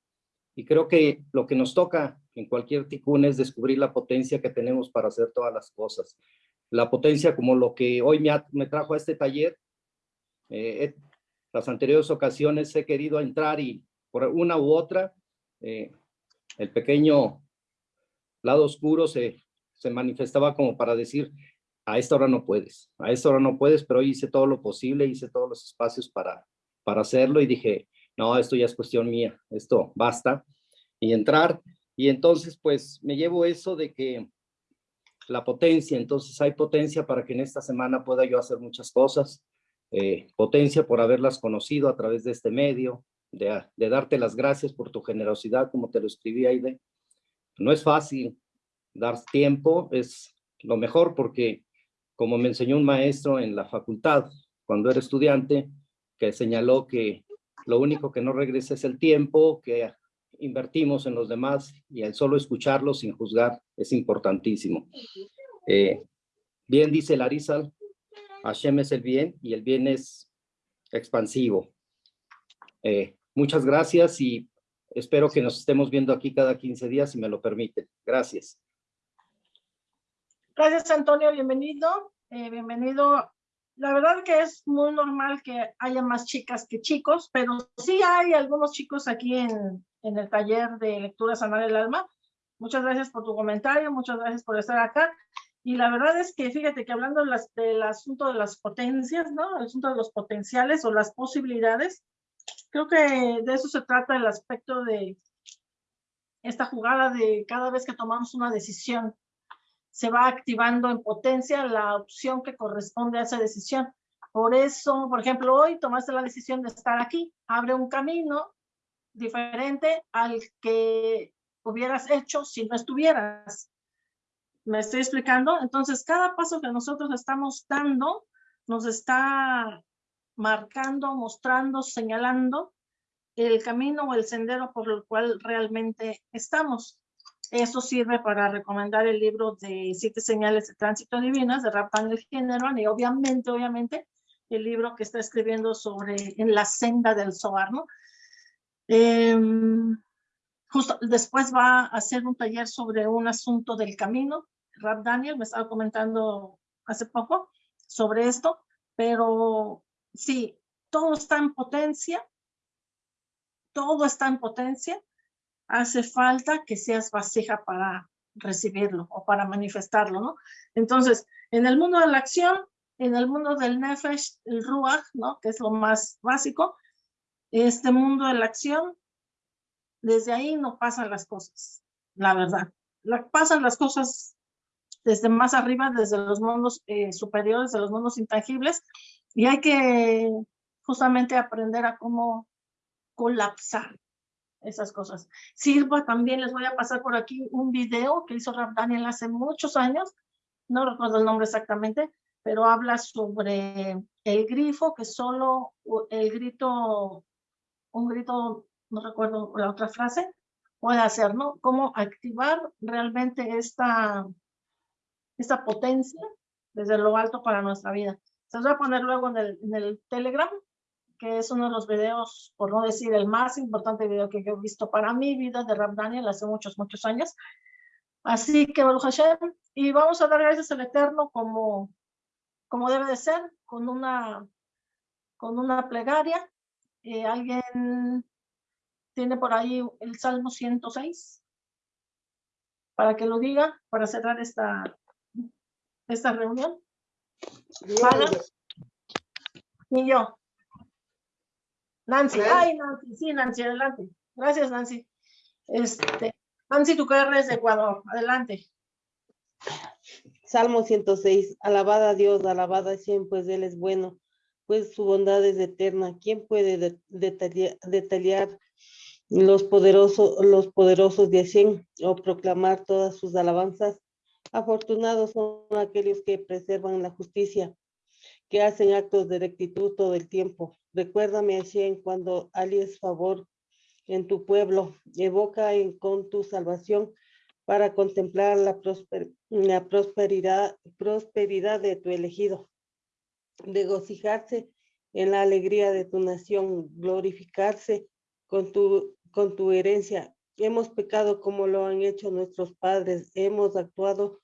[SPEAKER 10] y creo que lo que nos toca en cualquier ticún es descubrir la potencia que tenemos para hacer todas las cosas. La potencia como lo que hoy me, me trajo a este taller. Eh, las anteriores ocasiones he querido entrar y por una u otra eh, el pequeño lado oscuro se, se manifestaba como para decir, a esta hora no puedes, a esta hora no puedes, pero hice todo lo posible, hice todos los espacios para, para hacerlo y dije, no, esto ya es cuestión mía, esto basta, y entrar. Y entonces, pues, me llevo eso de que la potencia, entonces hay potencia para que en esta semana pueda yo hacer muchas cosas, eh, potencia por haberlas conocido a través de este medio, de, de, darte las gracias por tu generosidad, como te lo escribí, Aide. No es fácil dar tiempo, es lo mejor porque, como me enseñó un maestro en la facultad, cuando era estudiante, que señaló que lo único que no regresa es el tiempo que invertimos en los demás y el solo escucharlos sin juzgar es importantísimo. Eh, bien dice Larizal, Hashem es el bien y el bien es expansivo. Eh, muchas gracias y espero que nos estemos viendo aquí cada 15 días, si me lo permiten. Gracias.
[SPEAKER 1] Gracias, Antonio. Bienvenido. Eh, bienvenido. La verdad que es muy normal que haya más chicas que chicos, pero sí hay algunos chicos aquí en, en el taller de lectura sanar el alma. Muchas gracias por tu comentario, muchas gracias por estar acá. Y la verdad es que fíjate que hablando las, del asunto de las potencias, ¿no? El asunto de los potenciales o las posibilidades, creo que de eso se trata el aspecto de esta jugada de cada vez que tomamos una decisión, se va activando en potencia la opción que corresponde a esa decisión. Por eso, por ejemplo, hoy tomaste la decisión de estar aquí, abre un camino diferente al que hubieras hecho si no estuvieras. ¿Me estoy explicando? Entonces, cada paso que nosotros estamos dando nos está marcando, mostrando, señalando el camino o el sendero por el cual realmente estamos. Eso sirve para recomendar el libro de Siete Señales de Tránsito Divinas de Raphael General y obviamente, obviamente, el libro que está escribiendo sobre en la senda del Zohar, ¿no? Eh, justo después va a hacer un taller sobre un asunto del camino. Rap Daniel me estaba comentando hace poco sobre esto, pero sí, todo está en potencia, todo está en potencia, hace falta que seas vasija para recibirlo o para manifestarlo, ¿no? Entonces, en el mundo de la acción, en el mundo del nefesh, el ruach, ¿no? Que es lo más básico, este mundo de la acción, desde ahí no pasan las cosas, la verdad. Pasan las cosas desde más arriba, desde los mundos eh, superiores, de los mundos intangibles, y hay que justamente aprender a cómo colapsar esas cosas. Sirva también, les voy a pasar por aquí un video que hizo Rap Daniel hace muchos años, no recuerdo el nombre exactamente, pero habla sobre el grifo que solo el grito, un grito, no recuerdo la otra frase, puede hacer, ¿no? Cómo activar realmente esta, esta potencia desde lo alto para nuestra vida. Se los voy a poner luego en el, en el Telegram, que es uno de los videos, por no decir el más importante video que he visto para mi vida de Rap Daniel hace muchos, muchos años. Así que, Baruch Hashem, y vamos a dar gracias al Eterno como, como debe de ser, con una, con una plegaria. Eh, ¿Alguien tiene por ahí el Salmo 106? Para que lo diga, para cerrar esta, esta reunión. Y yo. Nancy, ay Nancy, sí Nancy, adelante. Gracias Nancy. Este, Nancy Tucarra es de Ecuador, adelante.
[SPEAKER 11] Salmo 106, alabada a Dios, alabada a Shem, pues Él es bueno, pues su bondad es eterna. ¿Quién puede detallar, los, poderosos, los poderosos de Hashem o proclamar todas sus alabanzas? Afortunados son aquellos que preservan la justicia, que hacen actos de rectitud todo el tiempo. Recuérdame, Hashem, cuando alies favor en tu pueblo, evoca en, con tu salvación para contemplar la, la prosperidad, prosperidad de tu elegido, regocijarse en la alegría de tu nación, glorificarse con tu, con tu herencia. Hemos pecado como lo han hecho nuestros padres, hemos actuado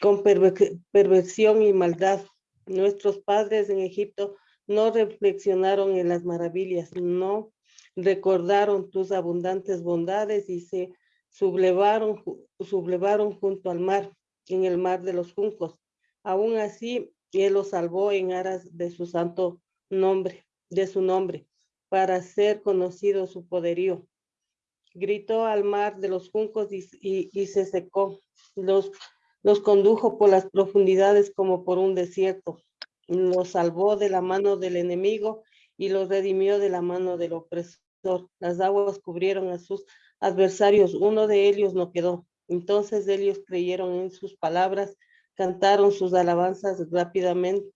[SPEAKER 11] con perversión y maldad. Nuestros padres en Egipto no reflexionaron en las maravillas, no recordaron tus abundantes bondades y se sublevaron, sublevaron junto al mar, en el mar de los juncos. Aún así, él los salvó en aras de su santo nombre, de su nombre, para ser conocido su poderío. Gritó al mar de los juncos y, y, se secó. Los, los condujo por las profundidades como por un desierto. Los salvó de la mano del enemigo y los redimió de la mano del opresor. Las aguas cubrieron a sus adversarios, uno de ellos no quedó. Entonces ellos creyeron en sus palabras, cantaron sus alabanzas rápidamente,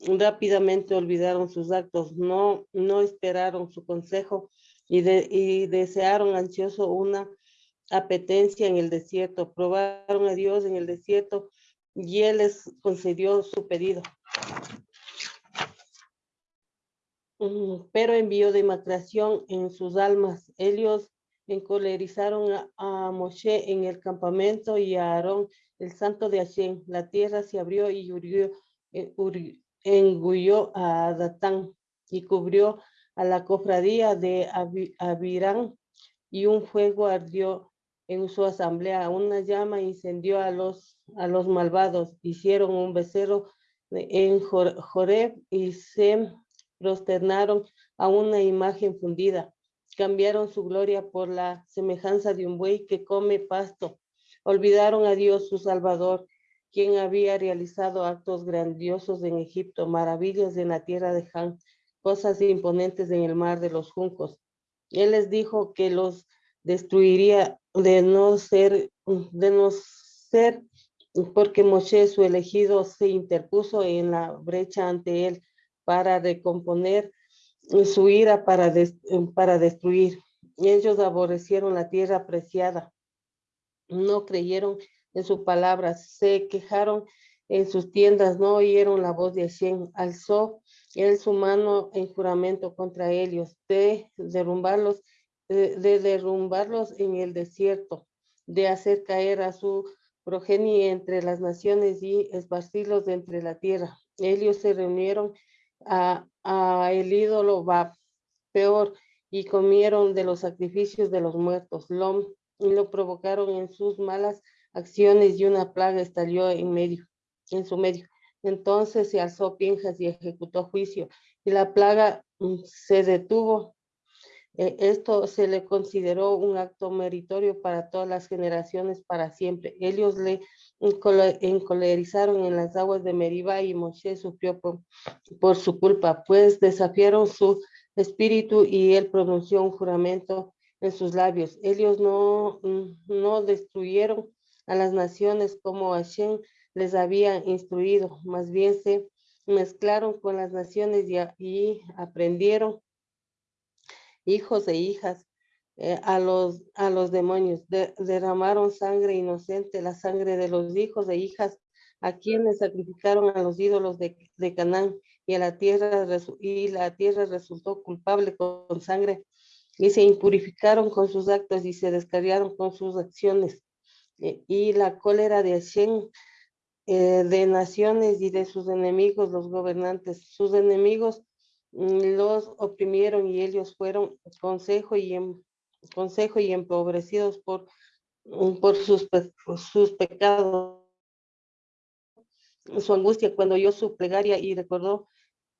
[SPEAKER 11] rápidamente olvidaron sus actos, no, no esperaron su consejo y, y desearon ansioso una apetencia en el desierto. Probaron a Dios en el desierto y Él les concedió su pedido. Pero envió demacración en sus almas. Ellos encolerizaron a, Moshe en el campamento y a Aarón, el santo de Hashem. La tierra se abrió y eh, engulló a Datán y cubrió a la cofradía de Abirán y un fuego ardió en su asamblea. Una llama incendió a los, a los malvados. Hicieron un becerro en Joreb y se prosternaron a una imagen fundida cambiaron su gloria por la semejanza de un buey que come pasto. Olvidaron a Dios su Salvador, quien había realizado actos grandiosos en Egipto, maravillas en la tierra de Han, cosas imponentes en el mar de los juncos. Él les dijo que los destruiría de no ser, de no ser, porque Moshe, su elegido, se interpuso en la brecha ante él para recomponer su ira para, para destruir. Ellos aborrecieron la tierra preciada, no creyeron en su palabra, se quejaron en sus tiendas, no oyeron la voz de Hashem, alzó él su mano en juramento contra ellos, de derrumbarlos, de, de derrumbarlos en el desierto, de hacer caer a su progenie entre las naciones y esparcirlos entre la tierra. Ellos se reunieron a, el ídolo va peor y comieron de los sacrificios de los muertos. Lo, y lo provocaron en sus malas acciones y una plaga estalló en medio, en su medio. Entonces se alzó Pinjas y ejecutó juicio y la plaga mm, se detuvo. Eh, esto se le consideró un acto meritorio para todas las generaciones para siempre. Ellos le encolerizaron en las aguas de Meribá y Moshe sufrió por, su culpa, pues desafiaron su espíritu y él pronunció un juramento en sus labios. Ellos no, no destruyeron a las naciones como Hashem les había instruido, más bien se mezclaron con las naciones y, y aprendieron hijos e hijas eh, a, los, a los demonios. derramaron sangre inocente, la sangre de los hijos e hijas a quienes sacrificaron a los ídolos de, de Canaán y, a la tierra, y la tierra resultó culpable con, sangre y se impurificaron con sus actos y se descarriaron con sus acciones. Eh, y la cólera de Hashem eh, de naciones y de sus enemigos, los gobernantes. Sus enemigos los oprimieron y ellos fueron consejo y, em, consejo y empobrecidos por, mm, por, sus, sus pecados. Su angustia cuando oyó su plegaria y recordó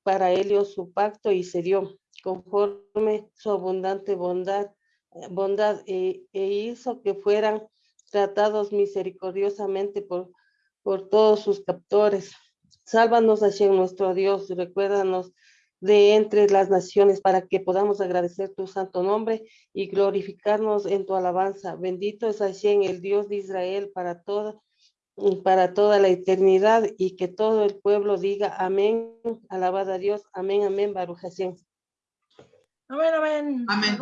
[SPEAKER 11] para ellos su pacto y se dio conforme su abundante bondad, eh, bondad e, e hizo que fueran tratados misericordiosamente por por todos sus captores. Sálvanos, Hashem, nuestro Dios, recuérdanos de entre las naciones para que podamos agradecer tu santo nombre y glorificarnos en tu alabanza. Bendito es Hashem, el Dios de Israel, para toda, para toda la eternidad y que todo el pueblo diga amén, alabada a Dios, amén, amén, Baruch Hashem.
[SPEAKER 1] Amén, amén.
[SPEAKER 2] Amén.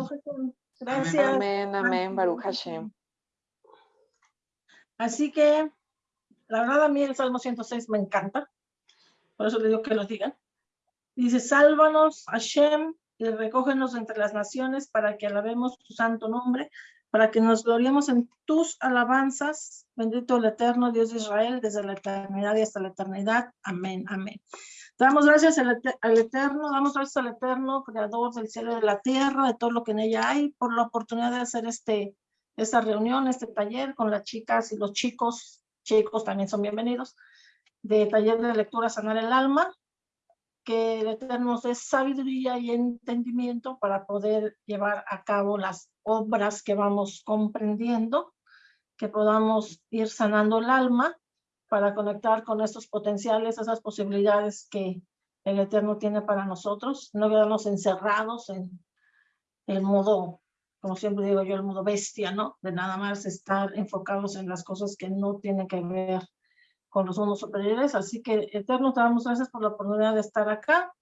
[SPEAKER 1] Gracias.
[SPEAKER 3] Amén, amén, Baruch Hashem.
[SPEAKER 1] Así que la verdad a mí el Salmo 106 me encanta, por eso le digo que lo digan. Dice, sálvanos, Hashem, y recógenos entre las naciones para que alabemos tu santo nombre, para que nos gloriemos en tus alabanzas. Bendito el eterno Dios de Israel, desde la eternidad y hasta la eternidad. Amén, amén. Damos gracias al, Eterno, damos gracias al Eterno, Creador del cielo y de la tierra, de todo lo que en ella hay, por la oportunidad de hacer este, esta reunión, este taller con las chicas y los chicos chicos también son bienvenidos, de taller de lectura Sanar el Alma, que el Eterno nos dé sabiduría y entendimiento para poder llevar a cabo las obras que vamos comprendiendo, que podamos ir sanando el alma para conectar con estos potenciales, esas posibilidades que el Eterno tiene para nosotros, no quedarnos encerrados en el modo como siempre digo yo, el modo bestia, ¿no? De nada más estar enfocados en las cosas que no tienen que ver con los mundos superiores. Así que, Eterno, te damos gracias por la oportunidad de estar acá.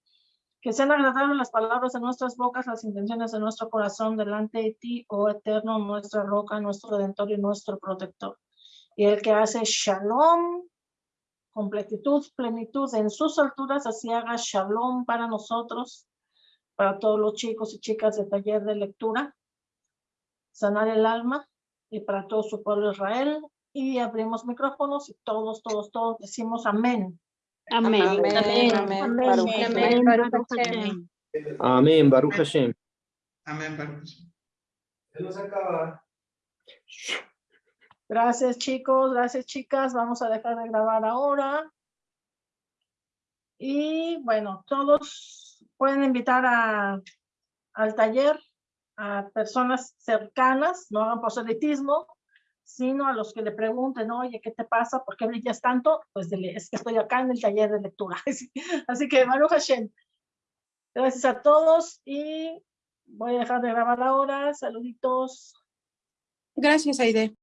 [SPEAKER 1] Que sean agradables las palabras de nuestras bocas, las intenciones de nuestro corazón delante de ti, oh Eterno, nuestra roca, nuestro redentor y nuestro protector. Y el que hace shalom, completitud, plenitud en sus alturas, así haga shalom para nosotros, para todos los chicos y chicas de taller de lectura sanar el alma y para todo su pueblo Israel. Y abrimos micrófonos y todos, todos, todos decimos amén.
[SPEAKER 8] Amén.
[SPEAKER 3] Amén, amén, amén, Baruch Hashem.
[SPEAKER 10] Amén, Baruch Hashem.
[SPEAKER 2] Amén, Baruch.
[SPEAKER 1] Gracias chicos, gracias chicas. Vamos a dejar de grabar ahora. Y bueno, todos pueden invitar a, al taller a personas cercanas, no hagan proselitismo, sino a los que le pregunten, oye, ¿qué te pasa? ¿Por qué brillas tanto? Pues es que estoy acá en el taller de lectura. Así que, Baruch Hashem, gracias a todos y voy a dejar de grabar ahora. Saluditos.
[SPEAKER 8] Gracias, Aide.